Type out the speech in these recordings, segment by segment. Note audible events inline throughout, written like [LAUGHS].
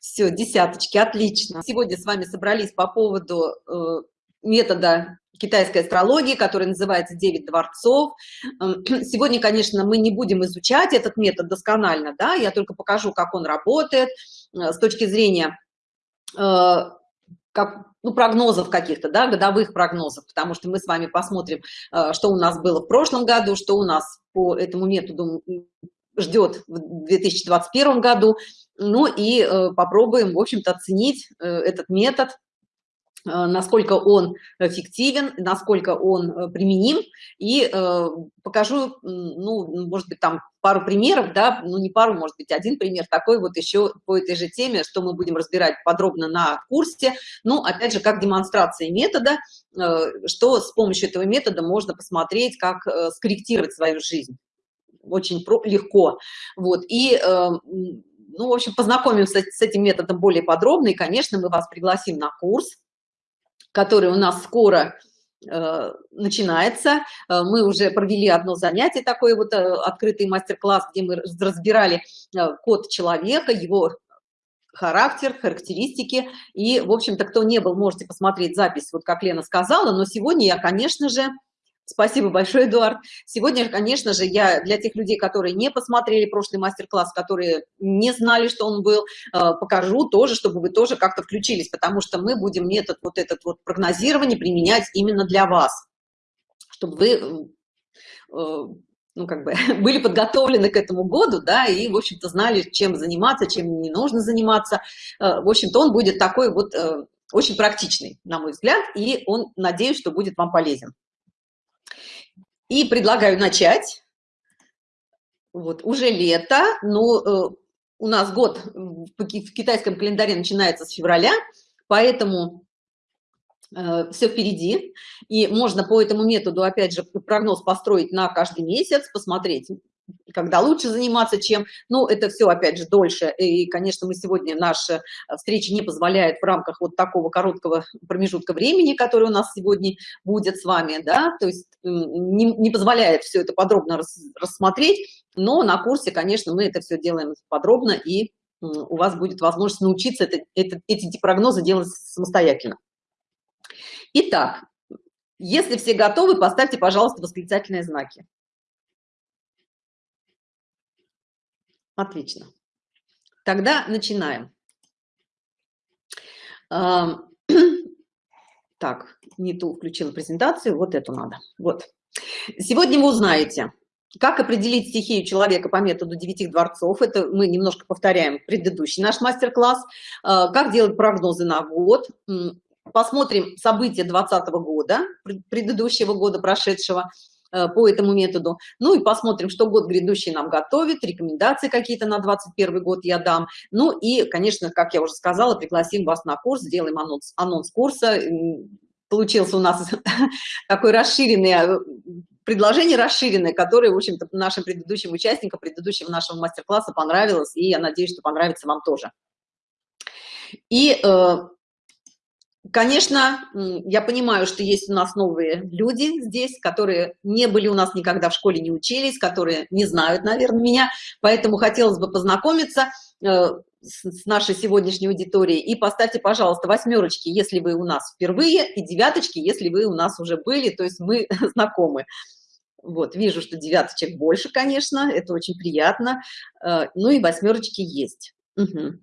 Все, десяточки, отлично. Сегодня с вами собрались по поводу э, метода китайской астрологии, который называется «Девять дворцов». Эм, [CLEARS THROAT] сегодня, конечно, мы не будем изучать этот метод досконально, да, я только покажу, как он работает э, с точки зрения э, как, ну, прогнозов каких-то, да, годовых прогнозов, потому что мы с вами посмотрим, э, что у нас было в прошлом году, что у нас по этому методу ждет в 2021 году, ну и э, попробуем, в общем-то, оценить э, этот метод, э, насколько он эффективен, насколько он применим, и покажу, ну, может быть, там пару примеров, да, ну, не пару, может быть, один пример такой вот еще по этой же теме, что мы будем разбирать подробно на курсе, ну, опять же, как демонстрация метода, что с помощью этого метода можно посмотреть, как скорректировать свою жизнь очень легко. Вот, и, э, ну, в общем, познакомимся с этим методом более подробно, и, конечно, мы вас пригласим на курс, который у нас скоро э, начинается. Э, мы уже провели одно занятие, такой вот открытый мастер-класс, где мы разбирали код человека, его характер, характеристики. И, в общем-то, кто не был, можете посмотреть запись, вот как Лена сказала. Но сегодня я, конечно же, Спасибо большое, Эдуард. Сегодня, конечно же, я для тех людей, которые не посмотрели прошлый мастер-класс, которые не знали, что он был, э, покажу тоже, чтобы вы тоже как-то включились, потому что мы будем метод вот этот вот прогнозирования применять именно для вас, чтобы вы э, ну, как бы, [LAUGHS] были подготовлены к этому году, да, и, в общем-то, знали, чем заниматься, чем не нужно заниматься. Э, в общем-то, он будет такой вот очень практичный, на мой взгляд, и он, надеюсь, что будет вам полезен. И предлагаю начать. Вот, уже лето, но э, у нас год в китайском календаре начинается с февраля, поэтому э, все впереди. И можно по этому методу, опять же, прогноз построить на каждый месяц, посмотреть, когда лучше заниматься, чем, ну, это все, опять же, дольше, и, конечно, мы сегодня, наша встреча не позволяет в рамках вот такого короткого промежутка времени, который у нас сегодня будет с вами, да, то есть не, не позволяет все это подробно рас, рассмотреть, но на курсе, конечно, мы это все делаем подробно, и у вас будет возможность научиться это, это, эти прогнозы делать самостоятельно. Итак, если все готовы, поставьте, пожалуйста, восклицательные знаки. Отлично. Тогда начинаем. [CLEARS THROAT] Так, не ту включила презентацию, вот эту надо. Вот. Сегодня вы узнаете, как определить стихию человека по методу девяти дворцов. Это мы немножко повторяем предыдущий наш мастер-класс. А, как делать прогнозы на год. Посмотрим события 2020 года, предыдущего года прошедшего. Э, по этому методу. Ну и посмотрим, что год грядущий нам готовит, рекомендации какие-то на 21 год я дам. Ну и, конечно, как я уже сказала, пригласим вас на курс, сделаем анонс, анонс курса. Получился у нас [LAUGHS] такой расширенный э, предложение расширенное, которое, в общем-то, нашим предыдущим участникам, предыдущего нашего мастер-класса понравилось, и я надеюсь, что понравится вам тоже. И э, Конечно, я понимаю, что есть у нас новые люди здесь, которые не были у нас никогда в школе, не учились, которые не знают, наверное, меня, поэтому хотелось бы познакомиться э, с нашей сегодняшней аудиторией. И поставьте, пожалуйста, восьмерочки, если вы у нас впервые, и девяточки, если вы у нас уже были, то есть мы [LAUGHS] знакомы. Вот, вижу, что девяточек больше, конечно, это очень приятно. Э, ну и восьмерочки есть. Угу.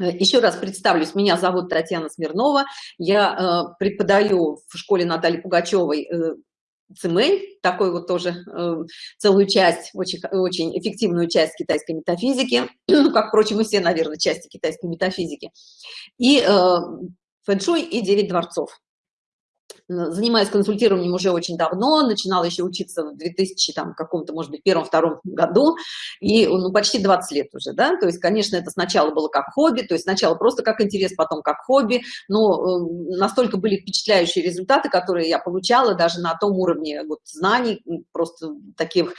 Э, еще раз представлюсь, меня зовут Татьяна Смирнова, я э, преподаю в школе Натальи Пугачевой э, цимэнь, такой вот тоже э, целую часть, очень, очень эффективную часть китайской метафизики, [CLEARS THROAT] ну, как, впрочем, и все, наверное, части китайской метафизики, и э, фэншуй и девять дворцов занимаюсь консультированием уже очень давно, начинала еще учиться в 2000, там, каком-то, может быть, первом-втором году, и, ну, почти 20 лет уже, да, то есть, конечно, это сначала было как хобби, то есть сначала просто как интерес, потом как хобби, но э, настолько были впечатляющие результаты, которые я получала даже на том уровне вот знаний, просто таких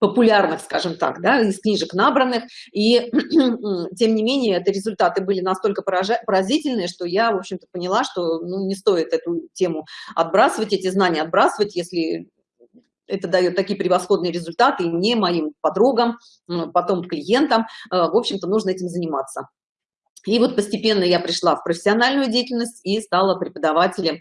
популярных, скажем так, да, из книжек набранных, и [CLEARS THROAT] тем не менее, это результаты были настолько поразительные, что я, в общем-то, поняла, что ну, не стоит эту тему отбрасывать, эти знания отбрасывать, если это дает такие превосходные результаты и мне, моим подругам, потом клиентам, э, в общем-то, нужно этим заниматься. И вот постепенно я пришла в профессиональную деятельность и стала преподавателем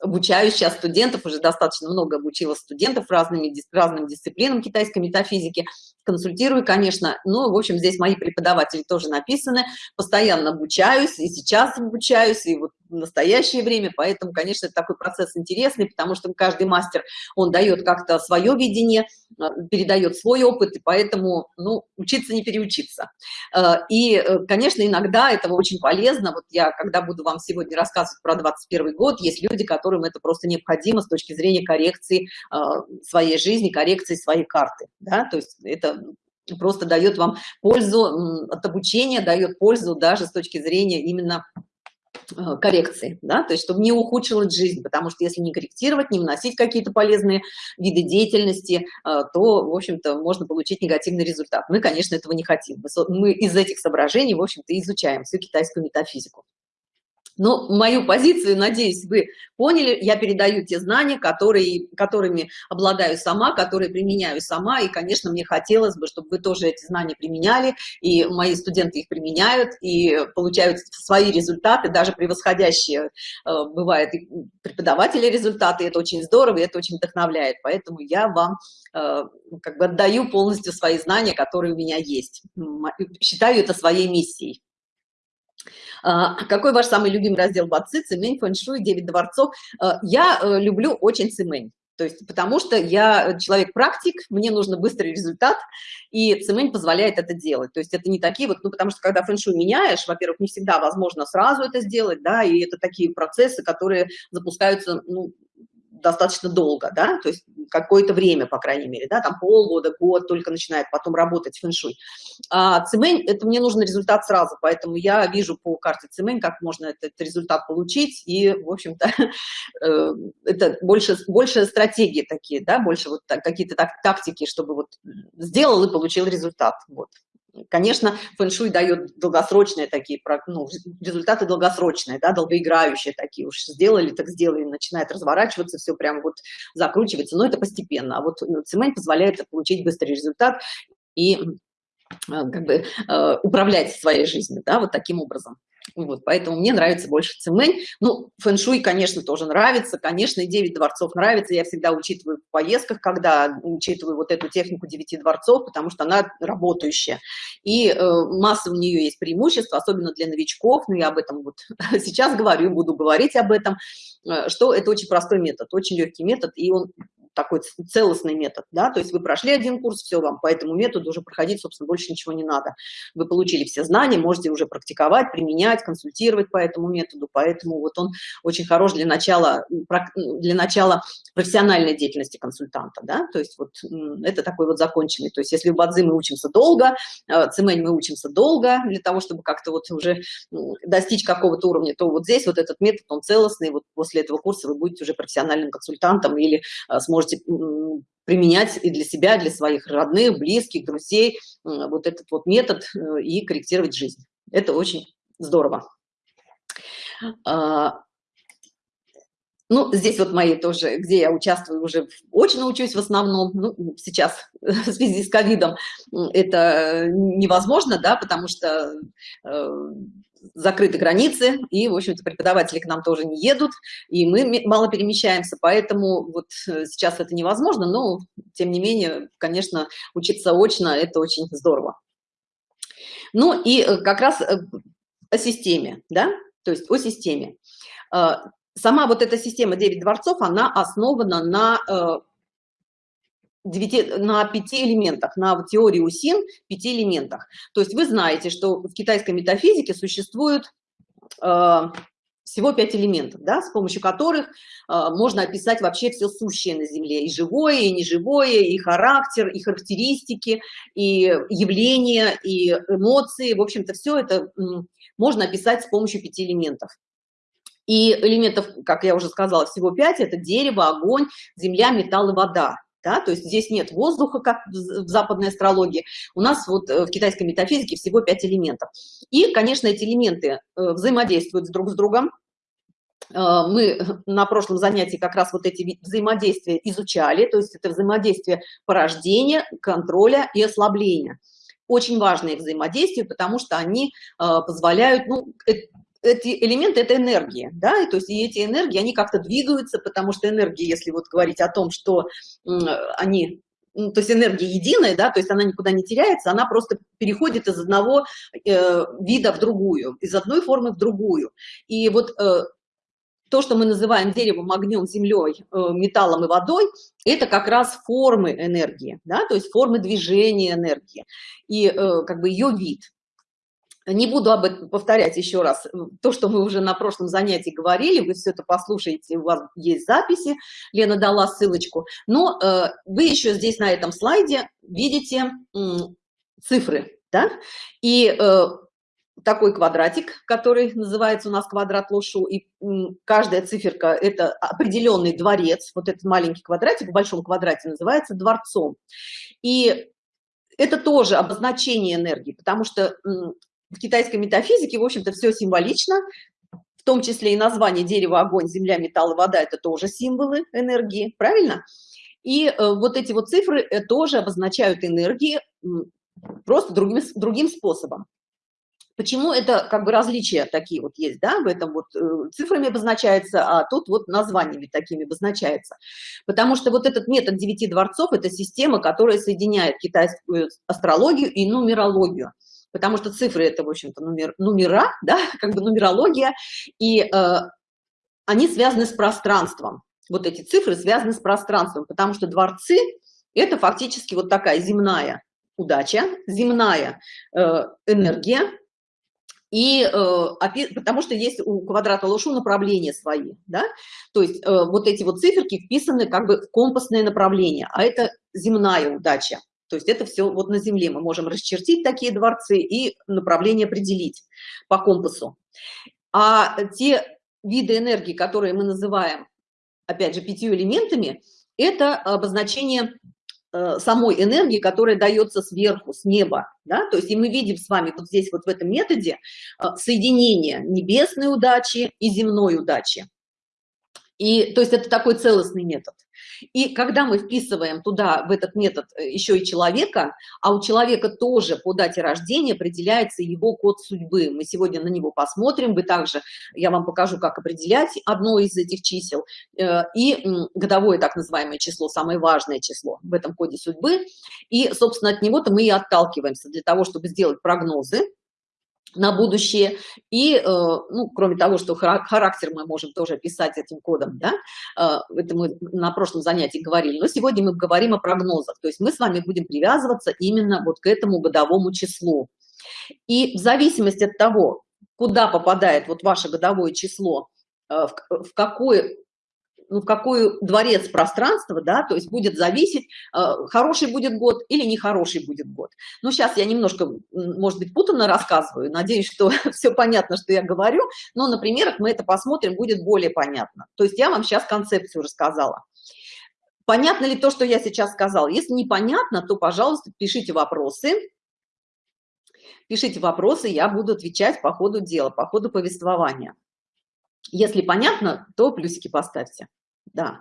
обучаю сейчас студентов, уже достаточно много обучила студентов разными, разным дисциплинам китайской метафизики, консультирую, конечно, ну, в общем, здесь мои преподаватели тоже написаны, постоянно обучаюсь, и сейчас обучаюсь, и вот в настоящее время, поэтому, конечно, такой процесс интересный, потому что каждый мастер, он дает как-то свое видение, а, передает свой опыт, и поэтому, ну, учиться не переучиться. А, и, э, конечно, иногда это очень полезно, вот я, когда буду вам сегодня рассказывать про 21 год, есть люди, которым это просто необходимо с точки зрения коррекции а, своей жизни, коррекции своей карты, да, то есть это просто дает вам пользу от обучения, дает пользу даже с точки зрения именно э, коррекции, да, то есть чтобы не ухудшилась жизнь, потому что если не корректировать, не вносить какие-то полезные виды деятельности, э, то, в общем-то, можно получить негативный результат. Мы, конечно, этого не хотим. Мы из этих соображений, в общем-то, изучаем всю китайскую метафизику. Но мою позицию, надеюсь, вы поняли, я передаю те знания, которые, которыми обладаю сама, которые применяю сама, и, конечно, мне хотелось бы, чтобы вы тоже эти знания применяли, и мои студенты их применяют, и получают свои результаты, даже превосходящие, э, бывают и преподаватели результаты, это очень здорово, и это очень вдохновляет, поэтому я вам э, как бы отдаю полностью свои знания, которые у меня есть, считаю это своей миссией. А, какой ваш самый любимый раздел бацы, цимень, фэншуй, 9 дворцов? А, я э, люблю очень цимень. То есть, потому что я человек-практик, мне нужно быстрый результат, и цемень позволяет это делать. То есть это не такие вот, ну, потому что когда фэншуй меняешь, во-первых, не всегда возможно сразу это сделать, да, и это такие процессы, которые запускаются, ну, достаточно долго, да, то есть какое-то время, по крайней мере, да, там полгода, год только начинает потом работать фэншуй. А цимень, это мне нужен результат сразу, поэтому я вижу по карте цимень, как можно этот результат получить, и, в общем-то, [LAUGHS] э, это больше, больше стратегии такие, да, больше вот какие-то так, тактики, чтобы вот сделал и получил результат, вот. Конечно, фэн-шуй дает долгосрочные такие, ну, результаты долгосрочные, да, долгоиграющие такие, уж сделали, так сделали, начинает разворачиваться, все прям вот закручивается, но это постепенно. А вот ну, цемент позволяет получить быстрый результат и э, как бы э, управлять своей жизнью, да, вот таким образом. Вот, поэтому мне нравится больше цимэнь. Ну, фэншуй, конечно, тоже нравится. Конечно, и 9 дворцов нравится. Я всегда учитываю в поездках, когда учитываю вот эту технику 9 дворцов, потому что она работающая. И э, масса у нее есть преимущества, особенно для новичков. Но я об этом вот [LAUGHS] сейчас говорю, буду говорить об этом, э, что это очень простой метод, очень легкий метод, и он такой целостный метод, да, то есть вы прошли один курс, все, вам по этому методу уже проходить, собственно, больше ничего не надо. Вы получили все знания, можете уже практиковать, применять, консультировать по этому методу, поэтому вот он очень хорош для начала, для начала профессиональной деятельности консультанта, да, то есть вот это такой вот законченный, то есть если в Бадзи мы учимся долго, э, Цимэнь мы учимся долго для того, чтобы как-то вот уже достичь какого-то уровня, то вот здесь вот этот метод, он целостный, вот после этого курса вы будете уже профессиональным консультантом или э, сможете можете применять и для себя, и для своих родных, близких, друзей вот этот вот метод э, и корректировать жизнь. Это очень здорово. А, ну, здесь вот мои тоже, где я участвую уже, очень учусь в основном, ну, сейчас в связи с ковидом это невозможно, да, потому что э, закрыты границы, и, в общем-то, преподаватели к нам тоже не едут, и мы мало перемещаемся, поэтому вот э, сейчас это невозможно, но, тем не менее, конечно, учиться очно – это очень здорово. Ну и э, как раз э, о системе, да, то есть о системе. Сама вот эта система 9 дворцов, она основана на 9, на пяти элементах, на теории УСИН пяти элементах. То есть вы знаете, что в китайской метафизике существует э, всего пять элементов, да, с помощью которых э, можно описать вообще все сущее на Земле, и живое, и неживое, и характер, и характеристики, и явления, и эмоции, в общем-то, все это можно описать с помощью пяти элементов. И элементов, как я уже сказала, всего пять, это дерево, огонь, земля, металл и вода да, то есть здесь нет воздуха, как в западной астрологии, у нас вот э, в китайской метафизике всего пять элементов. И, конечно, эти элементы э, взаимодействуют друг с другом, э, мы [LAUGHS] на прошлом занятии как раз вот эти взаимодействия изучали, то есть это взаимодействие порождения, контроля и ослабления. очень важные к взаимодействию, потому что они позволяют, ну, эти элементы это энергия да и то есть и эти энергии они как-то двигаются потому что энергии если вот говорить о том что они ну, то есть энергия единая да то есть она никуда не теряется она просто переходит из одного э, вида в другую из одной формы в другую и вот э, то, что мы называем деревом, огнем, землей, э, металлом и водой, это как раз формы энергии, да, то есть формы движения энергии и э, как бы ее вид. Не буду об этом повторять еще раз. То, что мы уже на прошлом занятии говорили, вы все это послушаете, у вас есть записи, Лена дала ссылочку. Но э, вы еще здесь на этом слайде видите э, цифры, да? И э, такой квадратик, который называется у нас квадрат Лошу, и каждая циферка – это определенный дворец. Вот этот маленький квадратик в большом квадрате называется дворцом. И это тоже обозначение энергии, потому что в китайской метафизике, в общем-то, все символично, в том числе и название дерева, огонь, земля, металл, вода – это тоже символы энергии, правильно? И э, вот эти вот цифры э, тоже обозначают энергии просто другим, другим способом. Почему это как бы различия такие вот есть, да, в этом вот э, цифрами обозначается, а тут вот названиями такими обозначается. Потому что вот этот метод девяти дворцов – это система, которая соединяет китайскую астрологию и нумерологию потому что цифры это в общем-то номер, номера [LAUGHS] да как бы нумерология. И э, они связаны с пространством. Вот эти цифры связаны с пространством потому что дворцы это фактически вот такая земная удача земная э, энергия. И э, потому что есть у квадрата лошу направления свои да. То есть э, вот эти вот циферки вписаны как бы в компасное направление а это земная удача то есть это все вот на земле. Мы можем расчертить такие дворцы и направление определить по компасу. А те виды энергии которые мы называем опять же пятью элементами это обозначение э, самой энергии которая дается сверху с неба да? то есть и мы видим с вами вот здесь вот в этом методе э, соединение небесной удачи и земной удачи. И то есть это такой целостный метод и когда мы вписываем туда, в этот метод, э, еще и человека, а у человека тоже по дате рождения определяется его код судьбы. Мы сегодня на него посмотрим, вы также, я вам покажу, как определять одно из этих чисел. Э, и годовое так называемое число, самое важное число в этом коде судьбы. И, собственно, от него-то мы и отталкиваемся для того, чтобы сделать прогнозы на будущее. И э, ну кроме того что характер мы можем тоже описать этим кодом да э, это мы на прошлом занятии говорили но сегодня мы говорим о прогнозах. То есть мы с вами будем привязываться именно вот к этому годовому числу. И в зависимости от того куда попадает вот ваше годовое число э, в какой ну, в какой дворец пространства, да, то есть будет зависеть, э, хороший будет год или нехороший будет год. Ну, сейчас я немножко, может быть, путанно рассказываю, надеюсь, что [LAUGHS] все понятно, что я говорю, но на примерах мы это посмотрим, будет более понятно. То есть я вам сейчас концепцию рассказала. Понятно ли то, что я сейчас сказала? Если непонятно, то, пожалуйста, пишите вопросы. Пишите вопросы, я буду отвечать по ходу дела, по ходу повествования. Если понятно, то плюсики поставьте да.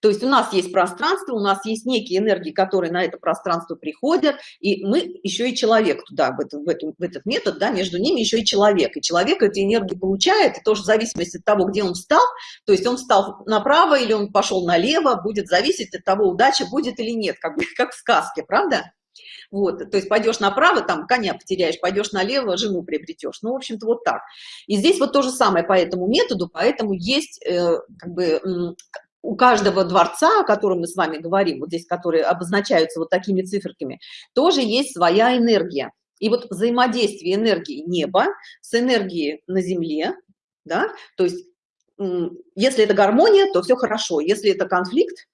То есть у нас есть пространство у нас есть некие энергии которые на это пространство приходят и мы еще и человек туда в этот, в этот, в этот метод да между ними еще и человек. И человек эти энергии получает и тоже в зависимости от того где он встал то есть он встал направо или он пошел налево будет зависеть от того удача будет или нет как [LAUGHS] как в сказке правда? Вот то есть пойдешь направо там коня потеряешь пойдешь налево жену приобретешь ну в общем-то вот так. И здесь вот то же самое по этому методу поэтому есть э, как бы у каждого дворца, о котором мы с вами говорим, вот здесь, которые обозначаются вот такими циферками, тоже есть своя энергия. И вот взаимодействие энергии неба с энергией на земле, да, то есть если это гармония, то все хорошо, если это конфликт,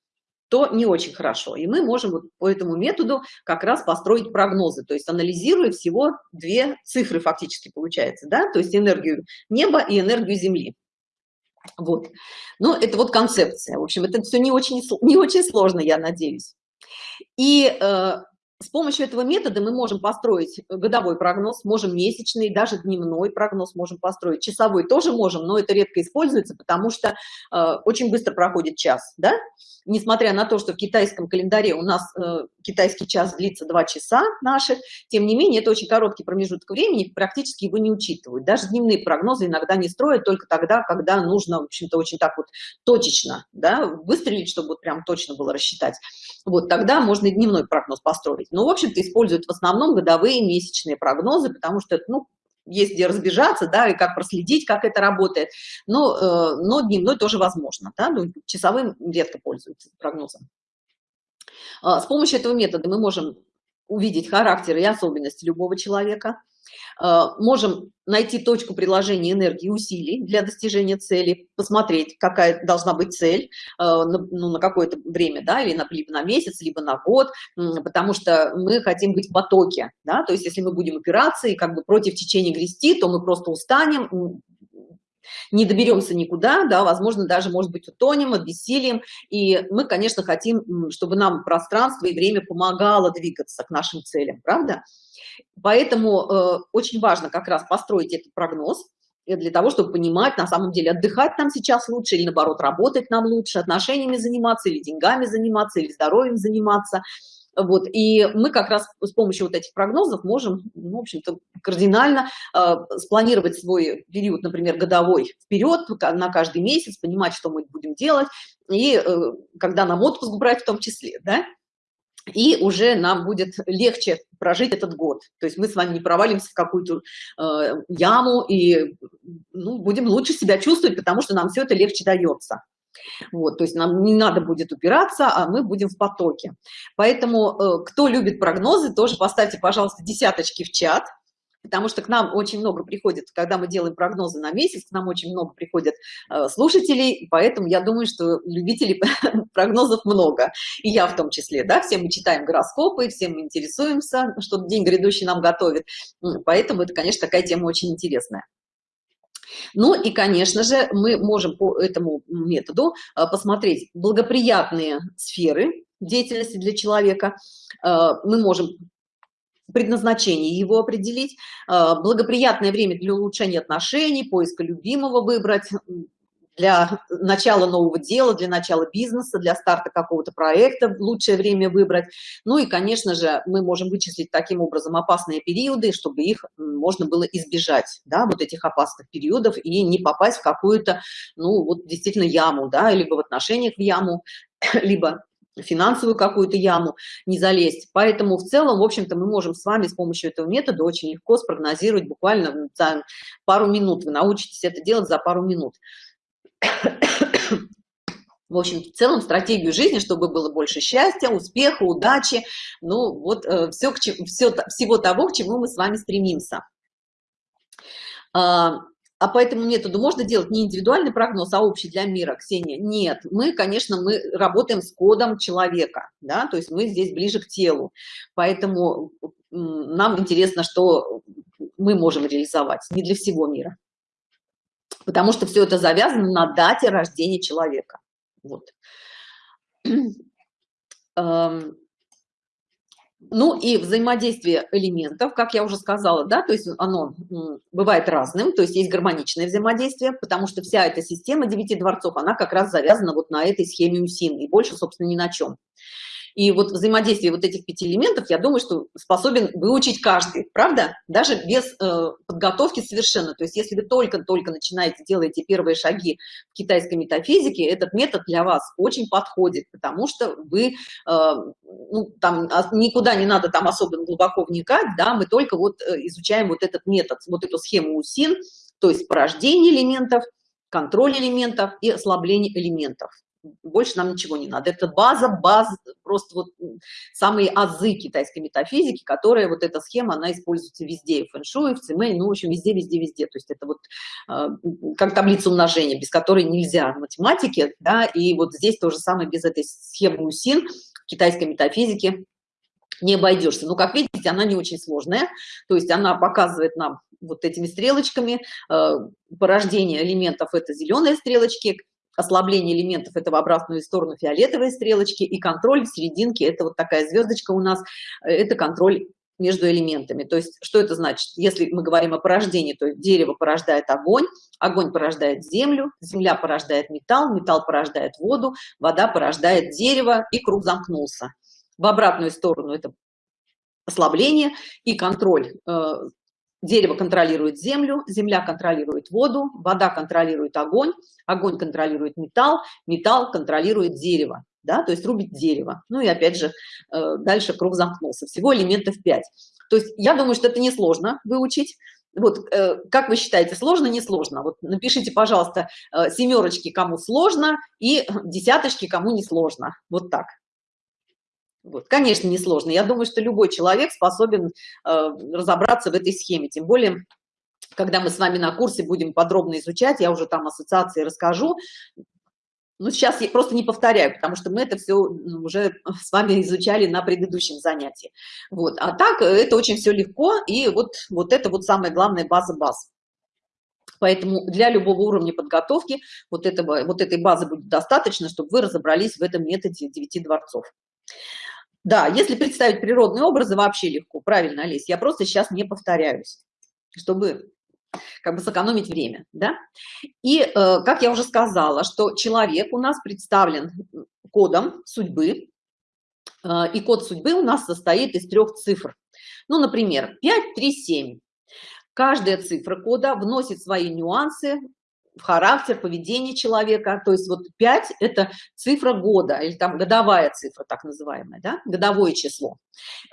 то не очень хорошо. И мы можем вот по этому методу как раз построить прогнозы, то есть анализируя всего две цифры фактически получается, да, то есть энергию неба и энергию Земли. Вот. Ну, это вот концепция. В общем, это все не очень, не очень сложно, я надеюсь. И э, с помощью этого метода мы можем построить годовой прогноз, можем месячный, даже дневной прогноз можем построить. Часовой тоже можем, но это редко используется, потому что э, очень быстро проходит час, да? Несмотря на то, что в китайском календаре у нас э, китайский час длится 2 часа наших, тем не менее, это очень короткий промежуток времени, практически его не учитывают. Даже дневные прогнозы иногда не строят только тогда, когда нужно, в общем-то, очень так вот точечно, да, выстрелить, чтобы вот прям точно было рассчитать. Вот тогда можно и дневной прогноз построить. Но, в общем-то, используют в основном годовые месячные прогнозы, потому что ну, есть где разбежаться, да, и как проследить, как это работает. Но, э, но дневной тоже возможно, да, ну, часовым редко пользуются прогнозом. А, с помощью этого метода мы можем увидеть характер и особенности любого человека, можем найти точку приложения энергии усилий для достижения цели, посмотреть, какая должна быть цель а, ну, на какое-то время, да, или на, либо на месяц, либо на год, потому что мы хотим быть в потоке, да, то есть если мы будем опираться и как бы против течения грести, то мы просто устанем, не доберемся никуда, да, возможно, даже, может быть, утонем, обессилием, и мы, конечно, хотим, чтобы нам пространство и время помогало двигаться к нашим целям, правда? Поэтому э, очень важно как раз построить этот прогноз, э, для того, чтобы понимать, на самом деле, отдыхать нам сейчас лучше или, наоборот, работать нам лучше, отношениями заниматься или деньгами заниматься, или здоровьем заниматься – вот, и мы как раз с помощью вот этих прогнозов можем, ну, в общем-то, кардинально э, спланировать свой период, например, годовой вперед, на каждый месяц, понимать, что мы будем делать, и э, когда нам отпуск брать в том числе, да, и уже нам будет легче прожить этот год. То есть мы с вами не провалимся в какую-то э, яму и ну, будем лучше себя чувствовать, потому что нам все это легче дается. Вот, то есть нам не надо будет упираться, а мы будем в потоке. Поэтому, э, кто любит прогнозы, тоже поставьте, пожалуйста, десяточки в чат, потому что к нам очень много приходит, когда мы делаем прогнозы на месяц, к нам очень много приходят э, слушателей, поэтому я думаю, что любителей [LAUGHS] прогнозов много, и я в том числе, да, все мы читаем гороскопы, все мы интересуемся, что день грядущий нам готовит, поэтому это, конечно, такая тема очень интересная. Ну и, конечно же, мы можем по этому методу а, посмотреть благоприятные сферы деятельности для человека. А, мы можем предназначение его определить, а, благоприятное время для улучшения отношений, поиска любимого выбрать, для начала нового дела, для начала бизнеса, для старта какого-то проекта лучшее время выбрать. Ну и, конечно же, мы можем вычислить таким образом опасные периоды, чтобы их можно было избежать, да, вот этих опасных периодов и не попасть в какую-то, ну, вот действительно яму, да, либо в отношениях в яму, [COUGHS] либо финансовую какую-то яму не залезть. Поэтому в целом, в общем-то, мы можем с вами с помощью этого метода очень легко спрогнозировать буквально за пару минут. Вы научитесь это делать за пару минут. В общем, в целом стратегию жизни, чтобы было больше счастья, успеха, удачи, ну вот э, все, к чему, все всего того, к чему мы с вами стремимся. А, а по этому методу можно делать не индивидуальный прогноз, а общий для мира, Ксения? Нет, мы, конечно, мы работаем с кодом человека, да, то есть мы здесь ближе к телу, поэтому нам интересно, что мы можем реализовать, не для всего мира потому что все это завязано на дате рождения человека. Вот. [CLEARS THROAT] Ну и взаимодействие элементов, как я уже сказала, да, то есть оно бывает разным, то есть есть гармоничное взаимодействие, потому что вся эта система девяти дворцов, она как раз завязана вот на этой схеме УСИН и больше, собственно, ни на чем. И вот взаимодействие вот этих пяти элементов, я думаю, что способен выучить каждый, правда? Даже без э, подготовки совершенно. То есть если вы только-только начинаете, делаете первые шаги в китайской метафизике, этот метод для вас очень подходит, потому что вы, э, ну, там а, никуда не надо там особо глубоко вникать, да, мы только вот э, изучаем вот этот метод, вот эту схему УСИН, то есть порождение элементов, контроль элементов и ослабление элементов больше нам ничего не надо. Это база, база, просто вот самые азы китайской метафизики, которая вот эта схема, она используется везде, и в фэншуй, в цимэнь, ну, в общем, везде, везде, везде. То есть это вот э, как таблица умножения, без которой нельзя в математике, да, и вот здесь то же самое без этой схемы УСИН китайской метафизики не обойдешься. Но, как видите, она не очень сложная, то есть она показывает нам вот этими стрелочками э, порождение элементов это зеленые стрелочки ослабление элементов это в обратную сторону фиолетовые стрелочки и контроль в серединке это вот такая звездочка у нас это контроль между элементами. То есть что это значит? Если мы говорим о порождении то дерево порождает огонь огонь порождает землю земля порождает металл металл порождает воду вода порождает дерево и круг замкнулся. В обратную сторону это ослабление и контроль э, дерево контролирует землю земля контролирует воду вода контролирует огонь огонь контролирует металл металл контролирует дерево да то есть рубит дерево. Ну и опять же э, дальше круг замкнулся. Всего элементов 5 то есть я думаю что это несложно выучить. Вот э, как вы считаете сложно не сложно? Вот напишите пожалуйста семерочки кому сложно и десяточки кому не сложно. Вот так вот, конечно, несложно. Я думаю, что любой человек способен э, разобраться в этой схеме. Тем более, когда мы с вами на курсе будем подробно изучать, я уже там ассоциации расскажу. Ну, сейчас я просто не повторяю, потому что мы это все уже с вами изучали на предыдущем занятии. Вот. А так это очень все легко, и вот, вот это вот самая главная база баз. Поэтому для любого уровня подготовки вот, этого, вот этой базы будет достаточно, чтобы вы разобрались в этом методе девяти дворцов. Да, если представить природные образы, вообще легко. Правильно, Олесь, я просто сейчас не повторяюсь, чтобы как бы сэкономить время, да? И, э, как я уже сказала, что человек у нас представлен кодом судьбы, э, и код судьбы у нас состоит из трех цифр. Ну, например, 5, 3, 7. Каждая цифра кода вносит свои нюансы в характер, поведение человека. То есть вот 5 – это цифра года, или там годовая цифра, так называемая, да? годовое число.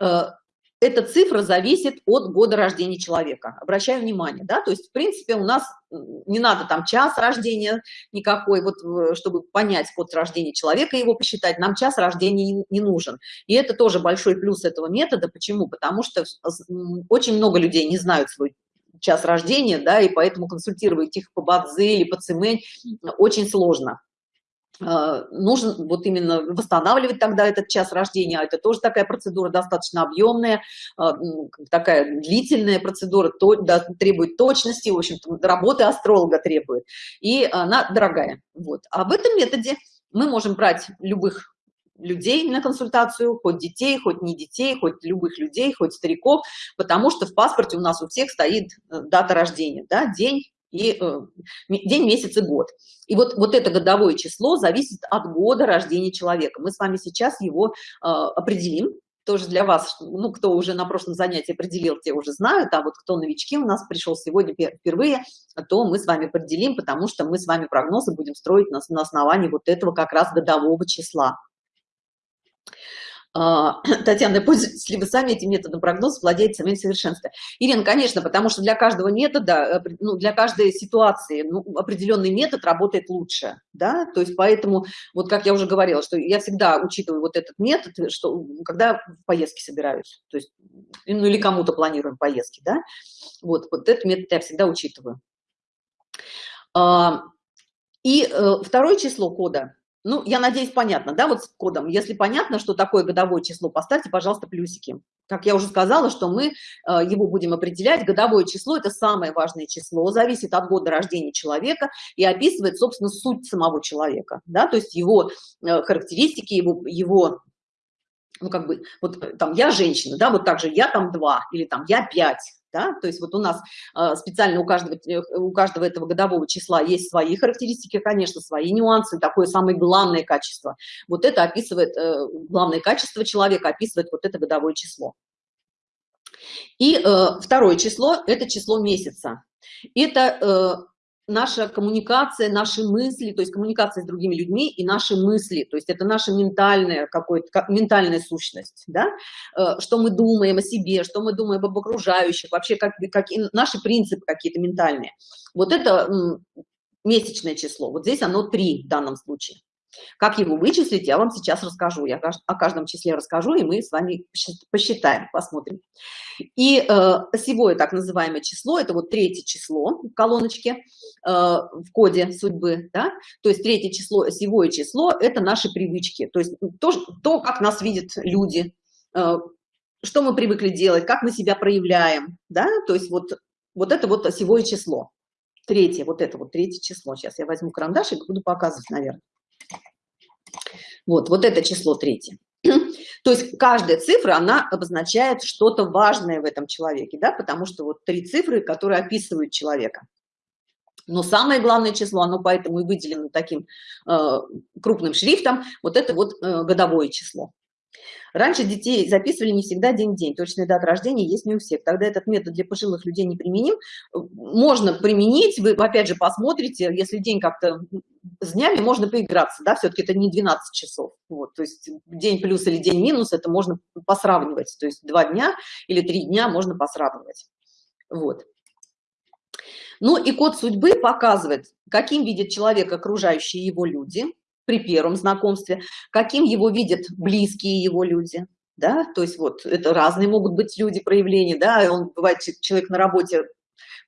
Э, эта цифра зависит от года рождения человека. Обращаю внимание, да, то есть, в принципе, у нас не надо там час рождения никакой, вот, э, чтобы понять год рождения человека, его посчитать, нам час рождения не нужен. И это тоже большой плюс этого метода. Почему? Потому что очень много людей не знают свой час рождения, да, и поэтому консультировать их по Бадзе или по Цимэнь очень сложно. А, нужно вот именно восстанавливать тогда этот час рождения, а это тоже такая процедура достаточно объемная, а, такая длительная процедура, то, да, требует точности, в общем-то, работы астролога требует, и она дорогая. Вот. А в этом методе мы можем брать любых людей на консультацию, хоть детей, хоть не детей, хоть любых людей, хоть стариков, потому что в паспорте у нас у всех стоит э, дата рождения, да, день и э, день, месяц и год. И вот, вот это годовое число зависит от года рождения человека. Мы с вами сейчас его э, определим, тоже для вас, ну, кто уже на прошлом занятии определил, те уже знают, а вот кто новички у нас пришел сегодня впервые, то мы с вами определим, потому что мы с вами прогнозы будем строить на, на основании вот этого как раз годового числа. А, [CLEARS THROAT] Татьяна, пользуетесь ли вы сами этим методом прогноза, владеете самим совершенством? Ирина, конечно, потому что для каждого метода, э, ну, для каждой ситуации ну, определенный метод работает лучше, да, то есть поэтому, вот как я уже говорила, что я всегда учитываю вот этот метод, что когда в поездки собираюсь, то есть, ну, или кому-то планируем поездки, да, вот, вот этот метод я всегда учитываю. А, и э, второе число кода – ну, я надеюсь, понятно, да, вот с кодом. Если понятно, что такое годовое число, поставьте, пожалуйста, плюсики. Как я уже сказала, что мы э, его будем определять. Годовое число – это самое важное число, зависит от года рождения человека и описывает, собственно, суть самого человека, да, то есть его э, характеристики, его, его ну, как бы, вот э, там я женщина, да, вот так же я там два или там я пять, да? то есть вот у нас э, специально у каждого, э, у каждого этого годового числа есть свои характеристики, конечно, свои нюансы, такое самое главное качество. Вот это описывает, э, главное качество человека описывает вот это годовое число. И второе число – это число месяца. Это наша коммуникация, наши мысли, то есть коммуникация с другими людьми и наши мысли, то есть это наша ментальная какой-то ментальная сущность, да, э, что мы думаем о себе, что мы думаем об окружающих, вообще как, как наши принципы какие-то ментальные. Вот это месячное число, вот здесь оно 3 в данном случае. Как его вычислить, я вам сейчас расскажу. Я о каждом числе расскажу, и мы с вами посчитаем, посмотрим. И э, осевое так называемое число, это вот третье число в колоночке, э, в коде судьбы, да? то есть третье число, осевое число, это наши привычки, то есть то, то как нас видят люди, э, что мы привыкли делать, как мы себя проявляем, да, то есть вот, вот это вот осевое число. третье, вот это вот третье число. Сейчас я возьму карандаш и буду показывать, наверное. Вот, вот это число третье. [CLEARS THROAT] То есть каждая цифра, она обозначает что-то важное в этом человеке, да, потому что вот три цифры, которые описывают человека. Но самое главное число, оно поэтому и выделено таким э, крупным шрифтом, вот это вот э, годовое число. Раньше детей записывали не всегда день-день, точная дата рождения есть не у всех. Тогда этот метод для пожилых людей не применим. Можно применить, вы опять же посмотрите, если день как-то с днями можно поиграться, да, все-таки это не 12 часов. Вот, то есть день плюс или день минус, это можно посравнивать. То есть два дня или три дня можно посравнивать. Вот. Ну и код судьбы показывает, каким видит человек окружающие его люди, при первом знакомстве, каким его видят близкие его люди, да, то есть вот это разные могут быть люди проявления, да, он бывает человек на работе,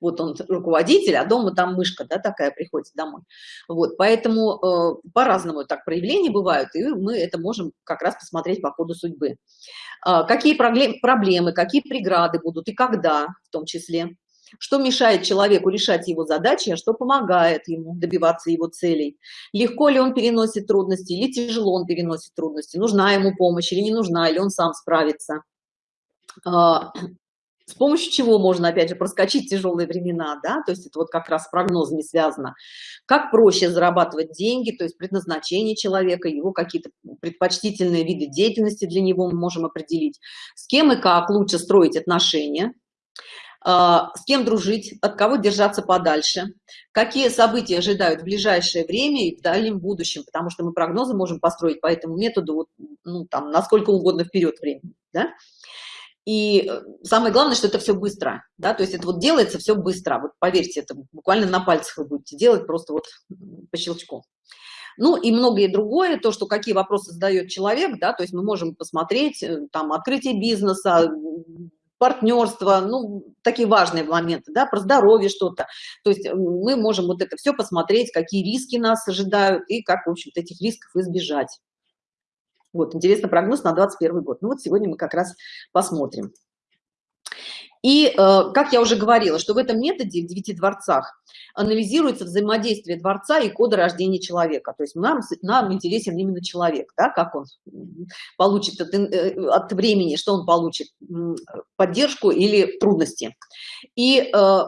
вот он руководитель, а дома там мышка, да, такая приходит домой, вот, поэтому э, по-разному так проявления бывают, и мы это можем как раз посмотреть по ходу судьбы. Э, какие проблемы, какие преграды будут и когда в том числе, что мешает человеку решать его задачи, а что помогает ему добиваться его целей. Легко ли он переносит трудности или тяжело он переносит трудности, нужна ему помощь или не нужна, или он сам справится. А, с помощью чего можно, опять же, проскочить тяжелые времена, да, то есть это вот как раз с прогнозами связано. Как проще зарабатывать деньги, то есть предназначение человека, его какие-то предпочтительные виды деятельности для него мы можем определить. С кем и как лучше строить отношения, с кем дружить, от кого держаться подальше, какие события ожидают в ближайшее время и в дальнем будущем, потому что мы прогнозы можем построить по этому методу, ну, там, насколько угодно вперед времени, да? И э, самое главное, что это все быстро, да, то есть это вот делается все быстро, вот поверьте, это буквально на пальцах вы будете делать, просто вот по щелчку. Ну и многое другое, то, что какие вопросы задает человек, да, то есть мы можем посмотреть, э, там, открытие бизнеса, партнерство, ну, такие важные моменты, да, про здоровье что-то. То есть мы можем вот это все посмотреть, какие риски нас ожидают и как, в общем-то, этих рисков избежать. Вот, интересный прогноз на 21 год. Ну вот сегодня мы как раз посмотрим. И, э, как я уже говорила, что в этом методе, в девяти дворцах, анализируется взаимодействие дворца и кода рождения человека. То есть нам, нам интересен именно человек, да, как он получит от, э, от времени, что он получит, поддержку или трудности. И э,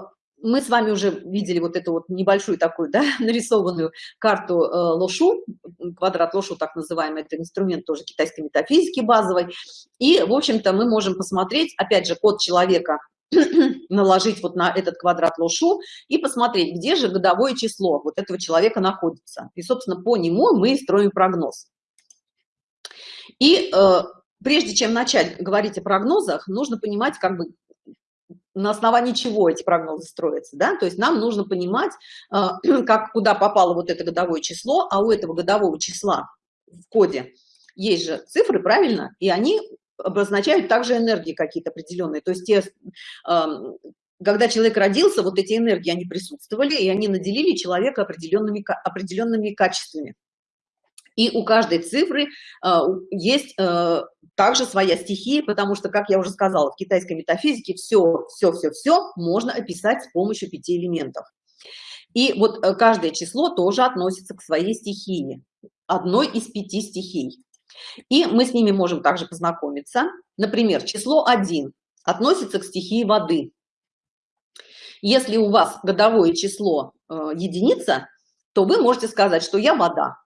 мы с вами уже видели вот эту вот небольшую такую, да, [LAUGHS] нарисованную карту э, лошу, квадрат лошу, так называемый, это инструмент тоже китайской метафизики базовой. И, в общем-то, мы можем посмотреть, опять же, код человека [CLEARS THROAT] наложить вот на этот квадрат лошу и посмотреть, где же годовое число вот этого человека находится. И, собственно, по нему мы строим прогноз. И э, прежде чем начать говорить о прогнозах, нужно понимать, как бы, на основании чего эти прогнозы строятся, да, то есть нам нужно понимать, э, [CLEARS THROAT] как, куда попало вот это годовое число, а у этого годового числа в коде есть же цифры, правильно, и они обозначают также энергии какие-то определенные, то есть те, когда человек родился, вот эти энергии, они присутствовали, и они наделили человека определенными, определенными качествами. И у каждой цифры э, есть э, также своя стихия, потому что, как я уже сказала, в китайской метафизике все, все, все, все можно описать с помощью пяти элементов. И вот э, каждое число тоже относится к своей стихии, одной из пяти стихий. И мы с ними можем также познакомиться. Например, число 1 относится к стихии воды. Если у вас годовое число э, единица, то вы можете сказать, что я вода.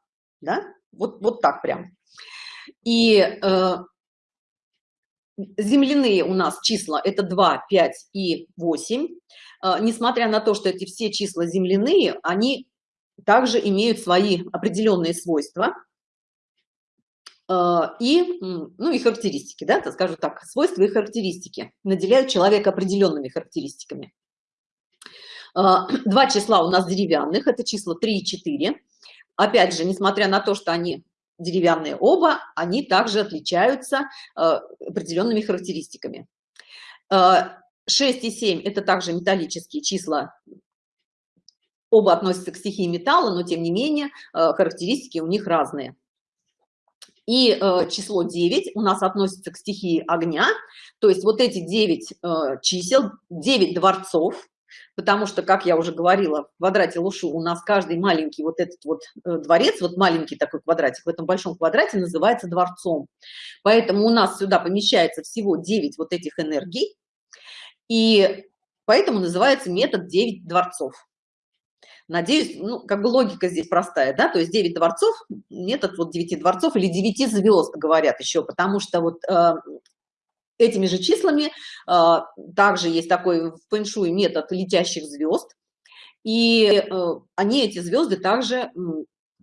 Да? Вот, вот так прям. И э, земляные у нас числа это 2, 5 и 8. Э, несмотря на то, что эти все числа земляные, они также имеют свои определенные свойства. Э, и, ну, и характеристики, да, скажу так, свойства и характеристики наделяют человека определенными характеристиками. Э, два числа у нас деревянных, это числа 3 и 4. Опять же, несмотря на то, что они деревянные оба, они также отличаются э, определенными характеристиками. 6 и 7 – это также металлические числа, оба относятся к стихии металла, но тем не менее характеристики у них разные. И э, число 9 у нас относится к стихии огня, то есть вот эти 9 э, чисел, 9 дворцов, потому что, как я уже говорила, в квадрате Лушу у нас каждый маленький вот этот вот э, дворец, вот маленький такой квадратик в этом большом квадрате называется дворцом. Поэтому у нас сюда помещается всего 9 вот этих энергий, и поэтому называется метод 9 дворцов. Надеюсь, ну, как бы логика здесь простая, да, то есть 9 дворцов, метод вот 9 дворцов или 9 звезд, говорят еще, потому что вот э, этими же числами э, также есть такой фэншуй метод летящих звезд, и э, они, эти звезды, также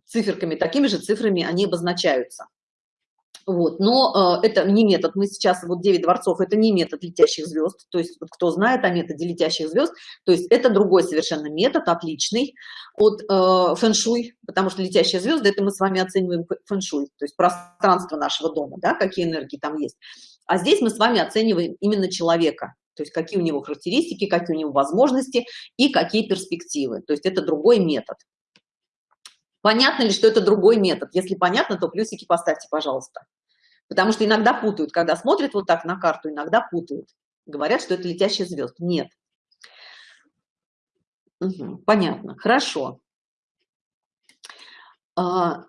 циферками, такими же цифрами они обозначаются. Вот, но э, это не метод, мы сейчас, вот 9 дворцов, это не метод летящих звезд, то есть вот, кто знает о методе летящих звезд, то есть это другой совершенно метод, отличный от э, фэншуй, потому что летящие звезды, это мы с вами оцениваем фэншуй, то есть пространство нашего дома, да, какие энергии там есть. А здесь мы с вами оцениваем именно человека, то есть какие у него характеристики, какие у него возможности и какие перспективы, то есть это другой метод. Понятно ли, что это другой метод? Если понятно, то плюсики поставьте, пожалуйста. Потому что иногда путают, когда смотрят вот так на карту, иногда путают. Говорят, что это летящий звезд. Нет. Угу, понятно, хорошо. А,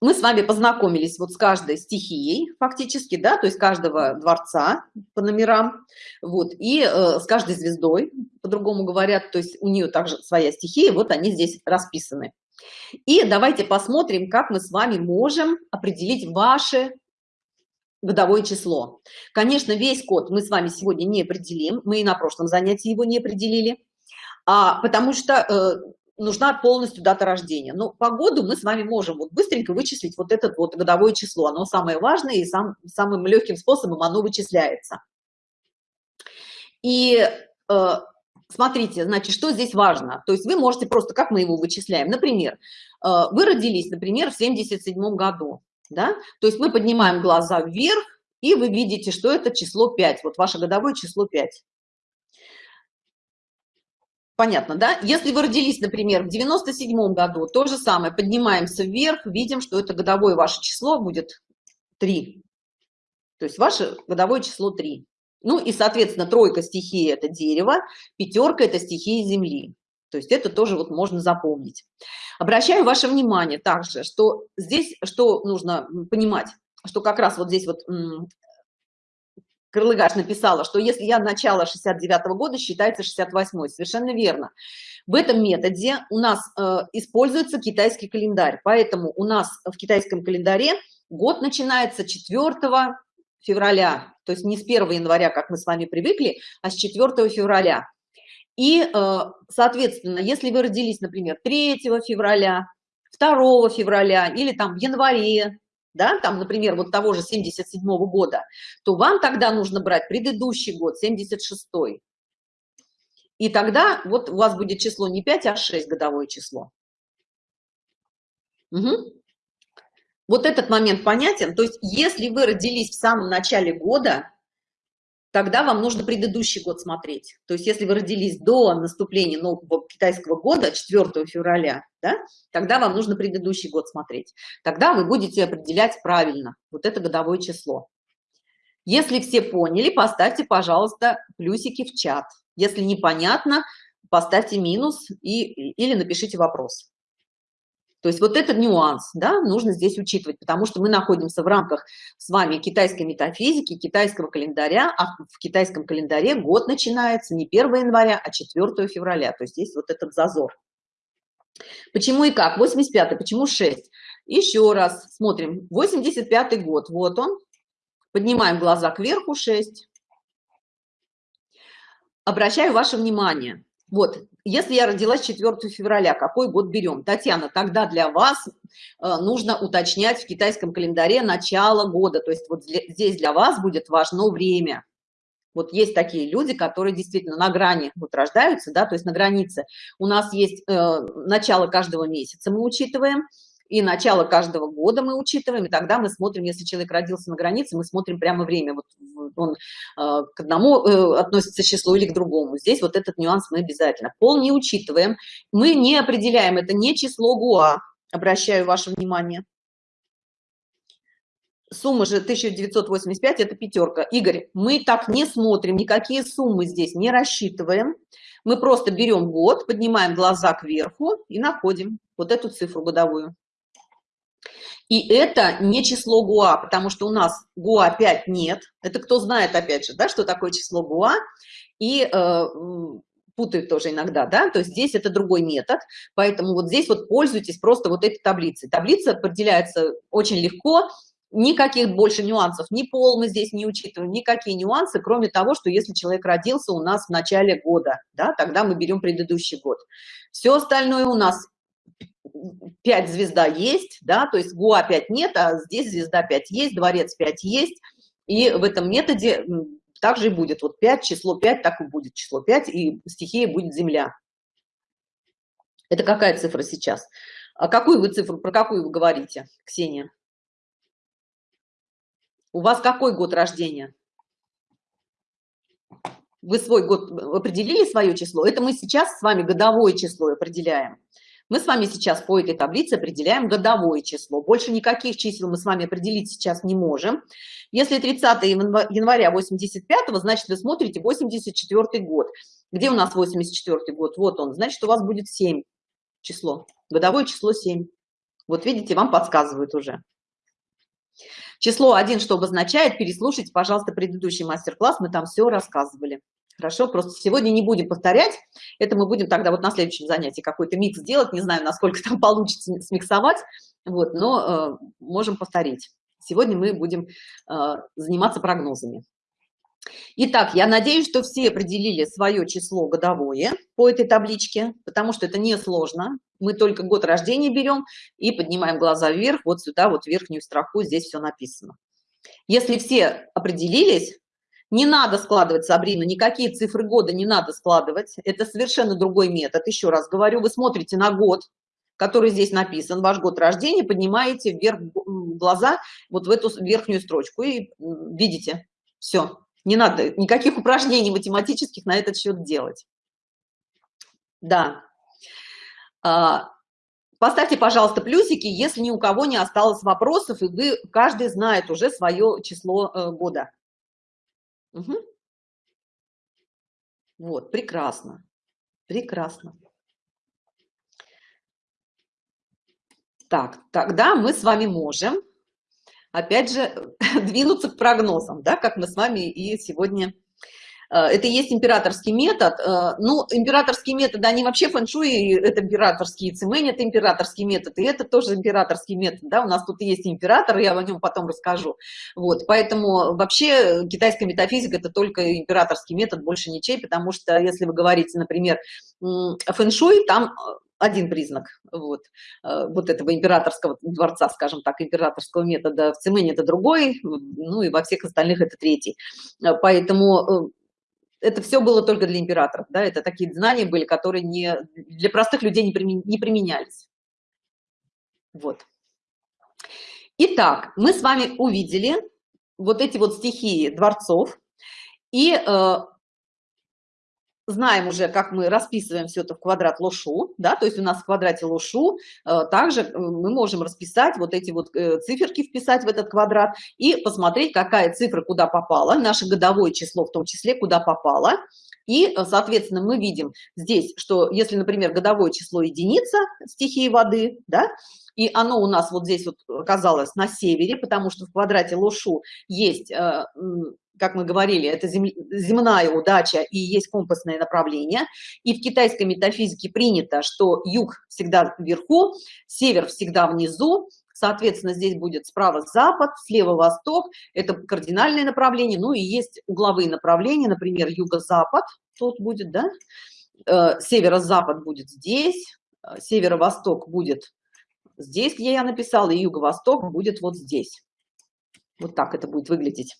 мы с вами познакомились вот с каждой стихией фактически, да, то есть каждого дворца по номерам, вот, и э, с каждой звездой, по-другому говорят, то есть у нее также своя стихия, вот они здесь расписаны. И давайте посмотрим, как мы с вами можем определить ваше годовое число. Конечно, весь код мы с вами сегодня не определим, мы и на прошлом занятии его не определили, а, потому что э, нужна полностью дата рождения. Но по году мы с вами можем вот быстренько вычислить вот это вот годовое число. Оно самое важное и сам, самым легким способом оно вычисляется. И э, смотрите, значит, что здесь важно? То есть вы можете просто, как мы его вычисляем? Например, э, вы родились, например, в 77 году да? То есть мы поднимаем глаза вверх, и вы видите, что это число 5, вот ваше годовое число 5. Понятно, да? Если вы родились, например, в 97 году, то же самое, поднимаемся вверх, видим, что это годовое ваше число будет 3. То есть ваше годовое число 3. Ну и, соответственно, тройка стихии – это дерево, пятерка – это стихия земли. То есть это тоже вот можно запомнить. Обращаю ваше внимание также, что здесь, что нужно понимать, что как раз вот здесь вот Крылыгаш написала, что если я начало 69 -го года, считается 68 -й. Совершенно верно. В этом методе у нас э, используется китайский календарь, поэтому у нас в китайском календаре год начинается 4 февраля, то есть не с 1 января, как мы с вами привыкли, а с 4 февраля. И, э, соответственно, если вы родились, например, 3 февраля, 2 февраля или там в январе, да, там, например, вот того же 77 -го года, то вам тогда нужно брать предыдущий год, 76 -й. И тогда вот у вас будет число не 5, а 6 годовое число. Угу. Вот этот момент понятен. То есть если вы родились в самом начале года, тогда вам нужно предыдущий год смотреть. То есть если вы родились до наступления нового китайского года, 4 февраля, да, тогда вам нужно предыдущий год смотреть. Тогда вы будете определять правильно вот это годовое число. Если все поняли, поставьте, пожалуйста, плюсики в чат. Если непонятно, поставьте минус и, или напишите вопрос. То есть вот этот нюанс, да, нужно здесь учитывать, потому что мы находимся в рамках с вами китайской метафизики, китайского календаря, а в китайском календаре год начинается не 1 января, а 4 февраля. То есть здесь вот этот зазор. Почему и как? 85 почему 6? Еще раз смотрим. 85 год, вот он. Поднимаем глаза кверху, 6. Обращаю ваше внимание. Вот, если я родилась 4 февраля, какой год берем? Татьяна, тогда для вас э, нужно уточнять в китайском календаре начало года. То есть вот здесь для вас будет важно время. Вот есть такие люди, которые действительно на грани вот рождаются, да, то есть на границе. У нас есть э, начало каждого месяца, мы учитываем, и начало каждого года мы учитываем, и тогда мы смотрим, если человек родился на границе, мы смотрим прямо время, вот он э, к одному э, относится числу или к другому. Здесь вот этот нюанс мы обязательно. Пол не учитываем, мы не определяем, это не число ГУА, обращаю ваше внимание. сумма же 1985 это пятерка игорь мы так не смотрим никакие суммы здесь не рассчитываем мы просто берем год поднимаем глаза кверху и находим вот эту цифру годовую и это не число гуа потому что у нас гуа 5 нет. Это кто знает опять же да что такое число гуа? И э, путают тоже иногда да? То есть здесь это другой метод. Поэтому вот здесь вот пользуйтесь просто вот этой таблицей. Таблица определяется очень легко. Никаких больше нюансов ни пол мы здесь не учитываем никакие нюансы кроме того что если человек родился у нас в начале года да тогда мы берем предыдущий год. Все остальное у нас 5 звезда есть да то есть гуа 5 нет а здесь звезда 5 есть дворец 5 есть и в этом методе также и будет вот 5 число 5 так и будет число 5 и стихия будет земля это какая цифра сейчас а какую вы цифру про какую вы говорите ксения у вас какой год рождения? Вы свой год определили свое число? Это мы сейчас с вами годовое число определяем. Мы с вами сейчас по этой таблице определяем годовое число. Больше никаких чисел мы с вами определить сейчас не можем. Если 30 января 85, значит вы смотрите 84 год. Где у нас 84 год? Вот он. Значит, у вас будет 7 число. Годовое число 7. Вот видите, вам подсказывают уже. Число 1 что обозначает? Переслушайте, пожалуйста, предыдущий мастер-класс, мы там все рассказывали. Хорошо, просто сегодня не будем повторять, это мы будем тогда вот на следующем занятии какой-то микс делать, не знаю, насколько там получится смиксовать, вот, но э, можем повторить. Сегодня мы будем э, заниматься прогнозами. Итак, я надеюсь, что все определили свое число годовое по этой табличке, потому что это не сложно. Мы только год рождения берем и поднимаем глаза вверх, вот сюда, вот верхнюю строку, здесь все написано. Если все определились, не надо складывать, Сабрина, никакие цифры года не надо складывать. Это совершенно другой метод. Еще раз говорю, вы смотрите на год, который здесь написан, ваш год рождения, поднимаете вверх глаза вот в эту верхнюю строчку и видите, все, не надо никаких упражнений математических на этот счет делать. Да. А, поставьте, пожалуйста, плюсики, если ни у кого не осталось вопросов, и вы, каждый знает уже свое число э, года. Угу. Вот, прекрасно. Прекрасно. Так, тогда мы с вами можем опять же, [LAUGHS] двинуться к прогнозам, да, как мы с вами и сегодня э, это есть императорский метод. Э, ну, императорские методы, они вообще фэншуй, это императорские, цимэнь это императорский метод, и это тоже императорский метод, да, у нас тут есть император, я о нем потом расскажу. Вот, поэтому вообще китайская метафизика это только императорский метод, больше ничей, потому что если вы говорите, например, фэншуй, там один признак вот, э, вот этого императорского дворца, скажем так, императорского метода. В Цимэне это другой, ну и во всех остальных это третий. Э, поэтому э, это все было только для императоров, да, это такие знания были, которые не, для простых людей не, примен, не применялись. Вот. Итак, мы с вами увидели вот эти вот стихии дворцов, и знаем уже, как мы расписываем все это в квадрат лошу, да, то есть у нас в квадрате лошу э, также э, мы можем расписать вот эти вот э, циферки, вписать в этот квадрат и посмотреть, какая цифра куда попала, наше годовое число в том числе куда попало. И, соответственно, мы видим здесь, что если, например, годовое число единица стихии воды, да, и оно у нас вот здесь вот оказалось на севере, потому что в квадрате лошу есть как мы говорили, это земная удача и есть компасное направление. И в китайской метафизике принято, что юг всегда вверху, север всегда внизу, соответственно, здесь будет справа запад, слева восток, это кардинальное направление, ну и есть угловые направления, например, юго-запад, тут будет, да, э, северо-запад будет здесь, э, северо-восток будет здесь, где я написала, и юго-восток будет вот здесь. Вот так это будет выглядеть.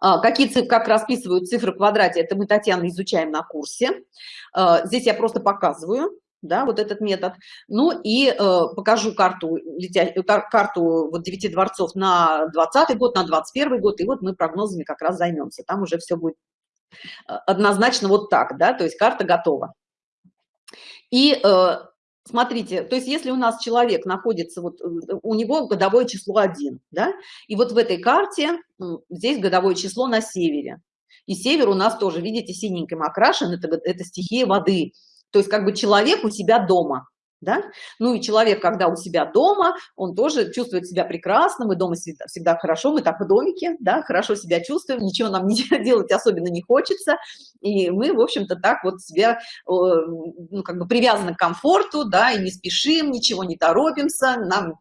А, какие цифры, как расписывают цифры в квадрате, это мы, Татьяна, изучаем на курсе. А, здесь я просто показываю, да, вот этот метод. Ну и э, покажу карту, карту вот 9 дворцов на 20 год, на 21 год, и вот мы прогнозами как раз займемся. Там уже все будет э, однозначно вот так, да, то есть карта готова. И э, смотрите, то есть если у нас человек находится, вот у него годовое число 1, да, и вот в этой карте здесь годовое число на севере. И север у нас тоже, видите, синеньким окрашен, это, это стихия воды. То есть как бы человек у себя дома да? Ну и человек, когда у себя дома, он тоже чувствует себя прекрасно, мы дома всегда, хорошо, мы так в домике, да, хорошо себя чувствуем, ничего нам не [LAUGHS] делать особенно не хочется, и мы, в общем-то, так вот себя, ну, как бы привязаны к комфорту, да, и не спешим, ничего не торопимся, нам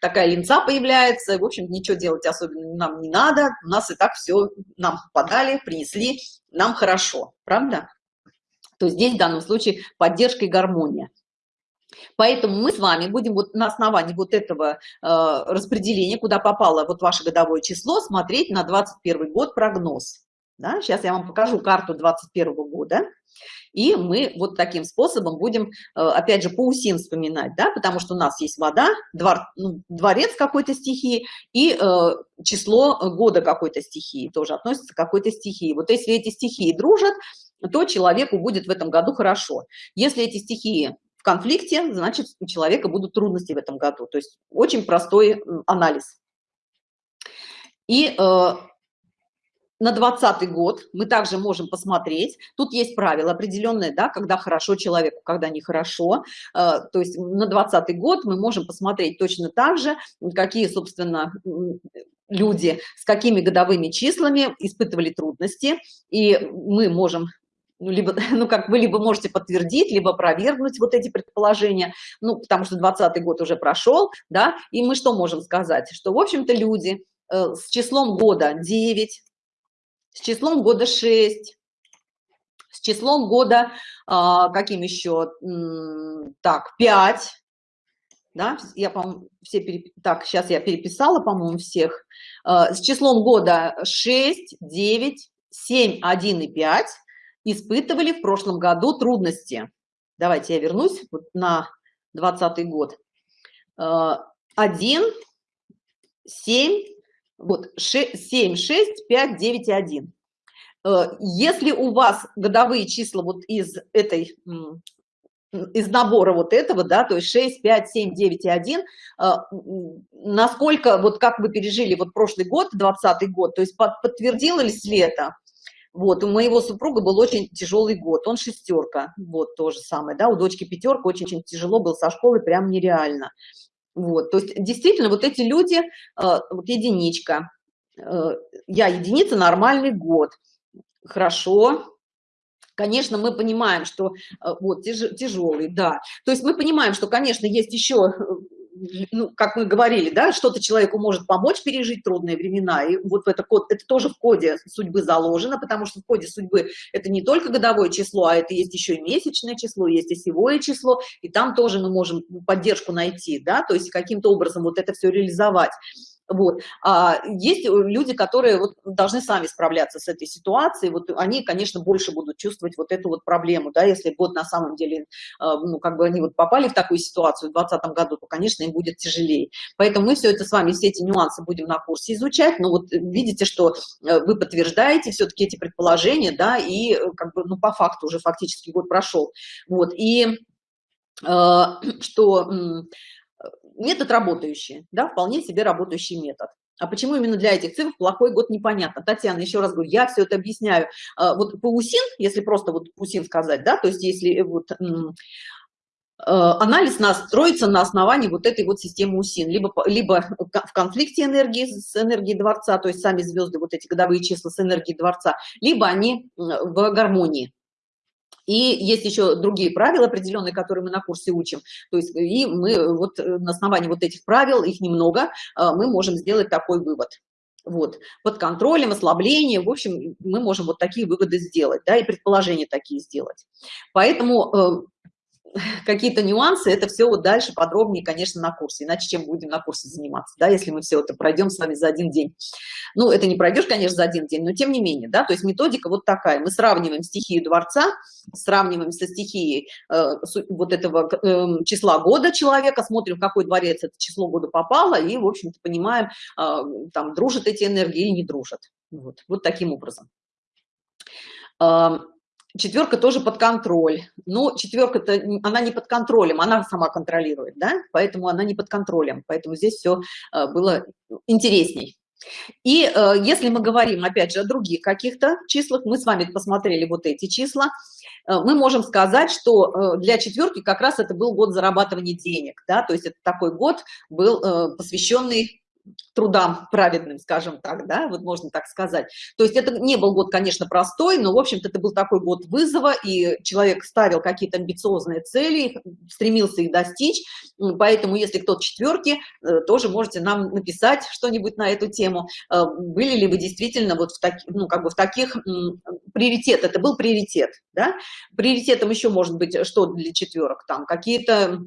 такая линца появляется, в общем, ничего делать особенно нам не надо, у нас и так все нам подали, принесли, нам хорошо, правда? То здесь в данном случае поддержка и гармония. Поэтому мы с вами будем вот на основании вот этого э, распределения, куда попало вот ваше годовое число, смотреть на 21 год прогноз. Да? Сейчас я вам покажу карту 21 года. И мы вот таким способом будем, э, опять же, по усим вспоминать, да, потому что у нас есть вода, двор, ну, дворец какой-то стихии и э, число года какой-то стихии тоже относится к какой-то стихии. Вот если эти стихии дружат, то человеку будет в этом году хорошо. Если эти стихии в конфликте, значит, у человека будут трудности в этом году. То есть очень простой анализ. И э, на 20 год мы также можем посмотреть. Тут есть правило определенное, да, когда хорошо человеку, когда нехорошо. Э, то есть на 20 год мы можем посмотреть точно так же, какие, собственно, люди с какими годовыми числами испытывали трудности. И мы можем ну, либо, [LAUGHS] ну, как вы либо можете подтвердить, либо опровергнуть вот эти предположения, ну, потому что 20 год уже прошел, да, и мы что можем сказать? Что, в общем-то, люди э, с числом года 9, с числом года 6, с числом года, э, каким еще, так, 5, да, я, по все переп... так, сейчас я переписала, по-моему, всех, э, с числом года 6, 9, 7, 1 и 5, испытывали в прошлом году трудности. Давайте я вернусь вот на 20 год. 1, 7, вот 6, 7, 6, 5, 9 и 1. Если у вас годовые числа вот из этой из набора вот этого, да, то есть 6, 5, 7, 9 и 1, насколько, вот как вы пережили вот прошлый год, 20 год, то есть подтвердилось ли это? Вот, у моего супруга был очень тяжелый год, он шестерка, вот, то же самое, да, у дочки пятерка, очень-очень тяжело был со школы, прям нереально. Вот, то есть действительно вот эти люди, э, вот единичка, э, я единица, нормальный год, хорошо, конечно, мы понимаем, что э, вот тяж, тяжелый, да, то есть мы понимаем, что, конечно, есть еще ну, как мы говорили, да, что-то человеку может помочь пережить трудные времена, и вот это код, это тоже в коде судьбы заложено, потому что в коде судьбы это не только годовое число, а это есть еще и месячное число, есть осевое число, и там тоже мы можем поддержку найти, да, то есть каким-то образом вот это все реализовать. Вот. А есть люди, которые вот должны сами справляться с этой ситуацией, вот они, конечно, больше будут чувствовать вот эту вот проблему, да, если вот на самом деле, а, ну, как бы они вот попали в такую ситуацию в 2020 году, то, конечно, им будет тяжелее. Поэтому мы все это с вами, все эти нюансы будем на курсе изучать, но вот видите, что э, вы подтверждаете все-таки эти предположения, да, и э, как бы, ну, по факту уже фактически год прошел, вот, и э, [CLEARS THROAT] что метод работающий, да, вполне себе работающий метод. А почему именно для этих цифр плохой год, непонятно. Татьяна, еще раз говорю, я все это объясняю. А, вот по УСИН, если просто вот УСИН сказать, да, то есть если вот э, анализ нас строится на основании вот этой вот системы УСИН, либо, либо в конфликте энергии с энергией Дворца, то есть сами звезды, вот эти годовые числа с энергией Дворца, либо они в гармонии. И есть еще другие правила определенные, которые мы на курсе учим. То есть и мы вот э, на основании вот этих правил, их немного, мы можем сделать такой вывод. Вот, под контролем, ослабление, в общем, мы можем вот такие выводы сделать, да, и предположения такие сделать. Поэтому э, какие-то нюансы, это все вот дальше подробнее, конечно, на курсе. Иначе чем будем на курсе заниматься, да, если мы все это пройдем с вами за один день. Ну, это не пройдешь, конечно, за один день, но тем не менее, да, то есть методика вот такая. Мы сравниваем стихию дворца, сравниваем со стихией э, вот этого э, числа года человека, смотрим, в какой дворец это число года попало, и, в общем-то, понимаем, э, там, дружат эти энергии или не дружат. Вот, вот таким образом. Четверка тоже под контроль. Но четверка-то она не под контролем она сама контролирует да? Поэтому она не под контролем. Поэтому здесь все э, было интересней. И э, если мы говорим опять же о других каких-то числах мы с вами посмотрели вот эти числа э, мы можем сказать что для четверки как раз это был год зарабатывания денег да? То есть это такой год был посвященный трудам праведным, скажем так, да, вот можно так сказать. То есть это не был год, конечно, простой, но, в общем-то, это был такой год вызова, и человек ставил какие-то амбициозные цели, стремился их достичь, поэтому, если кто-то четверки, э, тоже можете нам написать что-нибудь на эту тему. Э, были ли вы действительно вот в таких, ну, как бы в таких приоритет, это был приоритет, да? Приоритетом еще может быть что для четверок, там какие-то Э,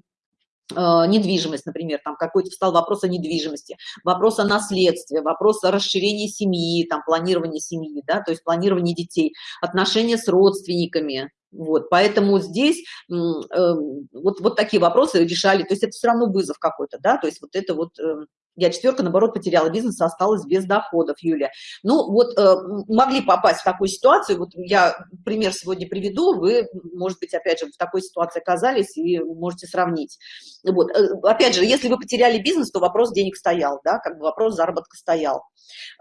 недвижимость, например, там какой-то встал вопрос о недвижимости, вопрос о наследстве, вопрос о расширении семьи, там планирование семьи, да, то есть планирование детей, отношения с родственниками, вот, поэтому здесь э, вот, вот такие вопросы решали, то есть это все равно вызов какой-то, да, то есть вот это вот э, я четверка наоборот потеряла бизнес осталась без доходов юля ну вот э, могли попасть в такую ситуацию. Вот я пример сегодня приведу. Вы может быть опять же в такой ситуации оказались и можете сравнить. Вот э, опять же если вы потеряли бизнес то вопрос денег стоял да как бы вопрос заработка стоял.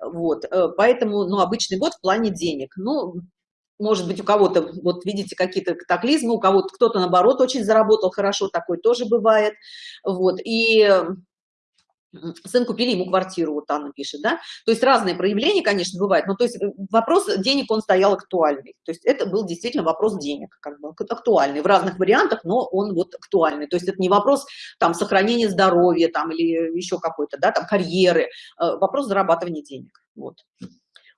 Вот э, поэтому ну обычный год в плане денег. Ну может быть у кого-то вот видите какие-то катаклизмы у кого-то кто-то наоборот очень заработал хорошо такой тоже бывает. Вот и сын купили ему квартиру вот Анна пишет да. То есть разные проявления конечно бывает но то есть э, вопрос денег он стоял актуальный. То есть это был действительно вопрос денег как бы актуальный в разных вариантах но он вот актуальный. То есть это не вопрос там сохранения здоровья там или еще какой-то да там карьеры э, вопрос зарабатывания денег вот.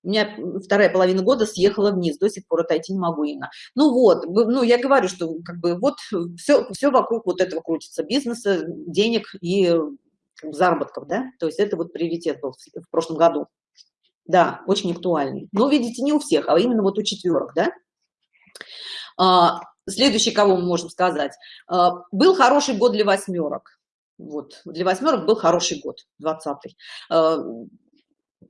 У меня вторая половина года съехала вниз до сих пор отойти не могу Инна. Ну вот ну я говорю что как бы вот все все вокруг вот этого крутится бизнеса денег и заработков, да, то есть это вот приоритет был в прошлом году. Да, очень актуальный. Но, видите, не у всех, а именно вот у четверок, да. А, следующий, кого мы можем сказать. А, был хороший год для восьмерок. Вот, для восьмерок был хороший год, 20-й. А,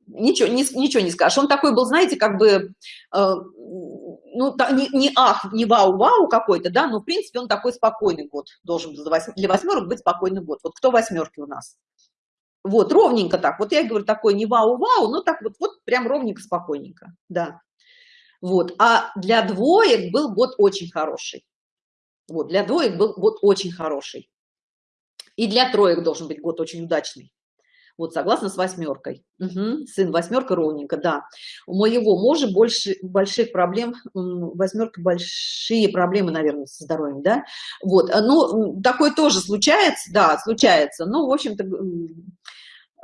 ничего, ничего не скажешь. Он такой был, знаете, как бы, ну, не, не ах, не вау-вау какой-то, да, но, в принципе, он такой спокойный год должен для восьмерок быть спокойный год. Вот кто восьмерки у нас? Вот, ровненько так. Вот я говорю, такой не вау-вау, но так вот, вот прям ровненько, спокойненько, да. Вот, а для двоек был год очень хороший. Вот, для двоек был год очень хороший. И для троек должен быть год очень удачный. Вот, согласно с восьмеркой. Угу. Сын восьмерка ровненько, да. У моего мужа больше больших проблем, восьмерка большие проблемы, наверное, со здоровьем, да. Вот, ну, такое тоже случается, да, случается. Ну, в общем-то,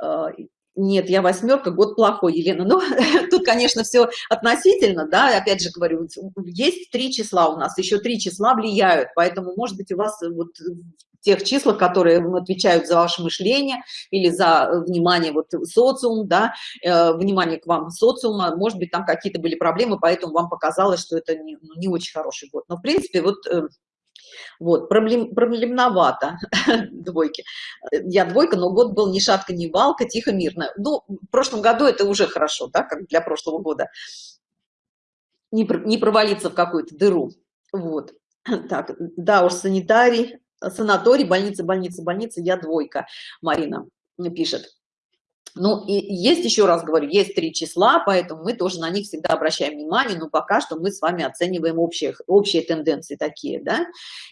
а, нет, я восьмерка, год плохой, Елена. Ну, [LAUGHS] тут, конечно, все относительно, да, опять же говорю, есть три числа у нас, еще три числа влияют, поэтому, может быть, у вас вот тех числах, которые отвечают за ваше мышление или за э, внимание вот социум, да, э, внимание к вам социума, может быть, там какие-то были проблемы, поэтому вам показалось, что это не, ну, не очень хороший год. Но, в принципе, вот э, вот проблем проблемновато [LAUGHS] двойки. Я двойка но год был ни шатка ни валка тихо мирно. Ну в прошлом году это уже хорошо да как для прошлого года. Не, не провалиться в какую-то дыру. Вот. [CLEARS THROAT] Так да уж санитарий санаторий, больница, больница, больница, я двойка, Марина пишет. Ну, и есть, еще раз говорю, есть три числа, поэтому мы тоже на них всегда обращаем внимание, но пока что мы с вами оцениваем общие, общие тенденции такие, да.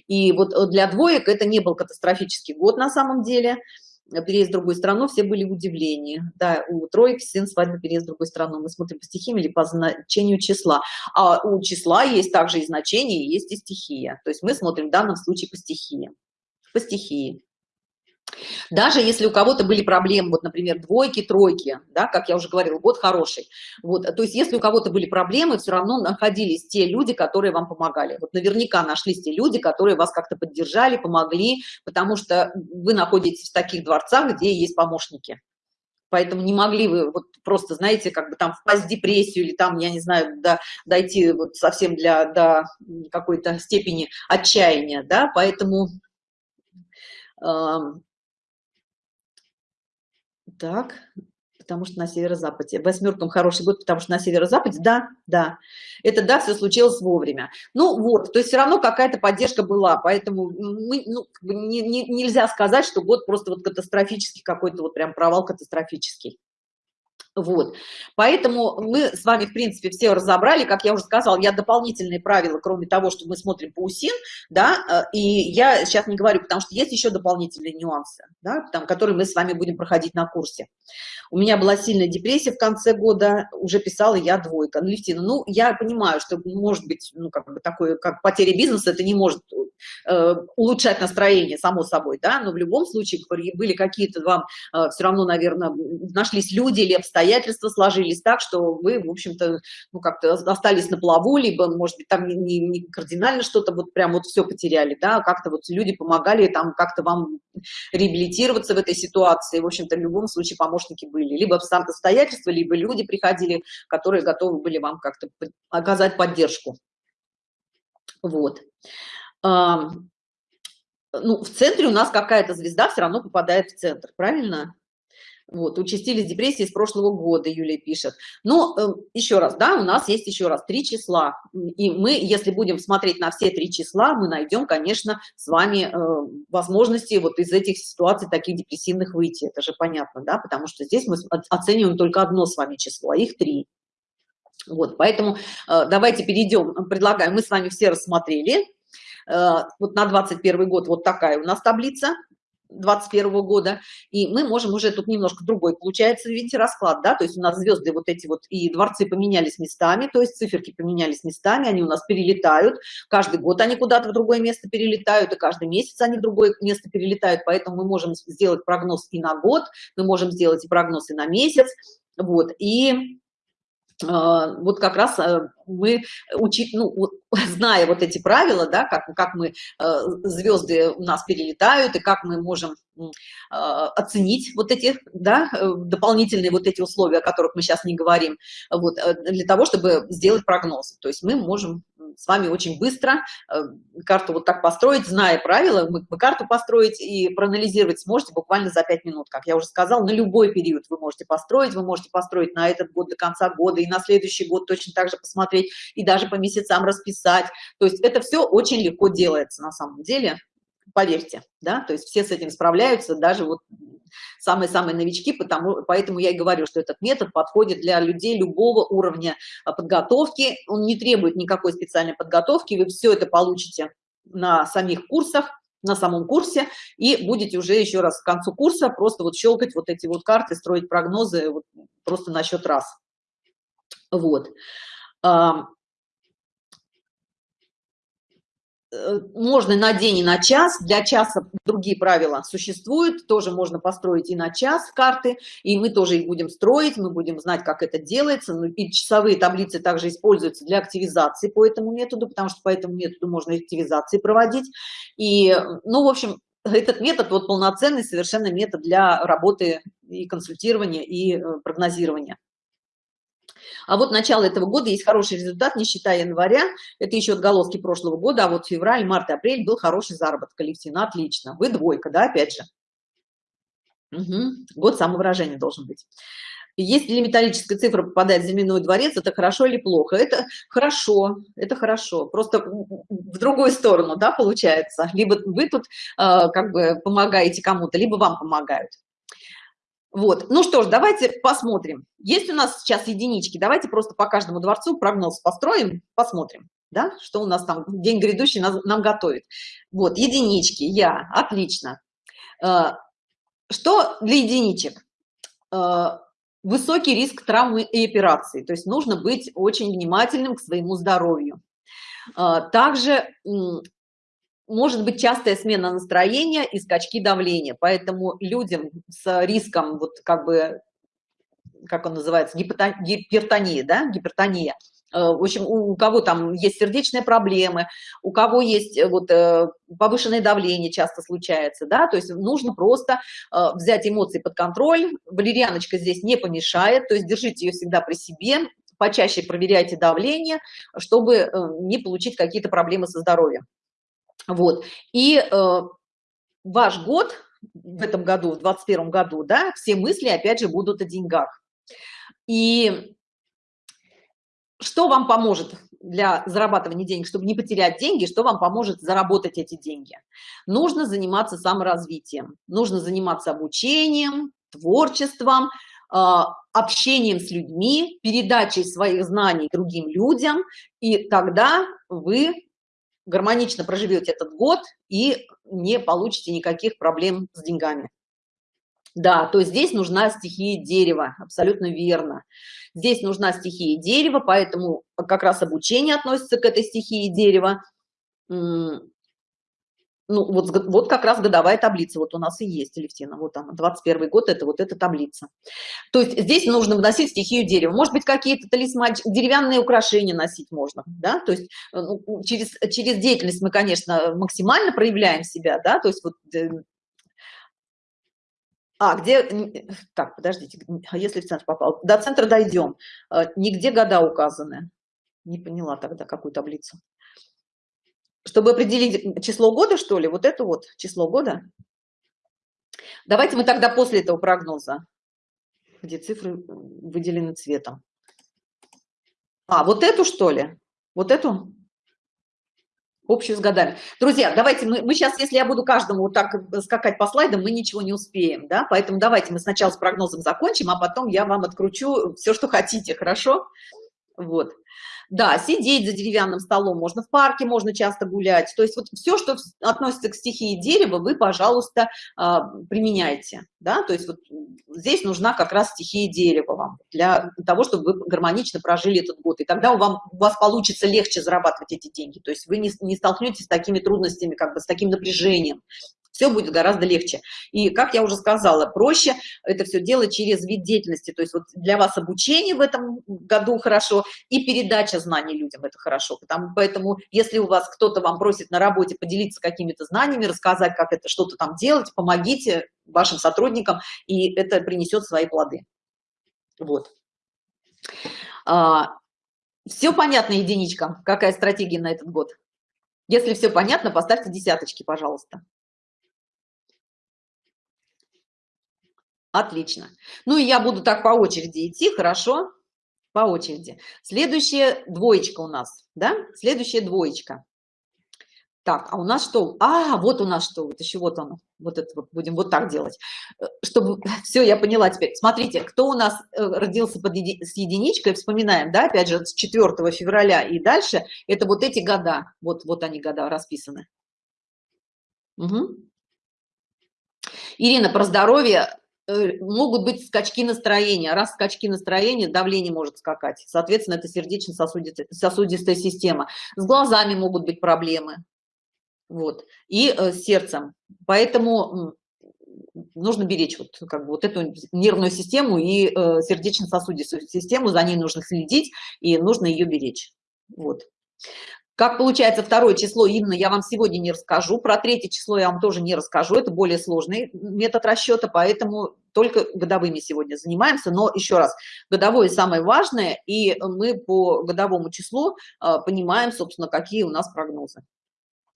И вот для двоек это не был катастрофический год на самом деле, переезд в другую страну, все были в удивлении. Да, у троек сын свадьбы переезд в другую страну. Мы смотрим по стихиям или по значению числа. А у числа есть также и значение, есть и стихия. То есть мы смотрим в данном случае по стихиям. По стихии даже если у кого-то были проблемы вот например двойки тройки да как я уже говорила год хороший вот то есть если у кого-то были проблемы все равно находились те люди которые вам помогали. Вот наверняка нашлись те люди которые вас как-то поддержали помогли потому что вы находитесь в таких дворцах где есть помощники. Поэтому не могли вы вот просто знаете как бы там впасть в депрессию или там я не знаю до, дойти вот совсем для до какой-то степени отчаяния да поэтому так потому что на северо-западе. В восьмерком хороший год, потому что на северо-западе, да, да. Это да, все случилось вовремя. Ну вот, то есть все равно какая-то поддержка была, поэтому мы, ну, не, не, нельзя сказать, что год просто вот катастрофический какой-то, вот прям провал катастрофический. Вот, поэтому мы с вами, в принципе, все разобрали, как я уже сказала, я дополнительные правила, кроме того, что мы смотрим по УСИН, да, э, и я сейчас не говорю, потому что есть еще дополнительные нюансы, да, там, которые мы с вами будем проходить на курсе. У меня была сильная депрессия в конце года, уже писала я двойка. Ну, Левтина, ну, я понимаю, что может быть, ну, как бы такое, как потеря бизнеса, это не может э, улучшать настроение, само собой, да, но в любом случае были какие-то вам э, все равно, наверное, нашлись люди или обстоятельства, обстоятельства сложились так, что вы, в общем-то, ну, как-то остались на плаву, либо, может быть, там не, не кардинально что-то вот прям вот все потеряли, да, а как-то вот люди помогали там как-то вам реабилитироваться в этой ситуации. В общем-то, в любом случае помощники были. Либо обстоятельства, либо люди приходили, которые готовы были вам как-то оказать поддержку. Вот. ну, в центре у нас какая-то звезда все равно попадает в центр, правильно? Вот, участились депрессии с прошлого года, Юлия пишет. Но э, еще раз, да, у нас есть еще раз три числа. И мы, если будем смотреть на все три числа, мы найдем, конечно, с вами э, возможности вот из этих ситуаций таких депрессивных выйти. Это же понятно, да, потому что здесь мы оцениваем только одно с вами число, а их три. Вот, поэтому э, давайте перейдем, предлагаю, мы с вами все рассмотрели. Э, вот на 21 год вот такая у нас таблица 21 года, и мы можем уже тут немножко другой, получается, видите, расклад, да, то есть у нас звезды вот эти вот и дворцы поменялись местами, то есть циферки поменялись местами, они у нас перелетают, каждый год они куда-то в другое место перелетают, и каждый месяц они в другое место перелетают, поэтому мы можем сделать прогноз и на год, мы можем сделать и прогноз и на месяц, вот, и вот как раз э, мы учить, ну, [LAUGHS] зная вот эти правила, да, как, как мы, э, звезды у нас перелетают, и как мы можем а, оценить вот эти, да, э, дополнительные вот эти условия, о которых мы сейчас не говорим, вот, для того, чтобы сделать прогноз. То есть мы можем с вами очень быстро э, карту вот так построить, зная правила, вы, вы карту построить и проанализировать сможете буквально за 5 минут. Как я уже сказала, на любой период вы можете построить, вы можете построить на этот год до конца года и на следующий год точно так же посмотреть и даже по месяцам расписать. То есть это все очень легко делается на самом деле поверьте, да, то есть все с этим справляются, даже вот самые-самые новички, потому, поэтому я и говорю, что этот метод подходит для людей любого уровня а, подготовки, он не требует никакой специальной подготовки, вы все это получите на самих курсах, на самом курсе и будете уже еще раз к концу курса просто вот щелкать вот эти вот карты, строить прогнозы вот просто на счет раз. Вот. Э, можно на день и на час для часа другие правила существуют тоже можно построить и на час карты и мы тоже их будем строить мы будем знать как это делается. Ну, и часовые таблицы также используются для активизации по этому методу потому что по этому методу можно активизации проводить. И ну в общем этот метод вот полноценный совершенно метод для работы и консультирования и э, прогнозирования а вот начало этого года есть хороший результат, не считая января, это еще отголоски прошлого года, а вот февраль, март, апрель был хороший заработок, коллективно, отлично. Вы двойка, да, опять же. Угу. Год самовыражения должен быть. Если металлическая цифра попадает в земляной дворец, это хорошо или плохо? Это хорошо, это хорошо. Просто в другую сторону, да, получается. Либо вы тут э, как бы помогаете кому-то, либо вам помогают. Вот, ну что ж, давайте посмотрим. Есть у нас сейчас единички, давайте просто по каждому дворцу прогноз построим, посмотрим, да, что у нас там день грядущий нам, нам готовит. Вот, единички, я, отлично. Э, что для единичек? Э, высокий риск травмы и операции, то есть нужно быть очень внимательным к своему здоровью. Э, также может быть частая смена настроения и скачки давления. Поэтому людям с риском вот как бы как он называется гипертония да гипертония. Э, в общем у кого там есть сердечные проблемы у кого есть э, вот э, повышенное давление часто случается да то есть нужно просто взять эмоции под контроль. Валерьяночка здесь не помешает то есть держите ее всегда при себе почаще проверяйте давление чтобы не получить какие-то проблемы со здоровьем вот и э, ваш год в этом году, в 21 году, да, все мысли опять же будут о деньгах. И что вам поможет для зарабатывания денег, чтобы не потерять деньги, что вам поможет заработать эти деньги? Нужно заниматься саморазвитием, нужно заниматься обучением, творчеством, а, общением с людьми, передачей своих знаний другим людям, и тогда вы гармонично проживете этот год и не получите никаких проблем с деньгами. Да, то есть здесь нужна стихия дерева, абсолютно верно. Здесь нужна стихия дерева, поэтому как раз обучение относится к этой стихии дерева ну вот, вот как раз годовая таблица вот у нас и есть Алевтина. Вот она 21 год это вот эта таблица. То есть здесь нужно вносить стихию дерева может быть какие-то талисманчики деревянные украшения носить можно да? То есть э, ну, через через деятельность мы конечно максимально проявляем себя да? То есть вот э, а где так подождите а если в центр попал? До центра дойдем. Э, нигде года указаны. Не поняла тогда какую таблицу чтобы определить число года что ли вот это вот число года. Давайте мы тогда после этого прогноза где цифры выделены цветом. А вот эту что ли? Вот эту? Общую с годами. Друзья давайте мы, мы сейчас если я буду каждому вот так скакать по слайдам мы ничего не успеем да? Поэтому давайте мы сначала с прогнозом закончим а потом я вам откручу все что хотите хорошо? Вот да, сидеть за деревянным столом, можно в парке, можно часто гулять. То есть вот все, что относится к стихии дерева, вы, пожалуйста, а, применяйте. Да? То есть вот здесь нужна как раз стихия дерева вам для того, чтобы вы гармонично прожили этот год. И тогда у, вам, у вас получится легче зарабатывать эти деньги. То есть вы не, не столкнетесь с такими трудностями, как бы с таким напряжением все будет гораздо легче. И как я уже сказала проще это все делать через вид деятельности. То есть вот для вас обучение в этом году хорошо и передача знаний людям это хорошо. Потому поэтому если у вас кто-то вам просит на работе поделиться какими-то знаниями рассказать как это что-то там делать помогите вашим сотрудникам и это принесет свои плоды. Вот. А, все понятно единичка? Какая стратегия на этот год? Если все понятно поставьте десяточки пожалуйста Отлично. Ну и я буду так по очереди идти, хорошо? По очереди. Следующая двоечка у нас, да? Следующая двоечка. Так, а у нас что? А, вот у нас что, вот еще вот оно. Вот это вот будем вот так делать. Э, чтобы, [LAUGHS] все, я поняла теперь. Смотрите, кто у нас э, родился под еди, с единичкой, вспоминаем, да, опять же, с 4 февраля и дальше, это вот эти года. Вот, вот они года расписаны. Угу. Ирина, про здоровье могут быть скачки настроения. Раз скачки настроения, давление может скакать. Соответственно, это сердечно-сосудистая система. С глазами могут быть проблемы. Вот. И э, с сердцем. Поэтому нужно беречь вот, как бы, вот эту нервную систему и э, сердечно-сосудистую систему. За ней нужно следить и нужно ее беречь. Вот. Как получается второе число, именно я вам сегодня не расскажу. Про третье число я вам тоже не расскажу. Это более сложный метод расчета, поэтому только годовыми сегодня занимаемся. Но еще раз, годовое самое важное, и мы по годовому числу э, понимаем, собственно, какие у нас прогнозы.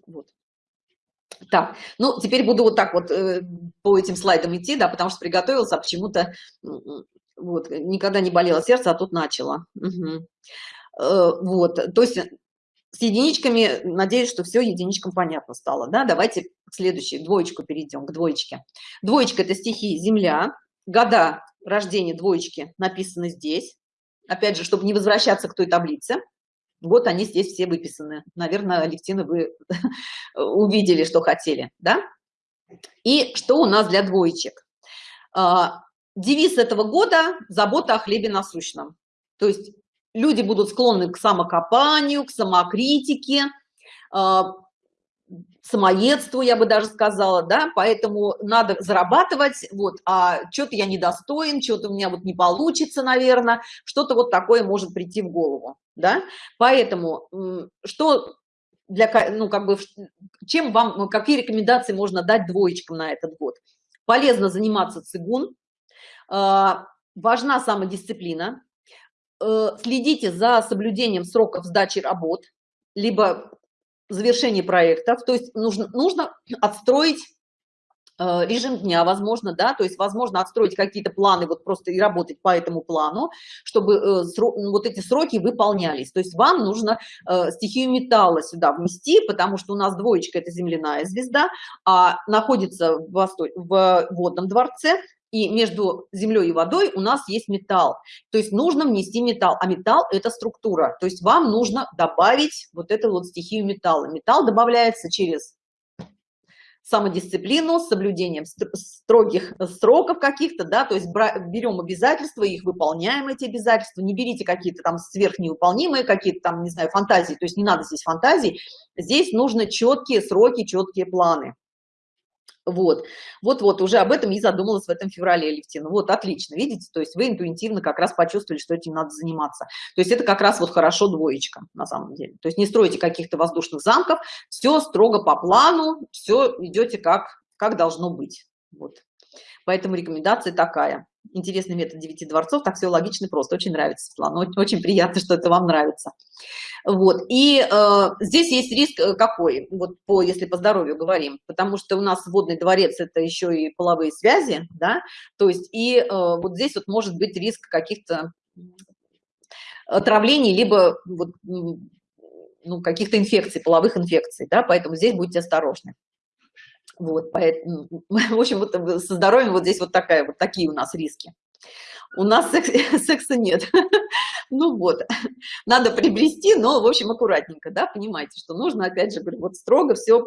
Вот. Так, ну теперь буду вот так вот э, по этим слайдам идти, да, потому что приготовился, а почему-то вот никогда не болело сердце, а тут начало. Угу. Вот, то есть с единичками, надеюсь, что все единичкам понятно стало, да, давайте к следующей, двоечку перейдем, к двоечке. Двоечка – это стихи Земля, года рождения двоечки написаны здесь, опять же, чтобы не возвращаться к той таблице, вот они здесь все выписаны. Наверное, Алевтина, вы [LAUGHS] увидели, что хотели, да? И что у нас для двоечек? А, девиз этого года – забота о хлебе насущном. То есть люди будут склонны к самокопанию, к самокритике, а, самоедству, я бы даже сказала, да, поэтому надо зарабатывать, вот, а что-то я недостоин, что-то у меня вот не получится, наверное, что-то вот такое может прийти в голову, да, поэтому что для, ну, как бы, чем вам, какие рекомендации можно дать двоечкам на этот год? Полезно заниматься цигун, а, важна самодисциплина, следите за соблюдением сроков сдачи работ, либо завершение проектов. То есть нужно, нужно отстроить Э, режим дня, возможно, да, то есть, возможно, отстроить какие-то планы, вот просто и работать по этому плану, чтобы э, вот эти сроки выполнялись. То есть вам нужно э, стихию металла сюда внести, потому что у нас двоечка – это земляная звезда, а находится в, Восто... в водном дворце, и между землей и водой у нас есть металл. То есть нужно внести металл, а металл – это структура. То есть вам нужно добавить вот эту вот стихию металла. Металл добавляется через самодисциплину, соблюдением строгих сроков каких-то, да, то есть берем обязательства, их выполняем, эти обязательства, не берите какие-то там сверхневыполнимые, какие-то там, не знаю, фантазии, то есть не надо здесь фантазий, здесь нужны четкие сроки, четкие планы. Вот, вот-вот, уже об этом и задумалась в этом феврале, Левтина. Вот, отлично, видите, то есть вы интуитивно как раз почувствовали, что этим надо заниматься. То есть это как раз вот хорошо двоечка на самом деле. То есть не стройте каких-то воздушных замков, все строго по плану, все идете как, как должно быть. Вот. Поэтому рекомендация такая. Интересный метод девяти дворцов, так все логично просто. Очень нравится, Светлана, очень приятно, что это вам нравится. Вот, и э, здесь есть риск э, какой, вот по, если по здоровью говорим, потому что у нас водный дворец – это еще и половые связи, да, то есть и э, вот здесь вот может быть риск каких-то отравлений, либо вот, ну, каких-то инфекций, половых инфекций, да, поэтому здесь будьте осторожны. Вот, поэтому, [LAUGHS] в общем, вот со здоровьем вот здесь вот такая, вот такие у нас риски. У нас секс, [LAUGHS] секса нет. [LAUGHS] Ну вот, надо приобрести, но, в общем, аккуратненько, да, понимаете, что нужно, опять же, говорю, вот строго все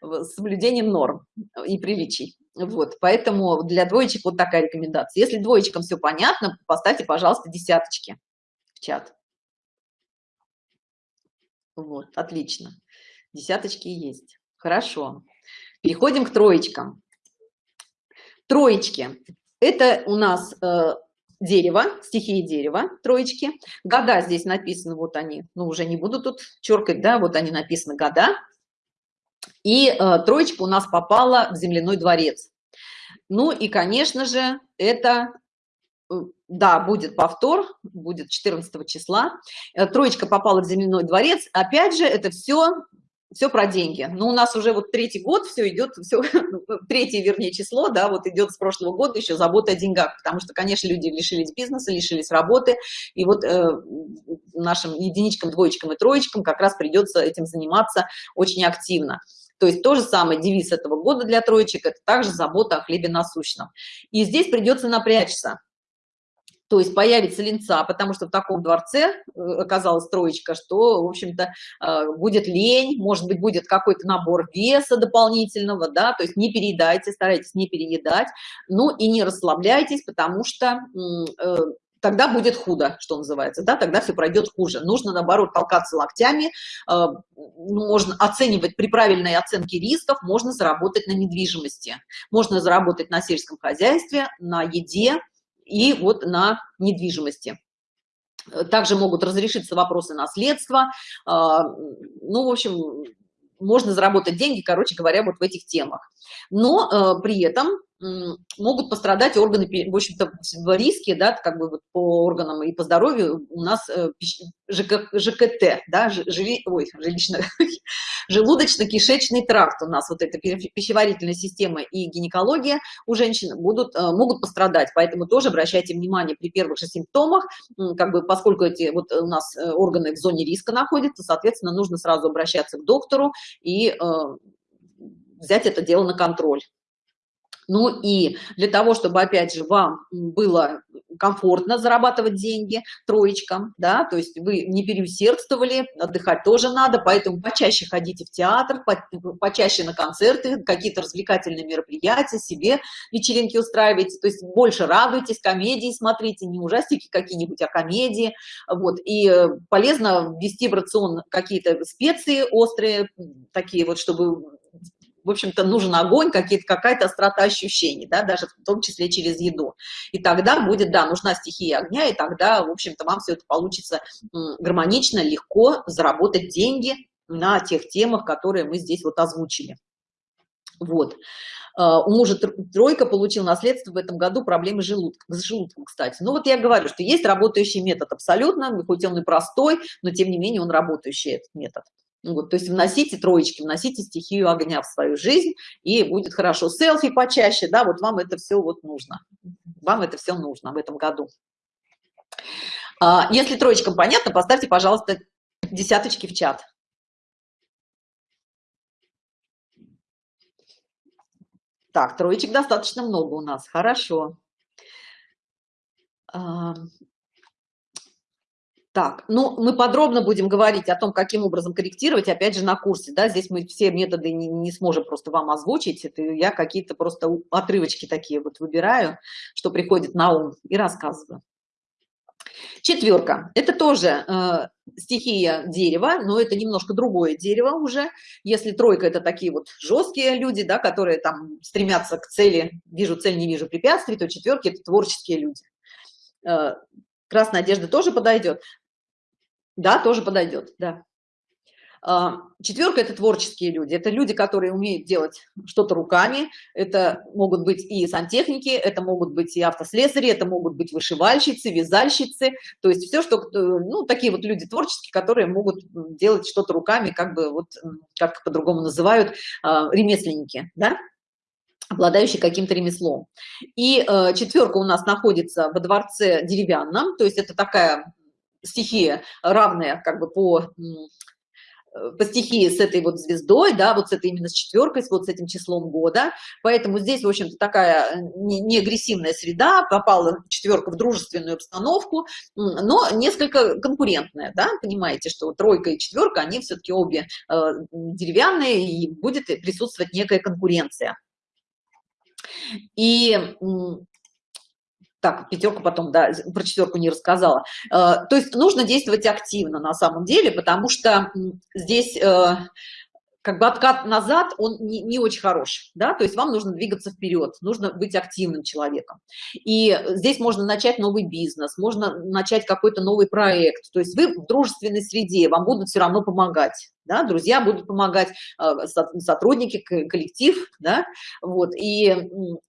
с соблюдением норм и приличий. Вот, поэтому для двоечек вот такая рекомендация. Если двоечкам все понятно, поставьте, пожалуйста, десяточки в чат. Вот, отлично. Десяточки есть. Хорошо. Переходим к троечкам. Троечки. Это у нас э, дерево, стихии дерева, троечки. Года здесь написаны, вот они, ну уже не буду тут черкать, да, вот они написаны года. И э, троечка у нас попала в земляной дворец. Ну и, конечно же, это, э, да, будет повтор, будет 14 числа. Э, троечка попала в земляной дворец. Опять же, это все все про деньги. Но у нас уже вот третий год все идет, все, третье, вернее, число, да, вот идет с прошлого года еще забота о деньгах, потому что, конечно, люди лишились бизнеса, лишились работы, и вот э, нашим единичкам, двоечкам и троечкам как раз придется этим заниматься очень активно. То есть то же самое девиз этого года для троечек – это также забота о хлебе насущном. И здесь придется напрячься то есть появится линца, потому что в таком дворце э, оказалась троечка, что, в общем-то, э, будет лень, может быть, будет какой-то набор веса дополнительного, да, то есть не переедайте, старайтесь не переедать, ну и не расслабляйтесь, потому что э, тогда будет худо, что называется, да, тогда все пройдет хуже. Нужно, наоборот, толкаться локтями, можно оценивать при правильной оценке рисков, можно заработать на недвижимости, можно заработать на сельском хозяйстве, на еде, и вот на недвижимости. Также могут разрешиться вопросы наследства. А, ну, в общем, можно заработать деньги, короче говоря, вот в этих темах. Но э, при этом могут пострадать органы, в общем-то, в риске, да, как бы вот по органам и по здоровью у нас э, ЖК, ЖКТ, да, жили, ой, жилищно, [LAUGHS] желудочно-кишечный тракт у нас, вот эта пищеварительная система и гинекология у женщин будут, э, могут пострадать, поэтому тоже обращайте внимание при первых же симптомах, как бы поскольку эти вот у нас э, органы в зоне риска находятся, соответственно, нужно сразу обращаться к доктору и взять это дело на контроль. Ну и для того, чтобы, опять же, вам было комфортно зарабатывать деньги троечкам, да, то есть вы не переусердствовали, отдыхать тоже надо, поэтому почаще ходите в театр, почаще на концерты, какие-то развлекательные мероприятия, себе вечеринки устраивайте, то есть больше радуйтесь, комедии смотрите, не ужастики какие-нибудь, а комедии, вот, и э, полезно ввести в рацион какие-то специи острые, такие вот, чтобы в общем-то, нужен огонь, какая-то острота ощущений, да, даже в том числе через еду. И тогда будет, да, нужна стихия огня, и тогда, в общем-то, вам все это получится гармонично, легко заработать деньги на тех темах, которые мы здесь вот озвучили. Вот. А, у мужа тройка получил наследство в этом году проблемы желудка, с желудком, кстати. Ну вот я говорю, что есть работающий метод абсолютно, хоть он и простой, но тем не менее он работающий, этот метод. Вот, то есть вносите троечки, вносите стихию огня в свою жизнь, и будет хорошо. Селфи почаще, да, вот вам это все вот нужно. Вам это все нужно в этом году. А, если троечкам понятно, поставьте, пожалуйста, десяточки в чат. Так, троечек достаточно много у нас, хорошо. Так, ну, мы подробно будем говорить о том, каким образом корректировать, опять же, на курсе, да, здесь мы все методы не, не сможем просто вам озвучить, это я какие-то просто отрывочки такие вот выбираю, что приходит на ум и рассказываю. Четверка, это тоже э, стихия дерева, но это немножко другое дерево уже. Если тройка это такие вот жесткие люди, да, которые там стремятся к цели, вижу цель, не вижу препятствий, то четверки это творческие люди. Э, красная одежда тоже подойдет. Да, тоже подойдет, да. А, четверка – это творческие люди, это люди, которые умеют делать что-то руками, это могут быть и сантехники, это могут быть и автослесари, это могут быть вышивальщицы, вязальщицы, то есть все, что, ну, такие вот люди творческие, которые могут делать что-то руками, как бы вот, как по-другому называют, а, ремесленники, да, обладающий каким-то ремеслом. И э, четверка у нас находится во дворце деревянном, то есть это такая стихия равная как бы по э, по стихии с этой вот звездой, да, вот с этой именно с четверкой, вот с этим числом года. Поэтому здесь, в общем-то, такая э, не, не агрессивная среда, попала четверка в дружественную обстановку, но несколько конкурентная, да, понимаете, что тройка и четверка, они все-таки обе э, деревянные, и будет присутствовать некая конкуренция. И так, пятерку потом, да, про четверку не рассказала. Э, то есть нужно действовать активно на самом деле, потому что здесь э, как бы откат назад, он не, не очень хорош, да, то есть вам нужно двигаться вперед, нужно быть активным человеком. И здесь можно начать новый бизнес, можно начать какой-то новый проект, то есть вы в дружественной среде, вам будут все равно помогать, да, друзья будут помогать, а, сотрудники, коллектив, да, вот, и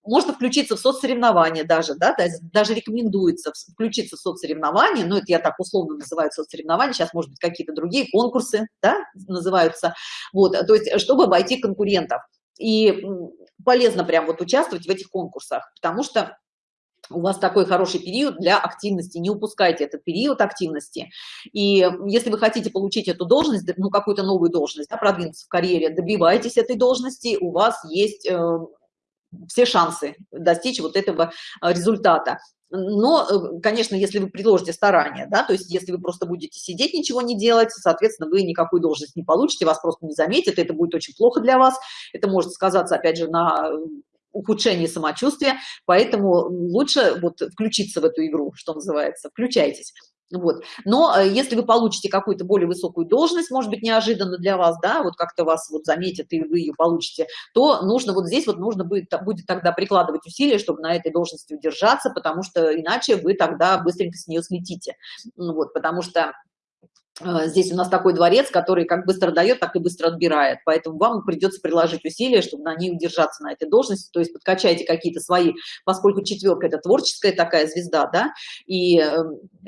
можно включиться в соцсоревнования даже, да, даже рекомендуется включиться в соцсоревнования, ну, это я так условно называю соцсоревнования, сейчас, может быть, какие-то другие конкурсы, да, называются, вот, то есть, чтобы обойти конкурентов, и полезно прям вот участвовать в этих конкурсах, потому что у вас такой хороший период для активности, не упускайте этот период активности. И если вы хотите получить эту должность, ну, какую-то новую должность, да, продвинуться в карьере, добивайтесь этой должности, у вас есть э, все шансы достичь вот этого э, результата. Но, э, конечно, если вы приложите старания, да, то есть если вы просто будете сидеть, ничего не делать, соответственно, вы никакую должность не получите, вас просто не заметят, это будет очень плохо для вас, это может сказаться, опять же, на ухудшение самочувствия, поэтому лучше вот включиться в эту игру, что называется, включайтесь. Вот. Но э, если вы получите какую-то более высокую должность, может быть, неожиданно для вас, да, вот как-то вас вот заметят и вы ее получите, то нужно вот здесь вот нужно будет, будет тогда прикладывать усилия, чтобы на этой должности удержаться, потому что иначе вы тогда быстренько с нее слетите. Вот, потому что здесь у нас такой дворец, который как быстро дает, так и быстро отбирает. Поэтому вам придется приложить усилия, чтобы на ней удержаться на этой должности. То есть подкачайте какие-то свои, поскольку четверка это творческая такая звезда, да, и э,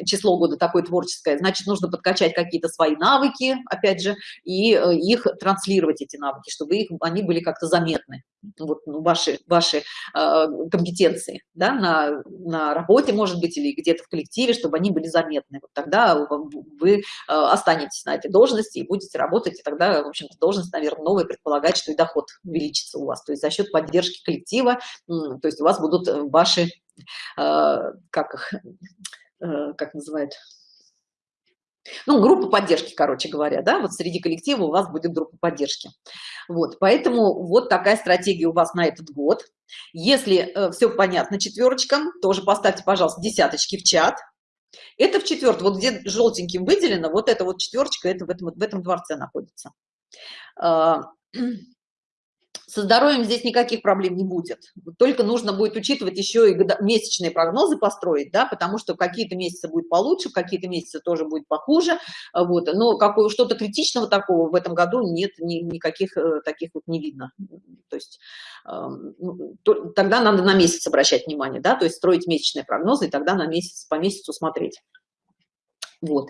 число года такое творческое, значит, нужно подкачать какие-то свои навыки, опять же, и э, их транслировать, эти навыки, чтобы их, они были как-то заметны. Вот ну, ваши, ваши э, компетенции, да, на, на работе, может быть, или где-то в коллективе, чтобы они были заметны. Вот тогда вы останетесь на этой должности и будете работать, и тогда, в общем-то, должность, наверное, новая предполагает, что и доход увеличится у вас, то есть за счет поддержки коллектива, то есть у вас будут э, ваши, э, как их, э, как называют, ну, группа поддержки, короче говоря, да, вот среди коллектива у вас будет группа поддержки. Вот, поэтому вот такая стратегия у вас на этот год. Если э, все понятно четверочкам, тоже поставьте, пожалуйста, десяточки в чат, это в четвертом, вот где желтеньким выделено, вот эта вот четверочка, это в этом, в этом дворце находится. А, со здоровьем здесь никаких проблем не будет. Только нужно будет учитывать еще и месячные прогнозы построить, да, потому что какие-то месяцы будет получше, какие-то месяцы тоже будет похуже. Вот. Но что-то критичного такого в этом году нет, ни, никаких э, таких вот не видно. То есть э, то, тогда надо на месяц обращать внимание, да, то есть строить месячные прогнозы, и тогда на месяц по месяцу смотреть. Вот.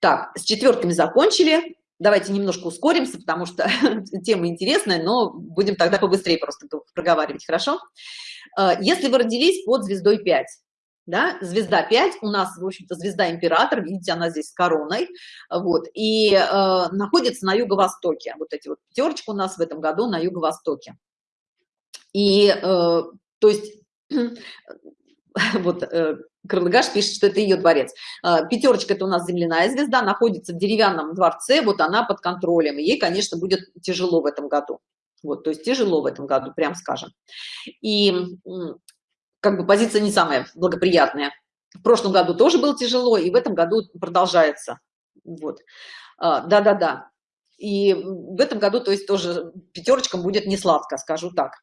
Так, с четверками закончили давайте немножко ускоримся, потому что [LAUGHS] тема интересная, но будем тогда побыстрее просто проговаривать, хорошо? Э, если вы родились под звездой 5, да, звезда 5 у нас, в общем-то, звезда император, видите, она здесь с короной, вот, и э, находится на юго-востоке, вот эти вот пятерочка у нас в этом году на юго-востоке. И, э, то есть, [CLEARS THROAT] вот, э, Крылыгаш пишет, что это ее дворец. Э, пятерочка – это у нас земляная звезда, находится в деревянном дворце, вот она под контролем, ей, конечно, будет тяжело в этом году. Вот, то есть тяжело в этом году, прям скажем. И как бы позиция не самая благоприятная. В прошлом году тоже было тяжело, и в этом году продолжается. Вот. А, да-да-да. И в этом году, то есть тоже пятерочкам будет не сладко, скажу так.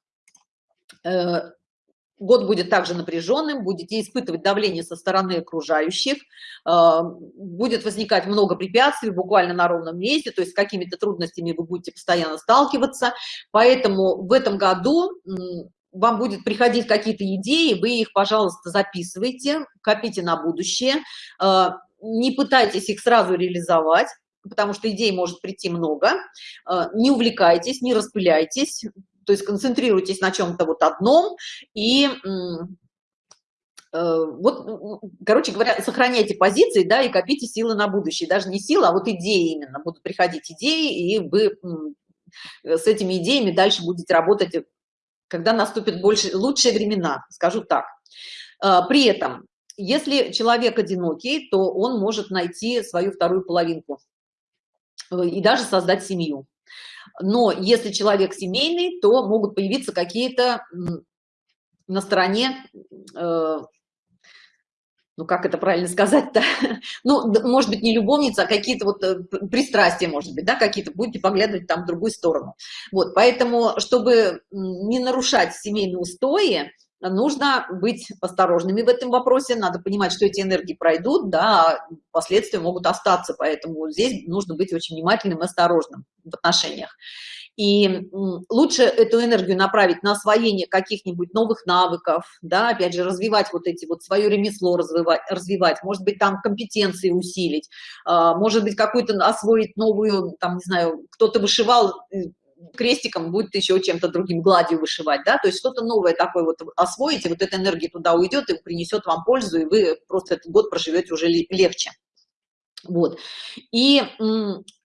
Э, год будет также напряженным, будете испытывать давление со стороны окружающих, а, будет возникать много препятствий буквально на ровном месте, то есть с какими-то трудностями вы будете постоянно сталкиваться. Поэтому в этом году вам будет приходить какие-то идеи, вы их, пожалуйста, записывайте, копите на будущее, а, не пытайтесь их сразу реализовать, потому что идей может прийти много, а, не увлекайтесь, не распыляйтесь, то есть концентрируйтесь на чем-то вот одном и э, вот, короче говоря, сохраняйте позиции, да, и копите силы на будущее. Даже не силы, а вот идеи именно. Будут приходить идеи, и вы с этими идеями дальше будете работать когда наступят больше, лучшие времена, скажу так. А, при этом, если человек одинокий, то он может найти свою вторую половинку э, и даже создать семью. Но если человек семейный, то могут появиться какие-то на стороне э, ну как это правильно сказать-то, [LAUGHS] ну, может быть, не любовница, а какие-то вот э, пристрастия, может быть, да, какие-то, будете поглядывать там в другую сторону. Вот, поэтому, чтобы не нарушать семейные устои, нужно быть осторожными в этом вопросе, надо понимать, что эти энергии пройдут, да, а последствия могут остаться, поэтому здесь нужно быть очень внимательным и осторожным в отношениях. И лучше эту энергию направить на освоение каких-нибудь новых навыков, да, опять же, развивать вот эти вот свое ремесло, развивать, развивать может быть, там компетенции усилить, а, может быть, какую-то освоить новую, там, не знаю, кто-то вышивал э, крестиком, будет еще чем-то другим, гладью вышивать, да, то есть что-то новое такое вот освоите, вот эта энергия туда уйдет и принесет вам пользу, и вы просто этот год проживете уже легче. Вот. И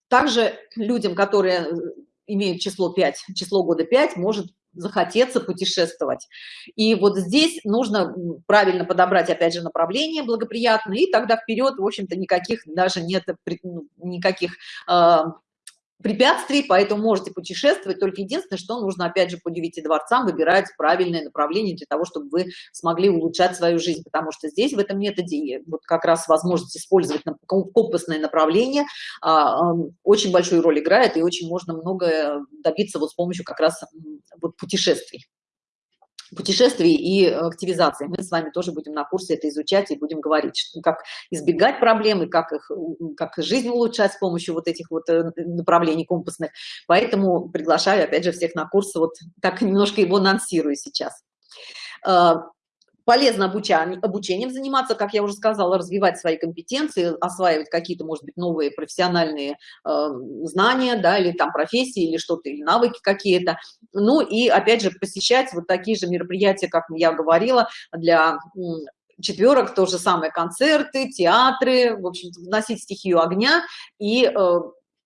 также людям, которые имеют число 5, число года 5, может захотеться путешествовать. И вот здесь нужно правильно подобрать, опять же, направление благоприятное, и тогда вперед, в общем-то, никаких даже нет ну, никаких э, препятствий, поэтому можете путешествовать. Только единственное, что нужно, опять же, по девяти дворцам выбирать правильное направление для того, чтобы вы смогли улучшать свою жизнь, потому что здесь в этом методе вот как раз возможность использовать компасное направление а, очень большую роль играет, и очень можно многое добиться вот с помощью как раз вот путешествий путешествий и активизации. Мы с вами тоже будем на курсе это изучать и будем говорить, что, как избегать проблем и как, их, как жизнь улучшать с помощью вот этих вот э, направлений компасных. Поэтому приглашаю, опять же, всех на курс, вот так немножко его анонсирую сейчас. Полезно обучением, обучением заниматься, как я уже сказала, развивать свои компетенции, осваивать какие-то, может быть, новые профессиональные э, знания, да, или там профессии, или что-то, или навыки какие-то. Ну и, опять же, посещать вот такие же мероприятия, как я говорила, для четверок, то же самое концерты, театры, в общем вносить стихию огня и э,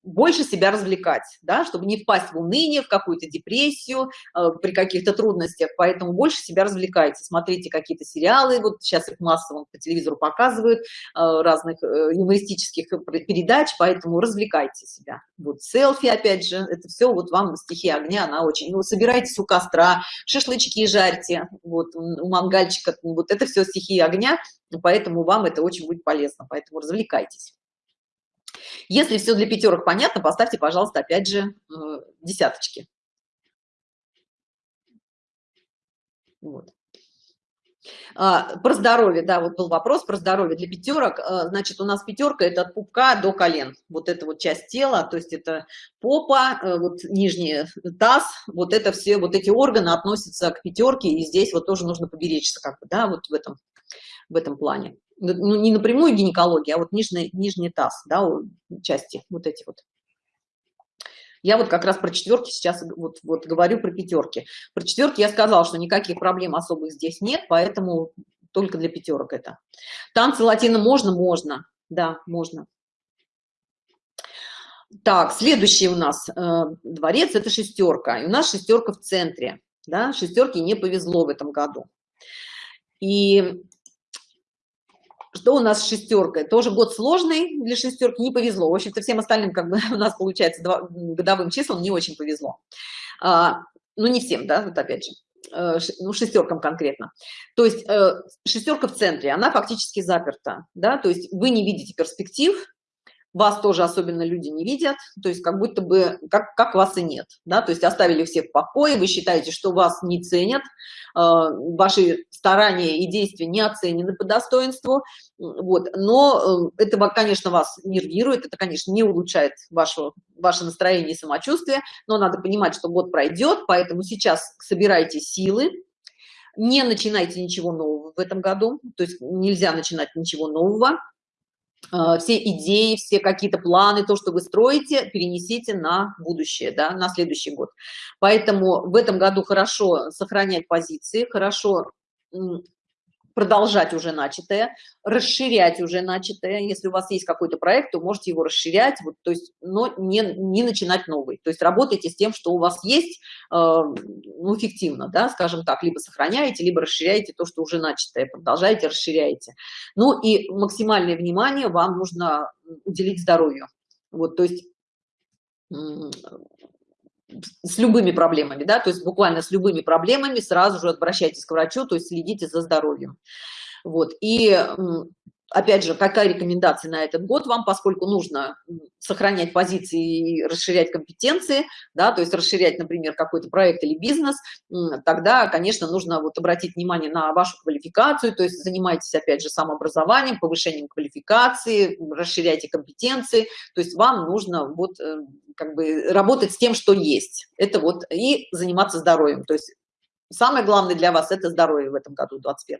больше себя развлекать, да, чтобы не впасть в уныние, в какую-то депрессию э, при каких-то трудностях, поэтому больше себя развлекайте, смотрите какие-то сериалы, вот сейчас их массово по телевизору показывают, э, разных э, юмористических передач, поэтому развлекайте себя. Вот селфи, опять же, это все вот вам стихия огня, она очень, ну, собирайтесь у костра, шашлычки жарьте, вот у мангальчика, вот это все стихия огня, поэтому вам это очень будет полезно, поэтому развлекайтесь. Если все для пятерок понятно, поставьте, пожалуйста, опять же, э, десяточки. Вот. А, про здоровье, да, вот был вопрос про здоровье для пятерок. А, значит, у нас пятерка это от пупка до колен. Вот эта вот часть тела, то есть это попа, э, вот нижний таз, вот это все, вот эти органы относятся к пятерке, и здесь вот тоже нужно поберечься, как бы, да, вот в этом, в этом плане ну, не напрямую гинекология, а вот нижний, нижний таз, да, части вот эти вот. Я вот как раз про четверки сейчас вот, вот говорю про пятерки. Про четверки я сказала, что никаких проблем особых здесь нет, поэтому только для пятерок это. Танцы латина можно? Можно. Да, можно. Так, следующий у нас э, дворец – это шестерка. И у нас шестерка в центре. Да, шестерки не повезло в этом году. И что у нас с шестеркой? Тоже год сложный для шестерки, не повезло. В общем-то, всем остальным, как бы [LAUGHS] у нас получается, два, годовым числам не очень повезло. А, ну, не всем, да, вот опять же э, ну, шестеркам конкретно. То есть э, шестерка в центре, она фактически заперта, да, то есть вы не видите перспектив, вас тоже особенно люди не видят, то есть как будто бы, как, как вас и нет, да, то есть оставили всех в покое, вы считаете, что вас не ценят, э, ваши старания и действия не оценены по достоинству, вот, но э, это, конечно, вас нервирует, это, конечно, не улучшает ваше, ваше настроение и самочувствие, но надо понимать, что год пройдет, поэтому сейчас собирайте силы, не начинайте ничего нового в этом году, то есть нельзя начинать ничего нового, все идеи, все какие-то планы, то, что вы строите, перенесите на будущее, да, на следующий год. Поэтому в этом году хорошо сохранять позиции, хорошо продолжать уже начатое, расширять уже начатое. Если у вас есть какой-то проект, то можете его расширять, вот, то есть, но не, не начинать новый. То есть работайте с тем, что у вас есть, э, ну, эффективно, да, скажем так, либо сохраняете, либо расширяете то, что уже начатое, продолжаете, расширяете. Ну и максимальное внимание вам нужно уделить здоровью. Вот, то есть с любыми проблемами, да, то есть буквально с любыми проблемами сразу же обращайтесь к врачу, то есть следите за здоровьем. Вот, и опять же, какая рекомендация на этот год вам, поскольку нужно сохранять позиции и расширять компетенции, да, то есть расширять, например, какой-то проект или бизнес, тогда, конечно, нужно вот обратить внимание на вашу квалификацию, то есть занимайтесь, опять же, самообразованием, повышением квалификации, расширяйте компетенции, то есть вам нужно вот э, как бы работать с тем, что есть. Это вот и заниматься здоровьем, то есть самое главное для вас – это здоровье в этом году, 21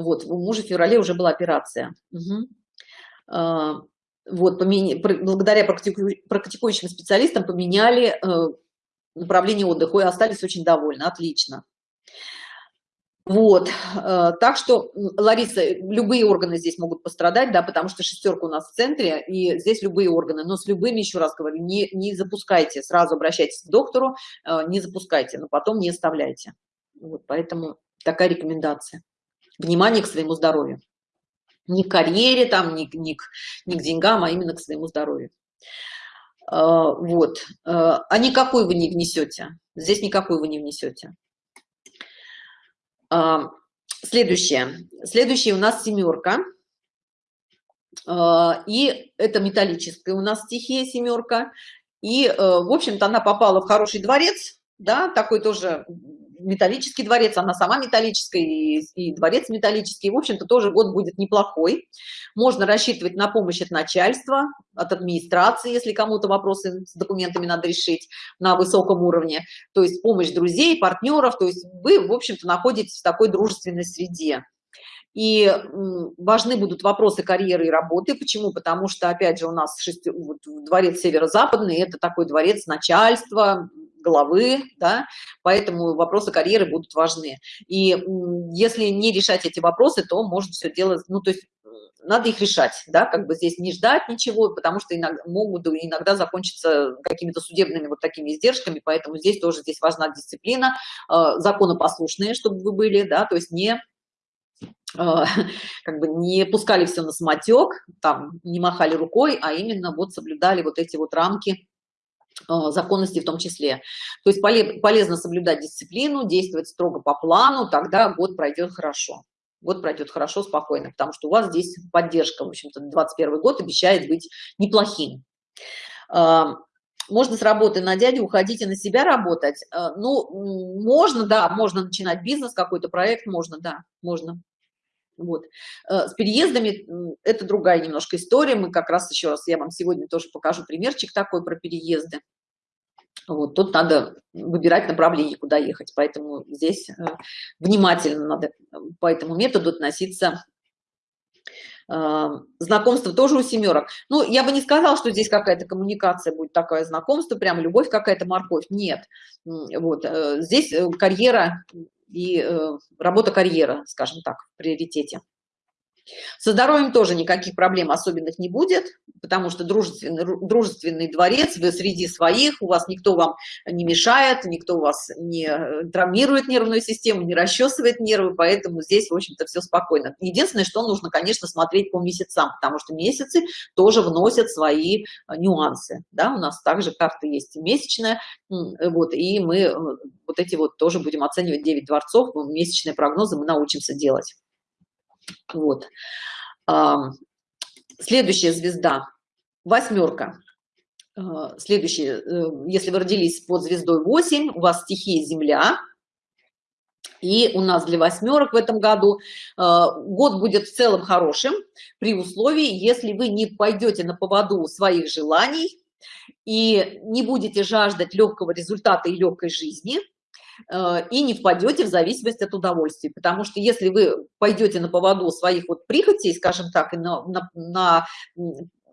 вот, у мужа в феврале уже была операция. Угу. Вот, благодаря практику... практикующим специалистам поменяли э, направление отдыха и остались очень довольны. Отлично. Вот, э, так что, Лариса, любые органы здесь могут пострадать, да, потому что шестерка у нас в центре, и здесь любые органы, но с любыми, еще раз говорю, не, не запускайте, сразу обращайтесь к доктору, э, не запускайте, но потом не оставляйте. Вот, поэтому такая рекомендация внимание к своему здоровью. Не к карьере, там, не, не, к, не к деньгам, а именно к своему здоровью. А, вот. А никакой вы не внесете. Здесь никакой вы не внесете. А, следующее. Следующее у нас семерка. И это металлическая у нас стихия семерка. И, в общем-то, она попала в хороший дворец, да, такой тоже металлический дворец, она сама металлическая, и, и дворец металлический. В общем-то, тоже год будет неплохой. Можно рассчитывать на помощь от начальства, от администрации, если кому-то вопросы с документами надо решить на высоком уровне. То есть помощь друзей, партнеров. То есть вы, в общем-то, находитесь в такой дружественной среде. И важны будут вопросы карьеры и работы. Почему? Потому что, опять же, у нас шести, вот, дворец северо-западный, это такой дворец начальства, головы, да, поэтому вопросы карьеры будут важны. И если не решать эти вопросы, то может все делать, ну, то есть надо их решать, да, как бы здесь не ждать ничего, потому что иногда, могут иногда закончиться какими-то судебными вот такими издержками, поэтому здесь тоже здесь важна дисциплина, э, законопослушные, чтобы вы были, да, то есть не [LAUGHS] как бы не пускали все на самотек, там не махали рукой, а именно вот соблюдали вот эти вот рамки Э, законности в том числе. То есть полезно соблюдать дисциплину, действовать строго по плану, тогда год пройдет хорошо. Год пройдет хорошо, спокойно, потому что у вас здесь поддержка, в общем-то, 21 год обещает быть неплохим. Э, можно с работы на дядю уходить и на себя работать. Э, ну, можно, да, можно начинать бизнес, какой-то проект, можно, да, можно. Вот. С переездами это другая немножко история. Мы как раз еще раз, я вам сегодня тоже покажу примерчик такой про переезды. Вот, тут надо выбирать направление, куда ехать, поэтому здесь э, внимательно надо по этому методу относиться знакомство тоже у семерок ну я бы не сказал что здесь какая-то коммуникация будет такое знакомство прям любовь какая-то морковь нет вот э, здесь э, карьера и э, работа карьера скажем так в приоритете со здоровьем тоже никаких проблем особенных не будет, потому что дружественный, дружественный дворец, вы среди своих, у вас никто вам не мешает, никто вас не э, травмирует нервную систему, не расчесывает нервы, поэтому здесь, в общем-то, все спокойно. Единственное, что нужно, конечно, смотреть по месяцам, потому что месяцы тоже вносят свои э, нюансы. Да? У нас также карта есть месячная, вот, и мы э, вот эти вот тоже будем оценивать 9 дворцов, месячные прогнозы мы научимся делать. Вот. Следующая звезда, восьмерка. А, следующая, э, если вы родились под звездой 8, у вас стихия Земля, и у нас для восьмерок в этом году а, год будет в целом хорошим при условии, если вы не пойдете на поводу своих желаний и не будете жаждать легкого результата и легкой жизни, и не впадете в зависимость от удовольствия. Потому что если вы пойдете на поводу своих вот прихотей, скажем так, и на, на, на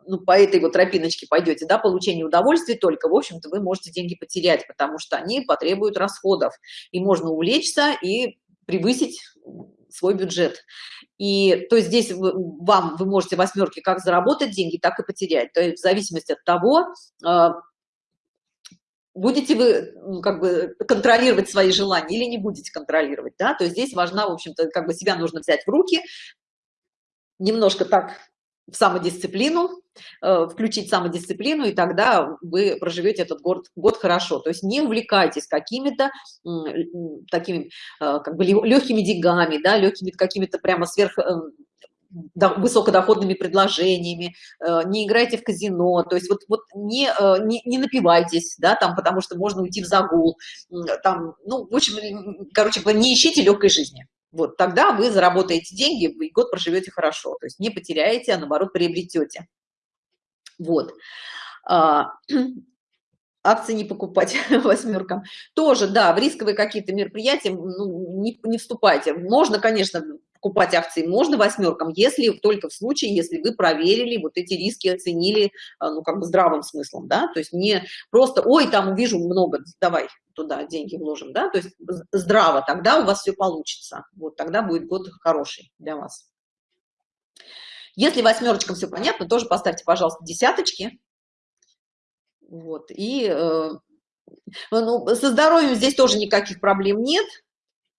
ну, по этой вот тропиночке пойдете, да, получение удовольствия только, в общем-то, вы можете деньги потерять, потому что они потребуют расходов, и можно увлечься и превысить свой бюджет. И то есть здесь вам, вы можете восьмерки как заработать деньги, так и потерять. То есть в зависимости от того, э, будете вы как бы контролировать свои желания или не будете контролировать да? То есть здесь важна в общем-то как бы себя нужно взять в руки немножко так в самодисциплину э, включить самодисциплину и тогда вы проживете этот год год хорошо. То есть не увлекайтесь какими-то такими э, как бы легкими деньгами да легкими какими-то прямо сверх э, высокодоходными предложениями, э, не играйте в казино, то есть вот, вот не, э, не, не напивайтесь, да, там, потому что можно уйти в загул, там, ну, в общем, короче не ищите легкой жизни. Вот тогда вы заработаете деньги и год проживете хорошо, то есть не потеряете, а наоборот приобретете. Вот. А, [CLEARS THROAT] акции не покупать [LAUGHS] восьмеркам тоже да в рисковые какие-то мероприятия ну, не, не вступайте можно конечно покупать акции можно восьмеркам, если только в случае, если вы проверили вот эти риски, оценили, а, ну, как бы здравым смыслом, да, то есть не просто, ой, там увижу много, давай туда деньги вложим, да, то есть здраво, тогда у вас все получится, вот тогда будет год хороший для вас. Если восьмерочкам все понятно, тоже поставьте, пожалуйста, десяточки, вот, и э, ну, со здоровьем здесь тоже никаких проблем нет,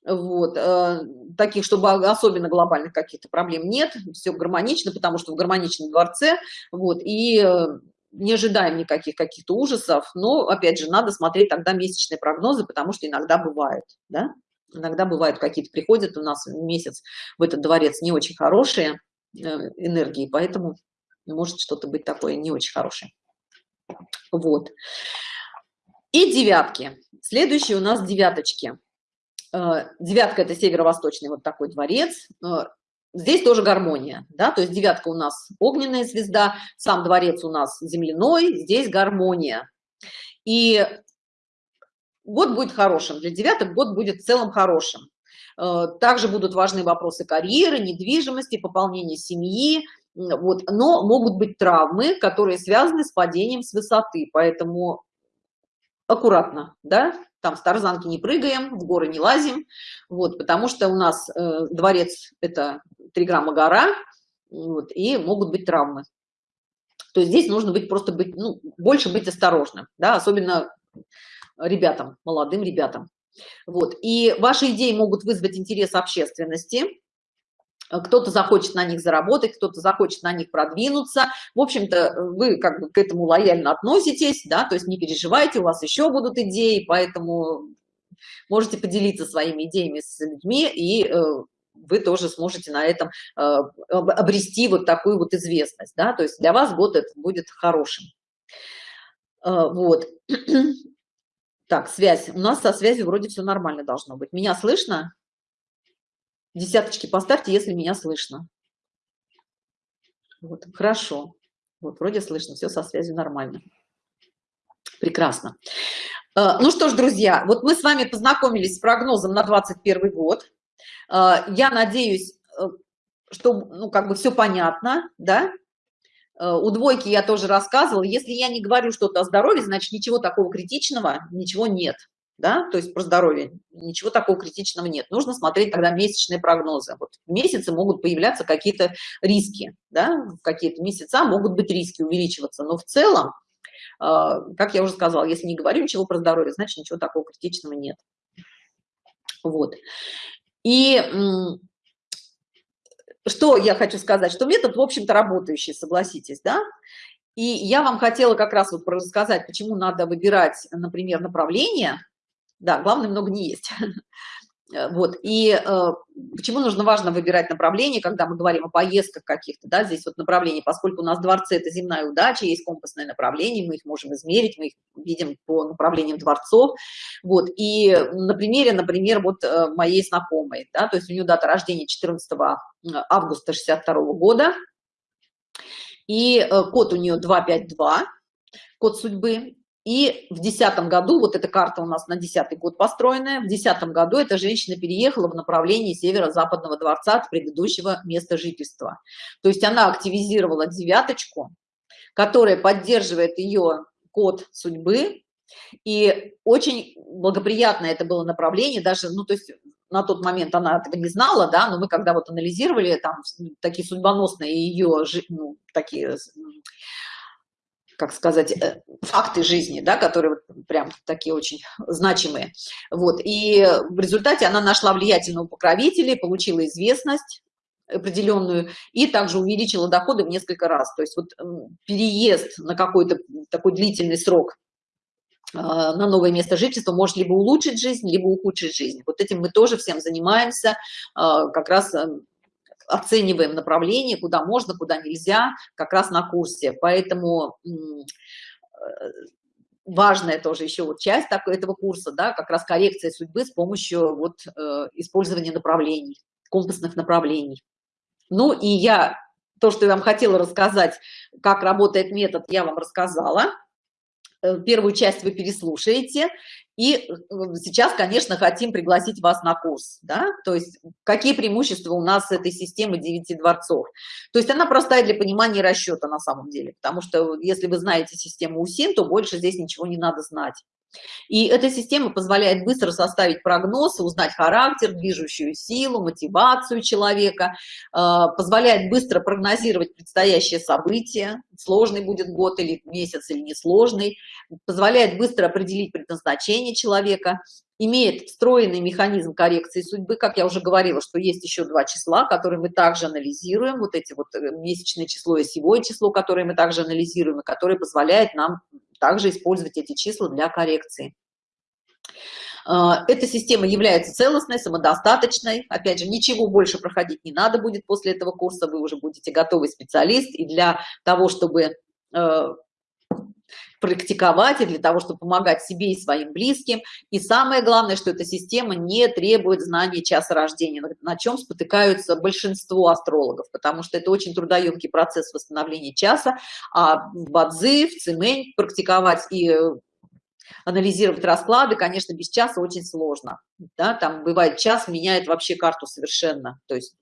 вот э, таких чтобы особенно глобальных каких-то проблем нет все гармонично потому что в гармоничном дворце вот и э, не ожидаем никаких каких-то ужасов но опять же надо смотреть тогда месячные прогнозы потому что иногда бывает да? иногда бывают какие-то приходят у нас месяц в этот дворец не очень хорошие э, энергии поэтому может что-то быть такое не очень хорошее. Вот. И девятки. Следующие у нас девяточки девятка это северо-восточный вот такой дворец. Э, здесь тоже гармония да то есть девятка у нас огненная звезда сам дворец у нас земляной здесь гармония. И год будет хорошим для девяток год будет в целом хорошим. Э, также будут важны вопросы карьеры недвижимости пополнения семьи вот но могут быть травмы которые связаны с падением с высоты поэтому аккуратно да там с тарзанки не прыгаем в горы не лазим. Вот потому что у нас э, дворец это 3 грамма гора вот, и могут быть травмы. То есть здесь нужно быть просто быть ну, больше быть осторожным да особенно ребятам молодым ребятам. Вот и ваши идеи могут вызвать интерес общественности кто-то захочет на них заработать, кто-то захочет на них продвинуться. В общем-то, вы как бы к этому лояльно относитесь, да, то есть не переживайте, у вас еще будут идеи, поэтому можете поделиться своими идеями с людьми, и э, вы тоже сможете на этом э, обрести вот такую вот известность, да, то есть для вас год это будет хорошим. Э, вот. [CLEARS THROAT] Так, связь. У нас со связью вроде все нормально должно быть. Меня слышно? Десяточки поставьте если меня слышно. Вот хорошо. Вот вроде слышно все со связью нормально. Прекрасно. Э, ну что ж друзья вот мы с вами познакомились с прогнозом на 21 год. Э, я надеюсь э, что, ну, как бы все понятно, да, у двойки я тоже рассказывала, если я не говорю что-то о здоровье, значит, ничего такого критичного, ничего нет, да, то есть про здоровье, ничего такого критичного нет. Нужно смотреть тогда месячные прогнозы. Вот в месяце могут появляться какие-то риски, да, в какие-то месяца могут быть риски увеличиваться, но в целом, э, как я уже сказала, если не говорю ничего про здоровье, значит, ничего такого критичного нет. Вот. И что я хочу сказать, что метод, в общем-то, работающий, согласитесь, да? И я вам хотела как раз вот рассказать, почему надо выбирать, например, направление. Да, главное, много не есть. Э, вот, и э, почему нужно важно выбирать направление, когда мы говорим о поездках каких-то, да, здесь вот направление, поскольку у нас дворцы – это земная удача, есть компасное направление, мы их можем измерить, мы их видим по направлениям дворцов, вот, и на примере, например, вот э, моей знакомой, да, то есть у нее дата рождения 14 августа 62 года, и код у нее 252, код судьбы, и в десятом году, вот эта карта у нас на десятый год построенная, в десятом году эта женщина переехала в направлении северо-западного дворца от предыдущего места жительства. То есть она активизировала девяточку, которая поддерживает ее код судьбы, и очень благоприятное это было направление, даже, ну, то есть на тот момент она этого не знала, да, но мы когда вот анализировали там такие судьбоносные ее, ну, такие как сказать, э, факты жизни, да, которые вот прям такие очень значимые. Вот. И в результате она нашла влиятельного покровителя, получила известность определенную и также увеличила доходы в несколько раз. То есть вот переезд на какой-то такой длительный срок а, на новое место жительства может либо улучшить жизнь, либо ухудшить жизнь. Вот этим мы тоже всем занимаемся, а, как раз оцениваем направление, куда можно, куда нельзя, как раз на курсе. Поэтому э, важная тоже еще вот часть такой, этого курса, да, как раз коррекция судьбы с помощью вот э, использования направлений, компасных направлений. Ну и я, то, что я вам хотела рассказать, как работает метод, я вам рассказала. Э, первую часть вы переслушаете, и э, сейчас, конечно, хотим пригласить вас на курс, да, то есть какие преимущества у нас этой системы 9 дворцов. То есть она простая для понимания расчета на самом деле, потому что если вы знаете систему УСИН, то больше здесь ничего не надо знать. И эта система позволяет быстро составить прогноз, узнать характер, движущую силу, мотивацию человека, э, позволяет быстро прогнозировать предстоящее событие, сложный будет год или месяц или несложный, позволяет быстро определить предназначение человека, имеет встроенный механизм коррекции судьбы, как я уже говорила, что есть еще два числа, которые мы также анализируем, вот эти вот э, месячное число и осевое число, которые мы также анализируем, и которые позволяют нам также использовать эти числа для коррекции. А, эта система является целостной, самодостаточной. Опять же, ничего больше проходить не надо будет после этого курса. Вы уже будете готовый специалист. И для того, чтобы э, практиковать и для того, чтобы помогать себе и своим близким. И самое главное, что эта система не требует знания часа рождения, на чем спотыкаются большинство астрологов, потому что это очень трудоемкий процесс восстановления часа, а в Бадзи, в Цимень практиковать и э, анализировать расклады, конечно, без часа очень сложно. Да? Там бывает час меняет вообще карту совершенно. То есть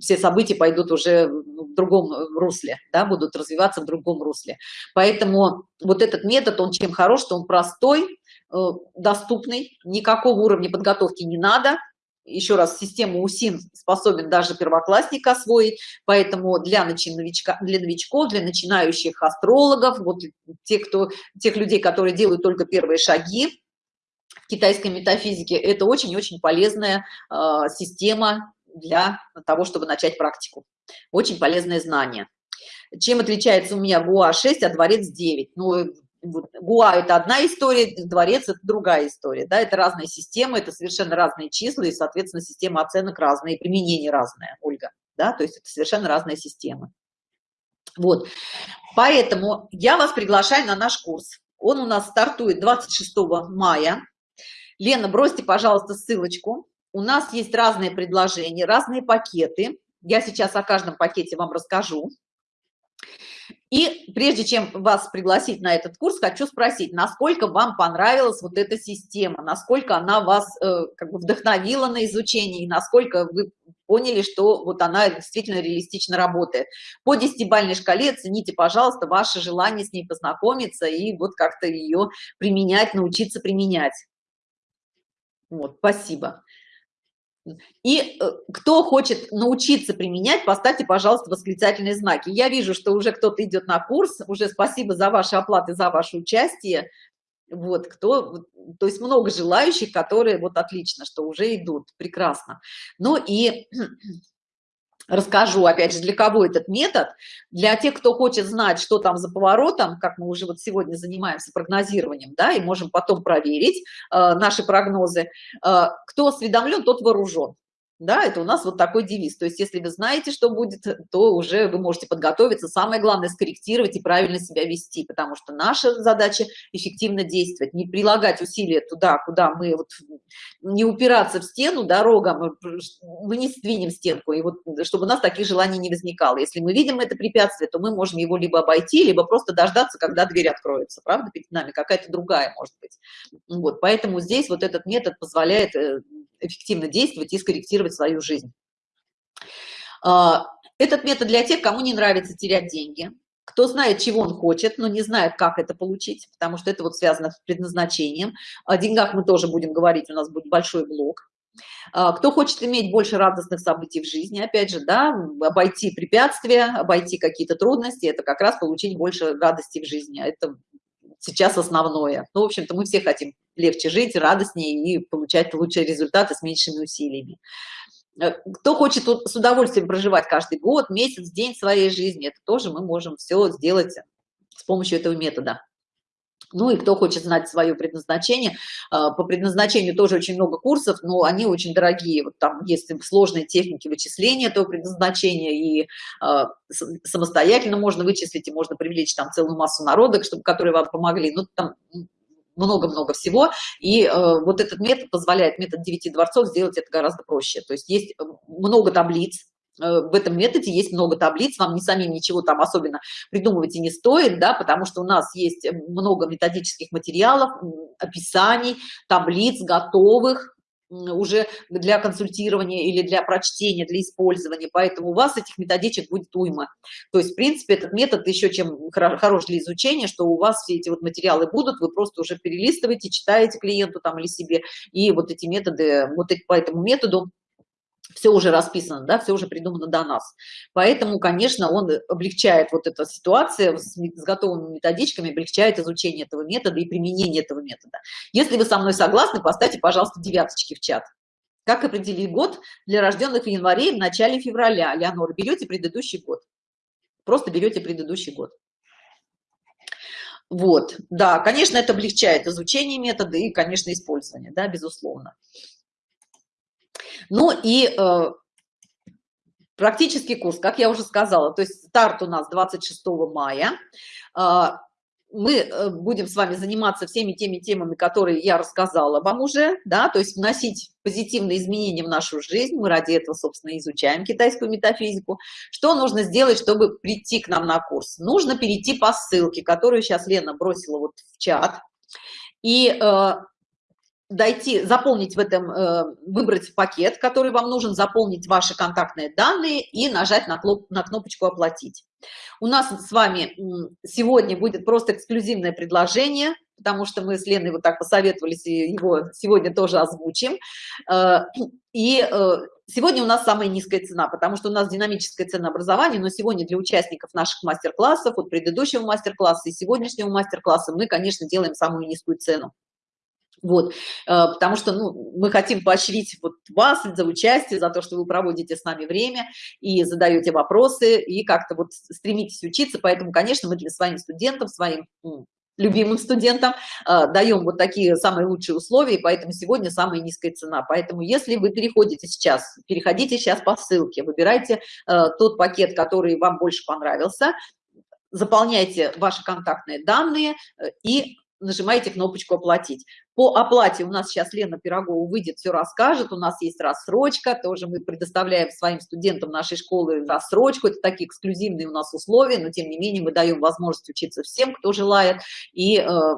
все события пойдут уже в другом русле, да, будут развиваться в другом русле. Поэтому вот этот метод, он чем хорош, что он простой, э, доступный, никакого уровня подготовки не надо. Еще раз, систему УСИН способен даже первоклассник освоить, поэтому для, новичка, для новичков, для начинающих астрологов, вот те, кто, тех людей, которые делают только первые шаги, в китайской метафизике это очень-очень полезная э, система для того, чтобы начать практику. Очень полезное знание. Чем отличается у меня ГУА 6, а дворец 9? Ну, ГУА – это одна история, дворец – это другая история. Да? Это разные системы, это совершенно разные числа, и, соответственно, система оценок разная, и применение разное, Ольга. Да? То есть это совершенно разные системы. Вот. Поэтому я вас приглашаю на наш курс. Он у нас стартует 26 мая. Лена, бросьте, пожалуйста, ссылочку у нас есть разные предложения, разные пакеты. Я сейчас о каждом пакете вам расскажу. И прежде чем вас пригласить на этот курс, хочу спросить, насколько вам понравилась вот эта система, насколько она вас э, как бы вдохновила на изучение, и насколько вы поняли, что вот она действительно реалистично работает. По десятибальной шкале оцените, пожалуйста, ваше желание с ней познакомиться и вот как-то ее применять, научиться применять. Вот, спасибо. И э, кто хочет научиться применять, поставьте, пожалуйста, восклицательные знаки. Я вижу, что уже кто-то идет на курс, уже спасибо за ваши оплаты, за ваше участие. Вот, кто, то есть много желающих, которые, вот отлично, что уже идут, прекрасно. Ну и расскажу, опять же, для кого этот метод. Для тех, кто хочет знать, что там за поворотом, как мы уже вот сегодня занимаемся прогнозированием, да, и можем потом проверить э, наши прогнозы. Э, кто осведомлен, тот вооружен да это у нас вот такой девиз. То есть если вы знаете что будет то уже вы можете подготовиться. Самое главное скорректировать и правильно себя вести потому что наша задача эффективно действовать не прилагать усилия туда куда мы вот не упираться в стену дорогам мы не сдвинем стенку и вот чтобы у нас таких желаний не возникало. Если мы видим это препятствие то мы можем его либо обойти либо просто дождаться когда дверь откроется. Правда перед нами какая-то другая может быть. Вот поэтому здесь вот этот метод позволяет э, эффективно действовать и скорректировать свою жизнь. А, этот метод для тех, кому не нравится терять деньги, кто знает, чего он хочет, но не знает, как это получить, потому что это вот связано с предназначением. О деньгах мы тоже будем говорить, у нас будет большой блок. А, кто хочет иметь больше радостных событий в жизни, опять же, да, обойти препятствия, обойти какие-то трудности, это как раз получить больше радости в жизни. Это сейчас основное. Ну, в общем-то, мы все хотим легче жить, радостнее и получать лучшие результаты с меньшими усилиями. Э, кто хочет с удовольствием проживать каждый год, месяц, день своей жизни, это тоже мы можем все сделать с помощью этого метода. Ну и кто хочет знать свое предназначение, а, по предназначению тоже очень много курсов, но они очень дорогие. Вот там есть сложные техники вычисления этого предназначения, и а, самостоятельно можно вычислить, и можно привлечь там целую массу народок, чтобы, которые вам помогли. Ну, там много-много всего, и э, вот этот метод позволяет, метод девяти дворцов, сделать это гораздо проще. То есть есть много таблиц, Э, в этом методе есть много таблиц, вам не самим ничего там особенно придумывать и не стоит, да, потому что у нас есть много методических материалов, описаний, таблиц готовых, уже для консультирования или для прочтения, для использования, поэтому у вас этих методичек будет уйма. То есть, в принципе, этот метод еще чем хорош для изучения, что у вас все эти вот материалы будут, вы просто уже перелистываете, читаете клиенту там или себе, и вот эти методы, вот по этому методу все уже расписано, да, все уже придумано до нас. Поэтому, конечно, он облегчает вот эта ситуация с, с готовыми методичками, облегчает изучение этого метода и применение этого метода. Если вы со мной согласны, поставьте, пожалуйста, девяточки в чат. Как определить год для рожденных в январе в начале февраля? Леонор, берете предыдущий год. Просто берете предыдущий год. Вот, да, конечно, это облегчает изучение метода и, конечно, использование, да, безусловно. Ну и э, практический курс, как я уже сказала, то есть старт у нас 26 мая. Э, мы э, будем с вами заниматься всеми теми темами, которые я рассказала вам уже, да, то есть вносить позитивные изменения в нашу жизнь. Мы ради этого, собственно, изучаем китайскую метафизику. Что нужно сделать, чтобы прийти к нам на курс? Нужно перейти по ссылке, которую сейчас Лена бросила вот в чат. И э, дойти, заполнить в этом, э, выбрать пакет, который вам нужен, заполнить ваши контактные данные и нажать на, кнопочку «Оплатить». У нас с вами сегодня будет просто эксклюзивное предложение, потому что мы с Леной вот так посоветовались, и его сегодня тоже озвучим. Э, и э, сегодня у нас самая низкая цена, потому что у нас динамическое ценообразование, но сегодня для участников наших мастер-классов, от предыдущего мастер-класса и сегодняшнего мастер-класса мы, конечно, делаем самую низкую цену. Вот, э, потому что ну, мы хотим поощрить вот вас за участие, за то, что вы проводите с нами время и задаете вопросы, и как-то вот стремитесь учиться. Поэтому, конечно, мы для своим студентам, своим любимым студентам э, даем вот такие самые лучшие условия, поэтому сегодня самая низкая цена. Поэтому если вы переходите сейчас, переходите сейчас по ссылке, выбирайте э, тот пакет, который вам больше понравился, заполняйте ваши контактные данные и нажимаете кнопочку оплатить по оплате у нас сейчас лена пирогова выйдет все расскажет у нас есть рассрочка тоже мы предоставляем своим студентам нашей школы рассрочку это такие эксклюзивные у нас условия но тем не менее мы даем возможность учиться всем кто желает и э,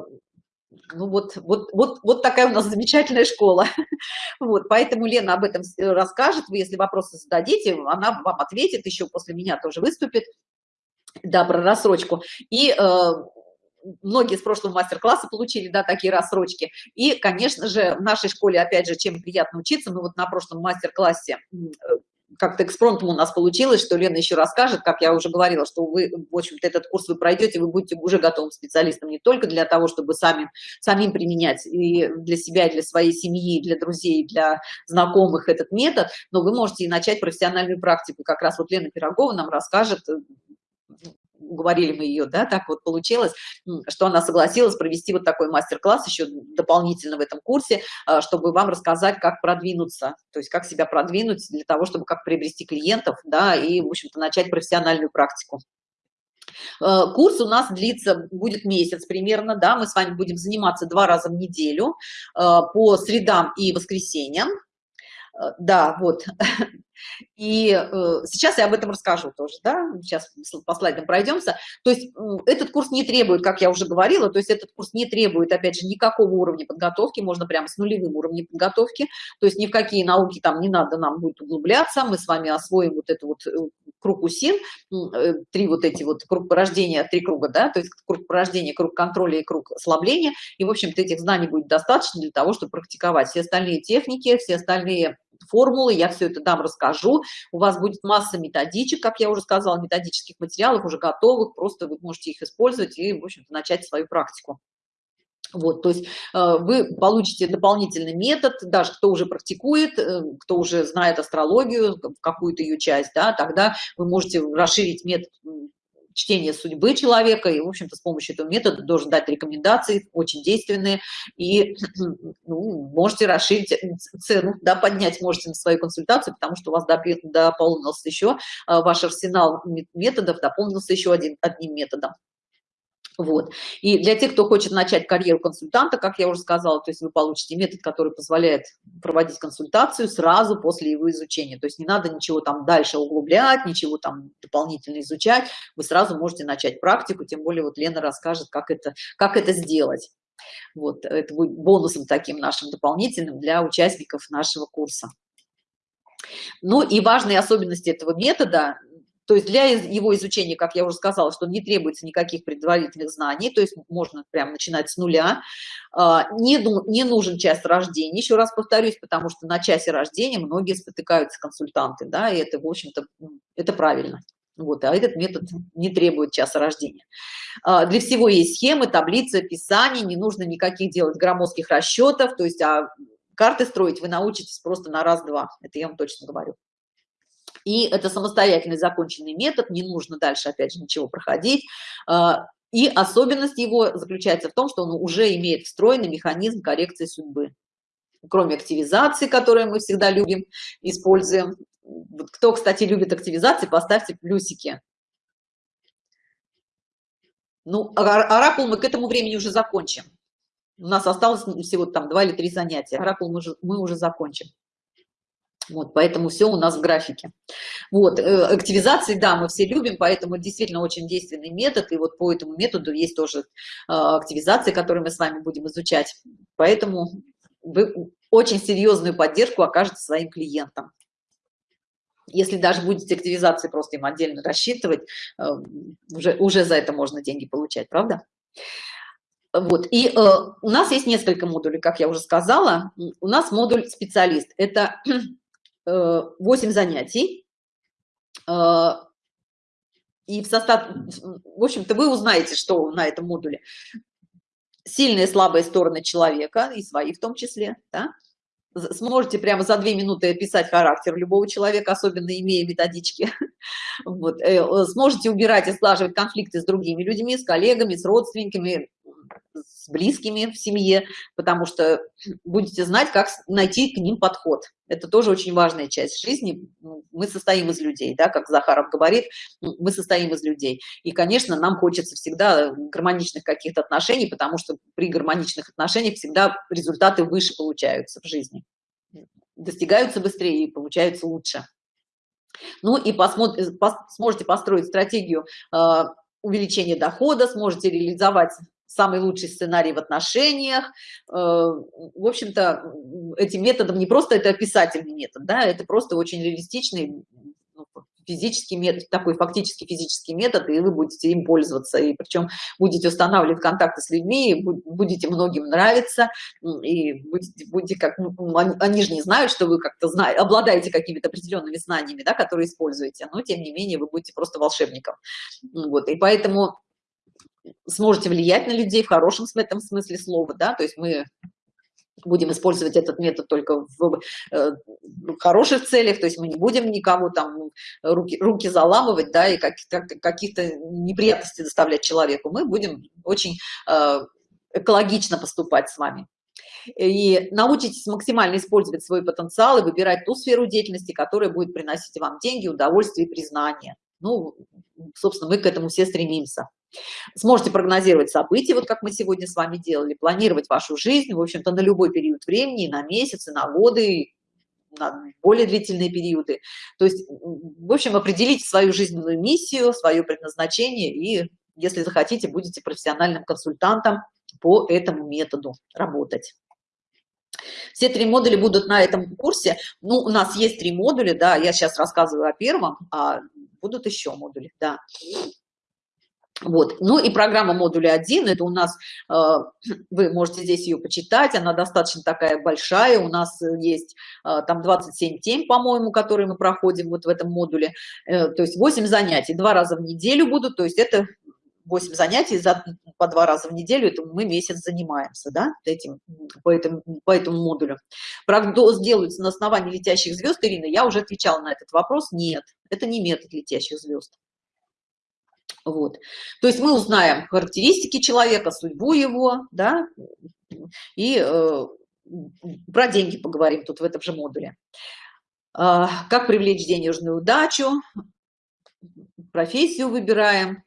ну вот, вот, вот, вот такая у нас замечательная школа. [LAUGHS] Вот, поэтому Лена об этом расскажет. Вы, если вопросы зададите, она вам ответит, еще после меня тоже выступит. Да, про рассрочку. И э, многие с прошлого мастер-класса получили, да, такие рассрочки. И, конечно же, в нашей школе, опять же, чем приятно учиться, мы вот на прошлом мастер-классе как-то экспромтом у нас получилось, что Лена еще расскажет, как я уже говорила, что вы, в общем-то, этот курс вы пройдете, вы будете уже готовым специалистом не только для того, чтобы сами, самим применять и для себя, и для своей семьи, и для друзей, и для знакомых этот метод, но вы можете и начать профессиональную практику. Как раз вот Лена Пирогова нам расскажет, уговорили мы ее, да, так вот получилось, что она согласилась провести вот такой мастер-класс еще дополнительно в этом курсе, а, чтобы вам рассказать, как продвинуться, то есть как себя продвинуть для того, чтобы как приобрести клиентов, да, и, в общем-то, начать профессиональную практику. Э, курс у нас длится, будет месяц примерно, да, мы с вами будем заниматься два раза в неделю э, по средам и воскресеньям. Э, да, вот, [LAUGHS] И э, сейчас я об этом расскажу тоже, да, сейчас по слайдам пройдемся. То есть э, этот курс не требует, как я уже говорила, то есть этот курс не требует, опять же, никакого уровня подготовки, можно прямо с нулевым уровнем подготовки, то есть ни в какие науки там не надо нам будет углубляться, мы с вами освоим вот это вот э, круг УСИН, э, три вот эти вот круг порождения, три круга, да, то есть круг порождения, круг контроля и круг ослабления, и, в общем-то, этих знаний будет достаточно для того, чтобы практиковать все остальные техники, все остальные формулы, я все это дам, расскажу. У вас будет масса методичек, как я уже сказала, методических материалов уже готовых, просто вы можете их использовать и, в общем-то, начать свою практику. Вот, то есть э, вы получите дополнительный метод, даже кто уже практикует, э, кто уже знает астрологию, какую-то ее часть, да, тогда вы можете расширить метод чтение судьбы человека, и, в общем-то, с помощью этого метода должен дать рекомендации, очень действенные, и [CLEARS THROAT] ну, можете расширить цену, да, поднять можете на свою консультацию, потому что у вас дополнился еще, а, ваш арсенал методов дополнился еще один, одним методом. Вот. И для тех, кто хочет начать карьеру консультанта, как я уже сказала, то есть вы получите метод, который позволяет проводить консультацию сразу после его изучения. То есть не надо ничего там дальше углублять, ничего там дополнительно изучать. Вы сразу можете начать практику, тем более вот Лена расскажет, как это, как это сделать. Вот, это будет бонусом таким нашим дополнительным для участников нашего курса. Ну и важные особенности этого метода то есть для его изучения, как я уже сказала, что не требуется никаких предварительных знаний, то есть можно прям начинать с нуля. А, не, не нужен час рождения, еще раз повторюсь, потому что на часе рождения многие спотыкаются консультанты, да, и это, в общем-то, это правильно. Вот, а этот метод не требует часа рождения. А, для всего есть схемы, таблицы, описания, не нужно никаких делать громоздких расчетов, то есть а карты строить вы научитесь просто на раз-два, это я вам точно говорю. И это самостоятельный законченный метод, не нужно дальше, опять же, ничего проходить. А, и особенность его заключается в том, что он уже имеет встроенный механизм коррекции судьбы. Кроме активизации, которую мы всегда любим, используем. Кто, кстати, любит активизации, поставьте плюсики. Ну, оракул мы к этому времени уже закончим. У нас осталось всего там два или три занятия. Оракул мы, же, мы уже закончим. Вот, поэтому все у нас в графике. Вот, э, активизации, да, мы все любим, поэтому действительно очень действенный метод, и вот по этому методу есть тоже э, активизации, которые мы с вами будем изучать. Поэтому вы очень серьезную поддержку окажете своим клиентам. Если даже будете активизации просто им отдельно рассчитывать, э, уже, уже за это можно деньги получать, правда? Вот, и э, у нас есть несколько модулей, как я уже сказала. У нас модуль специалист. Это 8 э, занятий. Э, и в состав, в общем-то, вы узнаете, что на этом модуле. Сильные и слабые стороны человека, и свои в том числе, да? Сможете прямо за две минуты описать характер любого человека, особенно имея методички. [LAUGHS] Вот. Э, сможете убирать и сглаживать конфликты с другими людьми, с коллегами, с родственниками, с близкими в семье, потому что будете знать, как найти к ним подход. Это тоже очень важная часть жизни. Мы состоим из людей, да, как Захаров говорит, мы состоим из людей. И, конечно, нам хочется всегда гармоничных каких-то отношений, потому что при гармоничных отношениях всегда результаты выше получаются в жизни. Достигаются быстрее и получаются лучше. Ну и посмотрите, сможете построить стратегию а, увеличения дохода, сможете реализовать самый лучший сценарий в отношениях. Э, в общем-то, этим методом не просто это описательный метод, да, это просто очень реалистичный ну, физический метод, такой фактически физический метод, и вы будете им пользоваться, и причем будете устанавливать контакты с людьми, будете многим нравиться, и будете, будете как, ну, они же не знают, что вы как-то знаете, обладаете какими-то определенными знаниями, да, которые используете, но тем не менее вы будете просто волшебником. Вот, и поэтому сможете влиять на людей в хорошем в этом смысле слова, да, то есть мы будем использовать этот метод только в э, хороших целях, то есть мы не будем никого там руки, руки заламывать, да, и каких-то неприятностей доставлять человеку, мы будем очень э, экологично поступать с вами. И научитесь максимально использовать свой потенциал и выбирать ту сферу деятельности, которая будет приносить вам деньги, удовольствие и признание. Ну, собственно, мы к этому все стремимся. Сможете прогнозировать события, вот как мы сегодня с вами делали, планировать вашу жизнь, в общем-то, на любой период времени, на месяцы, на годы, на более длительные периоды. То есть, в общем, определите свою жизненную миссию, свое предназначение и, если захотите, будете профессиональным консультантом по этому методу работать. Все три модуля будут на этом курсе. Ну, у нас есть три модуля, да, я сейчас рассказываю о первом, а будут еще модули, да. Вот. Ну и программа модуля 1, это у нас, э, [CLEARS THROAT] вы можете здесь ее почитать, она достаточно такая большая, у нас есть э, там 27 тем, по-моему, которые мы проходим вот в этом модуле, э, то есть 8 занятий, два раза в неделю будут, то есть это 8 занятий за, по два раза в неделю, это мы месяц занимаемся, да, этим, по, этому, по этому модулю. Прогноз делается на основании летящих звезд, Ирина, я уже отвечала на этот вопрос, нет, это не метод летящих звезд. Вот. То есть мы узнаем характеристики человека, судьбу его, да, и э, про деньги поговорим тут в этом же модуле. Э, как привлечь денежную удачу, профессию выбираем,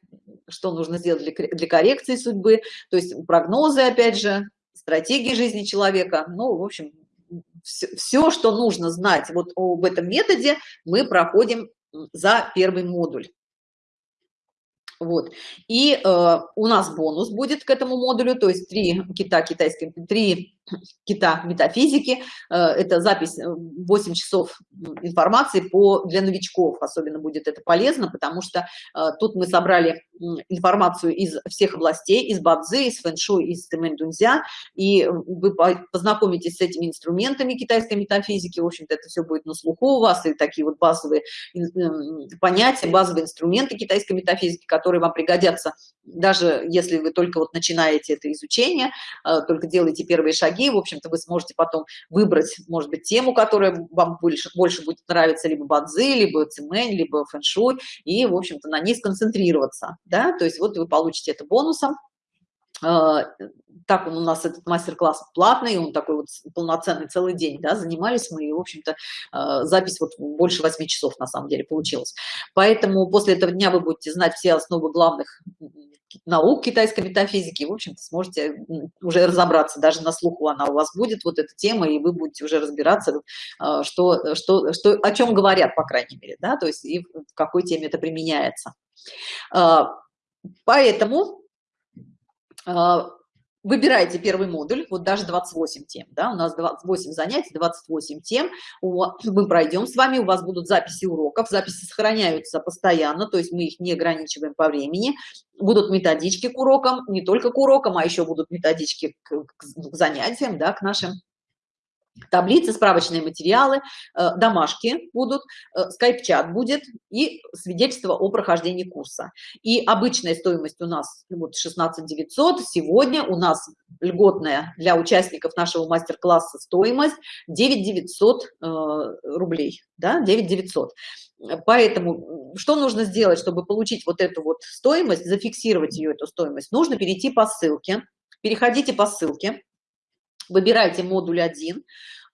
что нужно сделать для, для коррекции судьбы, то есть прогнозы, опять же, стратегии жизни человека, ну, в общем, все, все, что нужно знать вот об этом методе, мы проходим за первый модуль. Вот. И э, у нас бонус будет к этому модулю, то есть три кита китайские, три кита метафизики. Э, это запись 8 э, часов информации по, для новичков. Особенно будет это полезно, потому что э, тут мы собрали информацию из всех областей, из бадзы, из фэншуй, из тэмэнь-дунзя, и вы познакомитесь с этими инструментами китайской метафизики. В общем-то, это все будет на слуху у вас, и такие вот базовые понятия, базовые инструменты китайской метафизики, которые вам пригодятся, даже если вы только вот начинаете это изучение, только делаете первые шаги, в общем-то, вы сможете потом выбрать, может быть, тему, которая вам больше, больше будет нравиться, либо бадзи, либо цимэнь, либо фэншуй, и, в общем-то, на ней сконцентрироваться, да, то есть вот вы получите это бонусом, так он у нас этот мастер-класс платный, он такой вот полноценный целый день, да, занимались мы, и, в общем-то, а, запись вот больше 8 часов, на самом деле, получилась. Поэтому после этого дня вы будете знать все основы главных наук китайской метафизики, в общем-то, сможете уже разобраться, даже на слуху она у вас будет, вот эта тема, и вы будете уже разбираться, а, что, что, что, о чем говорят, по крайней мере, да, то есть и в какой теме это применяется. А, поэтому а, выбирайте первый модуль, вот даже 28 тем, да, у нас 28 занятий, 28 тем, мы пройдем с вами, у вас будут записи уроков, записи сохраняются постоянно, то есть мы их не ограничиваем по времени, будут методички к урокам, не только к урокам, а еще будут методички к, к занятиям, да, к нашим таблицы, справочные материалы, э, домашки будут, э, скайп-чат будет и свидетельство о прохождении курса. И обычная стоимость у нас вот 16 900, сегодня у нас льготная для участников нашего мастер-класса стоимость 9 900 э, рублей, да, 9 900. Поэтому что нужно сделать, чтобы получить вот эту вот стоимость, зафиксировать ее, эту стоимость? Нужно перейти по ссылке, переходите по ссылке, выбирайте модуль 1,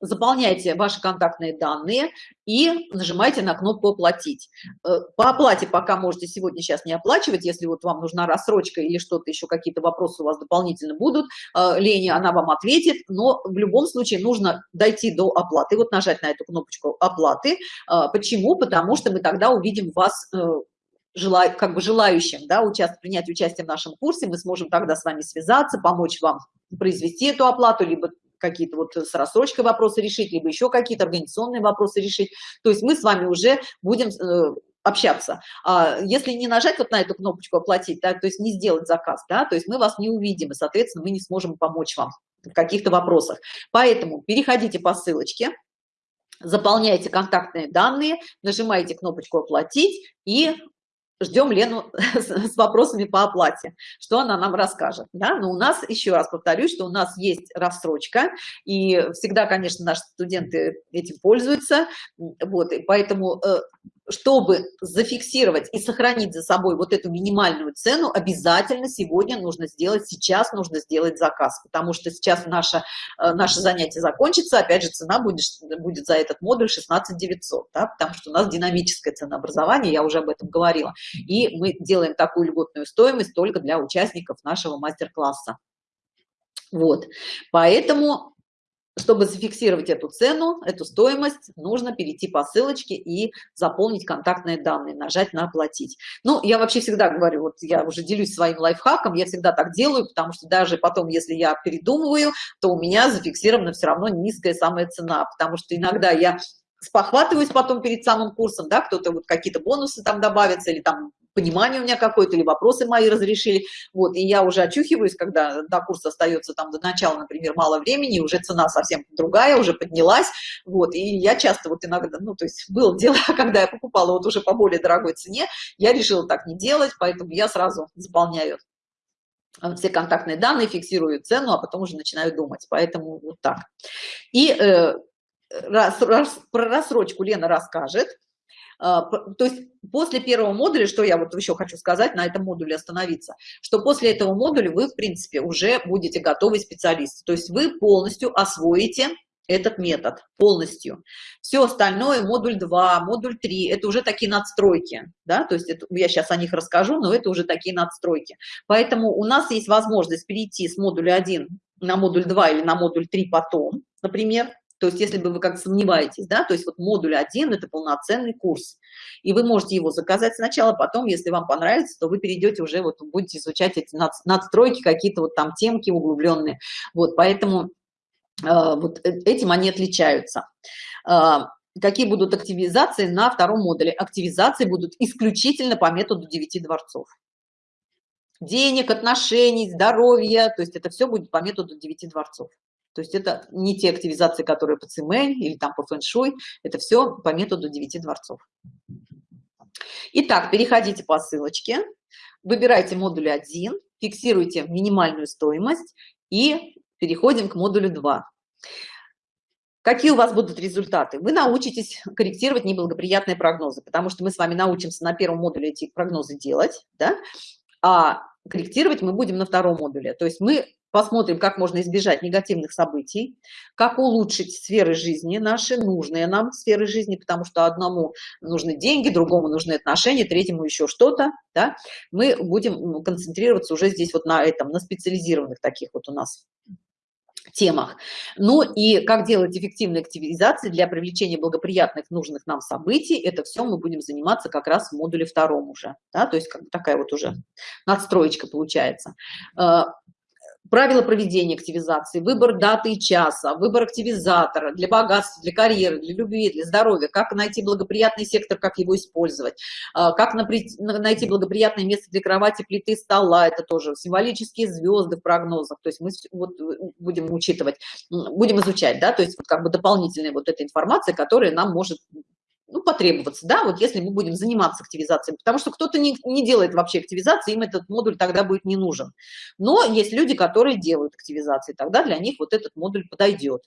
заполняйте ваши контактные данные и нажимайте на кнопку оплатить э, по оплате пока можете сегодня сейчас не оплачивать если вот вам нужна рассрочка или что-то еще какие-то вопросы у вас дополнительно будут э, Леня она вам ответит но в любом случае нужно дойти до оплаты вот нажать на эту кнопочку оплаты э, почему? Потому что мы тогда увидим вас как бы желающим да, участвовать, принять участие в нашем курсе, мы сможем тогда с вами связаться, помочь вам произвести эту оплату, либо какие-то вот с рассрочкой вопросы решить, либо еще какие-то организационные вопросы решить. То есть мы с вами уже будем э, общаться. А если не нажать вот на эту кнопочку «Оплатить», да, то есть не сделать заказ, да, то есть мы вас не увидим, и, соответственно, мы не сможем помочь вам в каких-то вопросах. Поэтому переходите по ссылочке, заполняйте контактные данные, нажимаете кнопочку «Оплатить» и ждем Лену [LAUGHS] с вопросами по оплате, что она нам расскажет. Да? Но у нас, еще раз повторюсь, что у нас есть рассрочка, и всегда, конечно, наши студенты этим пользуются, вот, и поэтому э, чтобы зафиксировать и сохранить за собой вот эту минимальную цену, обязательно сегодня нужно сделать, сейчас нужно сделать заказ, потому что сейчас наше, э, наше занятие закончится, опять же, цена будет, будет за этот модуль 16 900, да, потому что у нас динамическое ценообразование, я уже об этом говорила, и мы делаем такую льготную стоимость только для участников нашего мастер-класса. Вот, поэтому чтобы зафиксировать эту цену, эту стоимость, нужно перейти по ссылочке и заполнить контактные данные, нажать на оплатить. Ну, я вообще всегда говорю, вот я уже делюсь своим лайфхаком, я всегда так делаю, потому что даже потом, если я передумываю, то у меня зафиксирована все равно низкая самая цена, потому что иногда я спохватываюсь потом перед самым курсом, да, кто-то вот какие-то бонусы там добавятся или там понимание у меня какое-то, или вопросы мои разрешили, вот, и я уже очухиваюсь, когда до курса остается там до начала, например, мало времени, уже цена совсем другая, уже поднялась, вот, и я часто вот иногда, ну, то есть было дело, [LAUGHS] когда я покупала вот уже по более дорогой цене, я решила так не делать, поэтому я сразу заполняю э, все контактные данные, фиксирую цену, а потом уже начинаю думать, поэтому вот так. И э, раз, раз, про рассрочку Лена расскажет, то есть после первого модуля, что я вот еще хочу сказать, на этом модуле остановиться, что после этого модуля вы, в принципе, уже будете готовый специалист. То есть вы полностью освоите этот метод полностью. Все остальное, модуль 2, модуль 3, это уже такие надстройки, да, то есть это, я сейчас о них расскажу, но это уже такие надстройки. Поэтому у нас есть возможность перейти с модуля 1 на модуль 2 или на модуль 3 потом, например, то есть, если бы вы как сомневаетесь, да, то есть вот модуль 1 – это полноценный курс. И вы можете его заказать сначала, потом, если вам понравится, то вы перейдете уже, вот будете изучать эти надстройки, какие-то вот там темки углубленные. Вот, поэтому э, вот э, этим они отличаются. Э, какие будут активизации на втором модуле? Активизации будут исключительно по методу 9 дворцов денег, отношений, здоровья, то есть это все будет по методу 9 дворцов. То есть это не те активизации, которые по ЦМЛ или там по фэншуй, это все по методу 9 дворцов. Итак, переходите по ссылочке, выбирайте модуль 1, фиксируйте минимальную стоимость и переходим к модулю 2. Какие у вас будут результаты? Вы научитесь корректировать неблагоприятные прогнозы, потому что мы с вами научимся на первом модуле эти прогнозы делать, да? а корректировать мы будем на втором модуле. То есть мы посмотрим, как можно избежать негативных событий, как улучшить сферы жизни наши, нужные нам сферы жизни, потому что одному нужны деньги, другому нужны отношения, третьему еще что-то, да, мы будем концентрироваться уже здесь вот на этом, на специализированных таких вот у нас темах. Ну и как делать эффективные активизации для привлечения благоприятных, нужных нам событий, это все мы будем заниматься как раз в модуле втором уже, да, то есть как такая вот уже надстроечка получается. Э, правила проведения активизации, выбор даты и часа, выбор активизатора для богатства, для карьеры, для любви, для здоровья, как найти благоприятный сектор, как его использовать, а, как найти благоприятное место для кровати, плиты, стола, это тоже символические звезды в прогнозах, то есть мы вот будем учитывать, будем изучать, да, то есть как бы дополнительная вот эта информация, которая нам может ну, потребоваться, да, вот если мы будем заниматься активизацией, потому что кто-то не, не делает вообще активизации, им этот модуль тогда будет не нужен. Но есть люди, которые делают активизации, тогда для них вот этот модуль подойдет.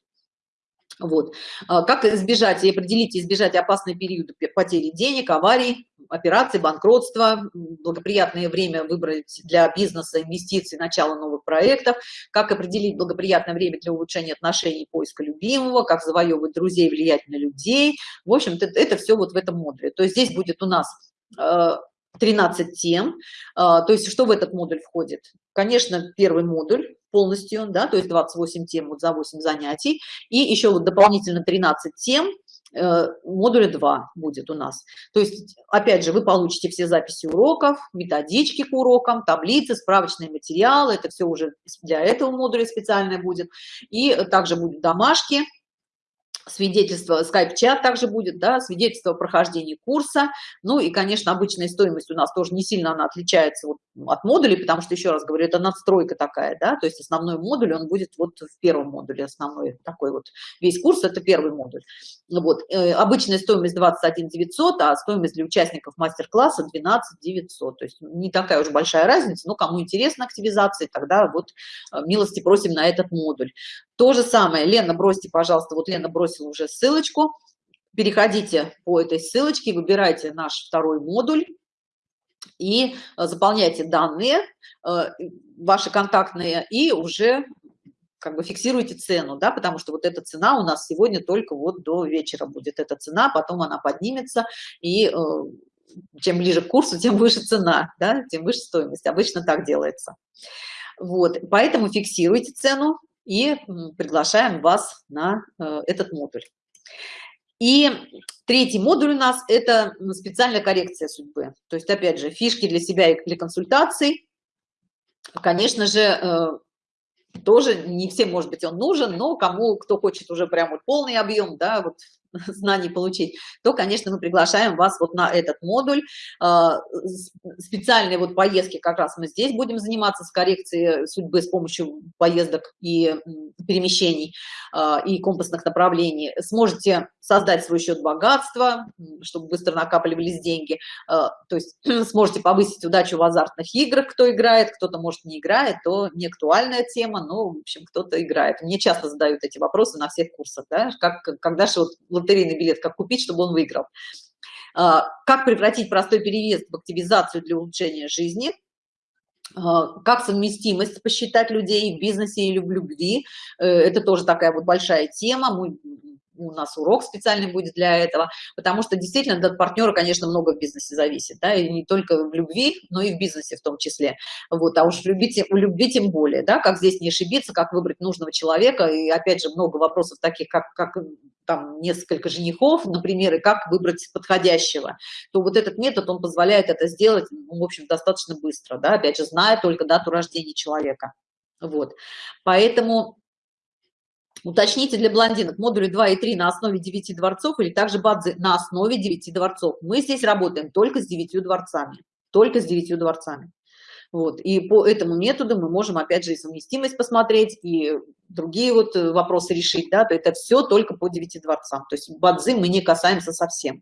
Вот. А как избежать и определить, избежать опасные периоды потери денег, аварий, операций, банкротства, благоприятное время выбрать для бизнеса, инвестиций, начала новых проектов, как определить благоприятное время для улучшения отношений, поиска любимого, как завоевывать друзей, влиять на людей. В общем-то, это, это все вот в этом модуле. То есть здесь будет у нас э, 13 тем. А, то есть что в этот модуль входит? Конечно, первый модуль полностью, да, то есть 28 тем вот за 8 занятий. И еще вот дополнительно 13 тем э, модуля 2 будет у нас. То есть, опять же, вы получите все записи уроков, методички к урокам, таблицы, справочные материалы, это все уже для этого модуля специальное будет. И также будут домашки, свидетельство, скайп-чат также будет, да, свидетельство о прохождении курса, ну и, конечно, обычная стоимость у нас тоже не сильно она отличается вот от модулей, потому что, еще раз говорю, это надстройка такая, да, то есть основной модуль, он будет вот в первом модуле, основной такой вот, весь курс это первый модуль. Вот, э, обычная стоимость 21 900, а стоимость для участников мастер-класса 12 900, то есть не такая уж большая разница, но кому интересна активизация, тогда вот э, милости просим на этот модуль. То же самое, Лена, бросьте, пожалуйста, вот Лена бросила уже ссылочку, переходите по этой ссылочке, выбирайте наш второй модуль и э, заполняйте данные, э, ваши контактные, и уже как бы фиксируйте цену, да, потому что вот эта цена у нас сегодня только вот до вечера будет эта цена, потом она поднимется, и э, чем ближе к курсу, тем выше цена, да, тем выше стоимость. Обычно так делается. Вот, поэтому фиксируйте цену, и приглашаем вас на э, этот модуль. И третий модуль у нас – это специальная коррекция судьбы. То есть, опять же, фишки для себя и для консультаций. Конечно же, э, тоже не всем, может быть, он нужен, но кому, кто хочет уже прям полный объем, да, вот [LAUGHS] знаний получить, то, конечно, мы приглашаем вас вот на этот модуль. А, специальные вот поездки как раз мы здесь будем заниматься с коррекцией судьбы с помощью поездок и перемещений а, и компасных направлений. Сможете создать свой счет богатства, чтобы быстро накапливались деньги. А, то есть [CLEARS THROAT] сможете повысить удачу в азартных играх, кто играет, кто-то, может, не играет, то не актуальная тема, но, в общем, кто-то играет. Мне часто задают эти вопросы на всех курсах, да, как, когда же вот лотерейный билет, как купить, чтобы он выиграл. А, как превратить простой переезд в активизацию для улучшения жизни, а, как совместимость посчитать людей в бизнесе или в любви. Э, это тоже такая вот большая тема. Мы у нас урок специальный будет для этого, потому что действительно от партнера, конечно, много в бизнесе зависит, да, и не только в любви, но и в бизнесе в том числе. Вот, а уж в любви, в любви тем более, да, как здесь не ошибиться, как выбрать нужного человека, и опять же много вопросов таких, как, как там несколько женихов, например, и как выбрать подходящего, то вот этот метод, он позволяет это сделать, ну, в общем, достаточно быстро, да, опять же, зная только дату рождения человека. Вот, поэтому Уточните для блондинок модули 2 и 3 на основе 9 дворцов или также бадзи на основе 9 дворцов. Мы здесь работаем только с 9 дворцами, только с 9 дворцами. Вот. И по этому методу мы можем, опять же, и совместимость посмотреть, и другие вот э, вопросы решить, да, то это все только по 9 дворцам. То есть бадзи мы не касаемся совсем.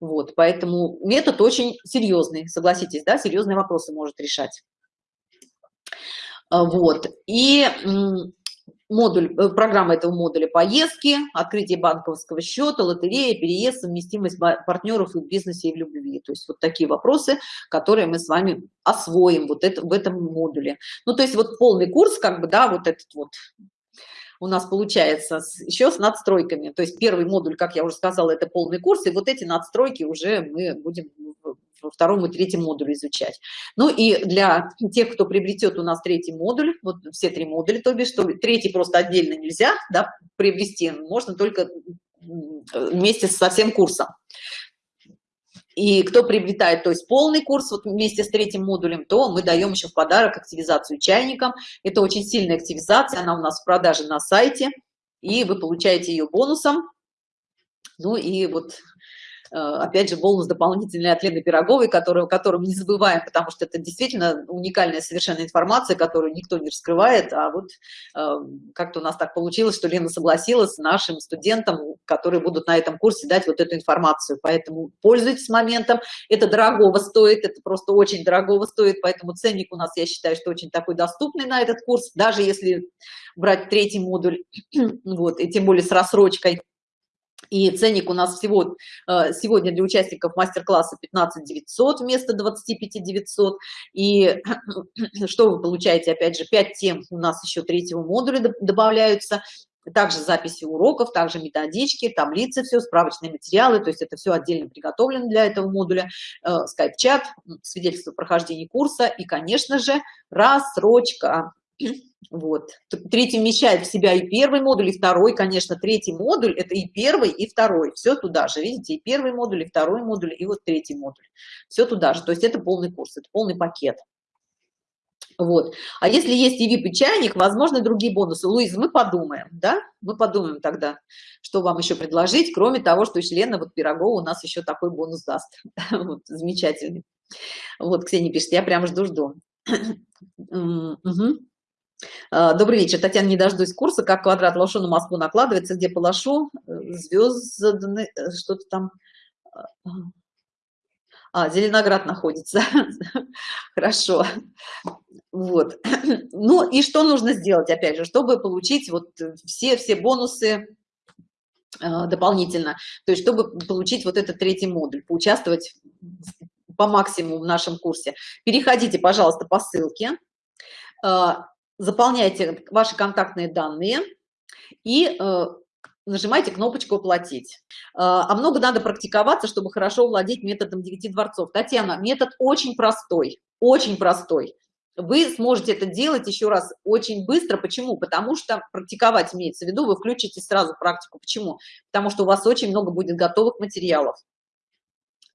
Вот, поэтому метод очень серьезный, согласитесь, да, серьезные вопросы может решать. А, вот, и модуль, э, программа этого модуля поездки, открытие банковского счета, лотерея, переезд, совместимость партнеров в бизнесе, и в любви. То есть вот такие вопросы, которые мы с вами освоим вот это, в этом модуле. Ну, то есть вот полный курс, как бы, да, вот этот вот у нас получается с, еще с надстройками. То есть первый модуль, как я уже сказала, это полный курс, и вот эти надстройки уже мы будем во втором и третьем модуле изучать. Ну и для тех, кто приобретет у нас третий модуль, вот все три модуля, то бишь, что третий просто отдельно нельзя да, приобрести, можно только вместе со всем курсом. И кто приобретает, то есть полный курс вот вместе с третьим модулем, то мы даем еще в подарок активизацию чайникам. Это очень сильная активизация, она у нас в продаже на сайте, и вы получаете ее бонусом. Ну и вот опять же, бонус дополнительный от Лены Пироговой, который, которым не забываем, потому что это действительно уникальная совершенно информация, которую никто не раскрывает, а вот э, как-то у нас так получилось, что Лена согласилась нашим студентам, которые будут на этом курсе дать вот эту информацию, поэтому пользуйтесь моментом, это дорогого стоит, это просто очень дорогого стоит, поэтому ценник у нас, я считаю, что очень такой доступный на этот курс, даже если брать третий модуль, [CLEARS THROAT] вот, и тем более с рассрочкой, и ценник у нас всего э, сегодня для участников мастер-класса 15 900 вместо 25 900. И [CLEARS THROAT] что вы получаете? Опять же, 5 тем у нас еще третьего модуля добавляются. Также записи уроков, также методички, таблицы, все, справочные материалы. То есть это все отдельно приготовлено для этого модуля. Э, скайп-чат, свидетельство прохождения курса и, конечно же, рассрочка [CLEARS THROAT] вот. Третий вмещает в себя и первый модуль и второй конечно третий модуль это и первый и второй. Все туда же видите и первый модуль и второй модуль и вот третий модуль. Все туда же. То есть это полный курс это полный пакет. Вот. А если есть и vip и чайник возможно другие бонусы. Луиз мы подумаем да? Мы подумаем тогда что вам еще предложить кроме того что члена вот пирогова у нас еще такой бонус даст. [LAUGHS] Вот, замечательный. Вот ксения пишет я прям жду жду. [CLEARS THROAT] Угу. Добрый вечер, Татьяна, не дождусь курса, как квадрат лошу на Москву накладывается, где полошу, э, звезды, э, что-то там, а, Зеленоград находится, [LAUGHS] хорошо, вот, ну и что нужно сделать, опять же, чтобы получить вот все-все бонусы дополнительно, то есть чтобы получить вот этот третий модуль, поучаствовать по максимуму в нашем курсе, переходите, пожалуйста, по ссылке, заполняйте ваши контактные данные и э, нажимайте кнопочку оплатить а много надо практиковаться чтобы хорошо владеть методом 9 дворцов. Татьяна метод очень простой очень простой. Вы сможете это делать еще раз очень быстро. Почему? Потому что практиковать имеется в виду вы включите сразу практику. Почему? Потому что у вас очень много будет готовых материалов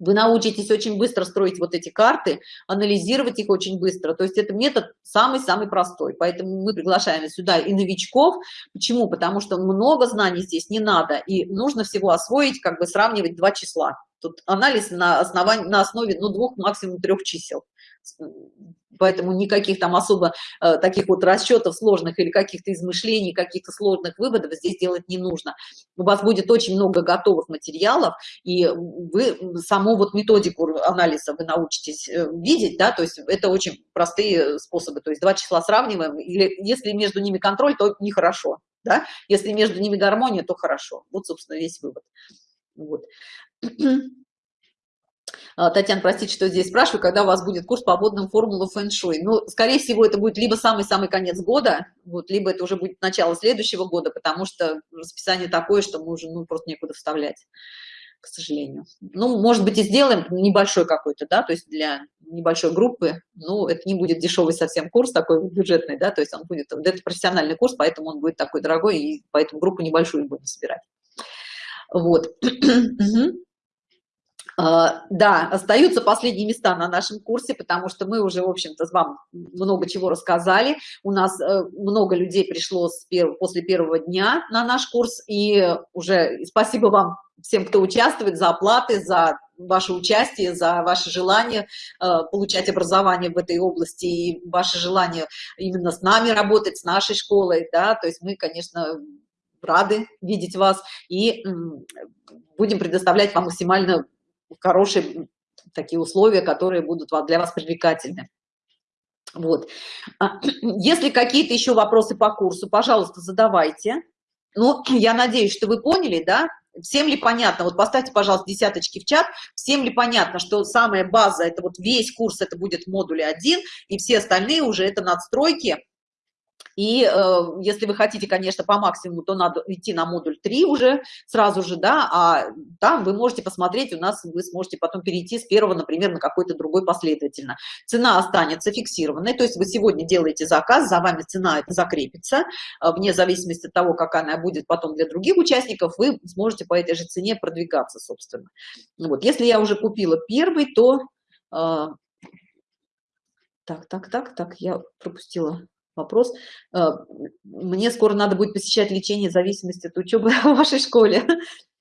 вы научитесь очень быстро строить вот эти карты анализировать их очень быстро. То есть это метод самый-самый простой. Поэтому мы приглашаем сюда и новичков. Почему? Потому что много знаний здесь не надо и нужно всего освоить как бы сравнивать два числа. Тут анализ на основании на основе ну двух максимум трех чисел поэтому никаких там особо э, таких вот расчетов сложных или каких-то измышлений каких-то сложных выводов здесь делать не нужно. У вас будет очень много готовых материалов и вы саму вот методику анализа вы научитесь э, видеть да то есть это очень простые способы. То есть два числа сравниваем или если между ними контроль то нехорошо да? Если между ними гармония то хорошо. Вот собственно весь вывод. Вот Татьяна, простите, что здесь спрашиваю, когда у вас будет курс по водным формулам фэн-шуй. Ну, скорее всего, это будет либо самый-самый конец года, вот, либо это уже будет начало следующего года, потому что расписание такое, что мы уже ну, просто некуда вставлять, к сожалению. Ну, может быть, и сделаем небольшой какой-то, да, то есть для небольшой группы, ну, это не будет дешевый совсем курс такой бюджетный, да, то есть он будет, это профессиональный курс, поэтому он будет такой дорогой, и поэтому группу небольшую будем собирать. Вот. [CLEARS THROAT] А, да, остаются последние места на нашем курсе, потому что мы уже, в общем-то, вам много чего рассказали. У нас э, много людей пришло с перв... после первого дня на наш курс, и уже спасибо вам всем, кто участвует, за оплаты, за ваше участие, за ваше желание э, получать образование в этой области и ваше желание именно с нами работать, с нашей школой, да, то есть мы, конечно, рады видеть вас и будем предоставлять вам максимально хорошие такие условия, которые будут для вас привлекательны. Вот. А, [CLEARS THROAT] если какие-то еще вопросы по курсу, пожалуйста, задавайте. Ну, [CLEARS THROAT] я надеюсь, что вы поняли, да? Всем ли понятно? Вот поставьте, пожалуйста, десяточки в чат. Всем ли понятно, что самая база, это вот весь курс, это будет в модуле 1, и все остальные уже это надстройки, и э, если вы хотите, конечно, по максимуму, то надо идти на модуль 3 уже сразу же, да, а там вы можете посмотреть, у нас вы сможете потом перейти с первого, например, на какой-то другой последовательно. Цена останется фиксированной, то есть вы сегодня делаете заказ, за вами цена закрепится, э, вне зависимости от того, как она будет потом для других участников, вы сможете по этой же цене продвигаться, собственно. Вот, если я уже купила первый, то... Э, так, так, так, так, я пропустила вопрос. Э, мне скоро надо будет посещать лечение зависимости от учебы [LAUGHS] в вашей школе.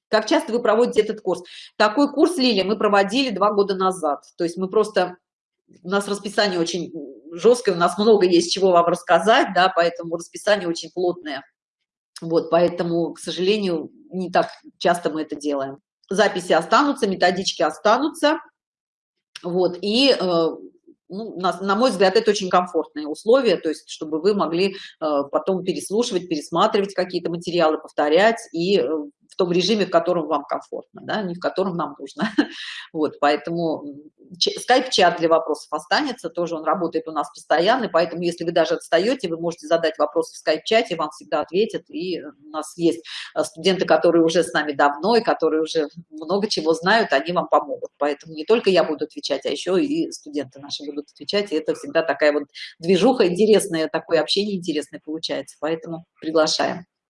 Как часто вы проводите этот курс? Такой курс, Лилия, мы проводили два года назад. То есть мы просто... У нас расписание очень жесткое, у нас много есть чего вам рассказать, да, поэтому расписание очень плотное. Вот, поэтому, к сожалению, не так часто мы это делаем. Записи останутся, методички останутся. Вот, и э, ну, на, на мой взгляд, это очень комфортные условия, то есть, чтобы вы могли э, потом переслушивать, пересматривать какие-то материалы, повторять и э, в том режиме, в котором вам комфортно, да, не в котором нам нужно. [LAUGHS] Вот, поэтому скайп-чат для вопросов останется, тоже он работает у нас постоянно, поэтому если вы даже отстаете, вы можете задать вопросы в скайп-чате, вам всегда ответят, и у нас есть э, студенты, которые уже с нами давно, и которые уже много чего знают, они вам помогут, поэтому не только я буду отвечать, а еще и студенты наши будут отвечать, и это всегда такая вот движуха интересная, такое общение интересное получается, поэтому приглашаем.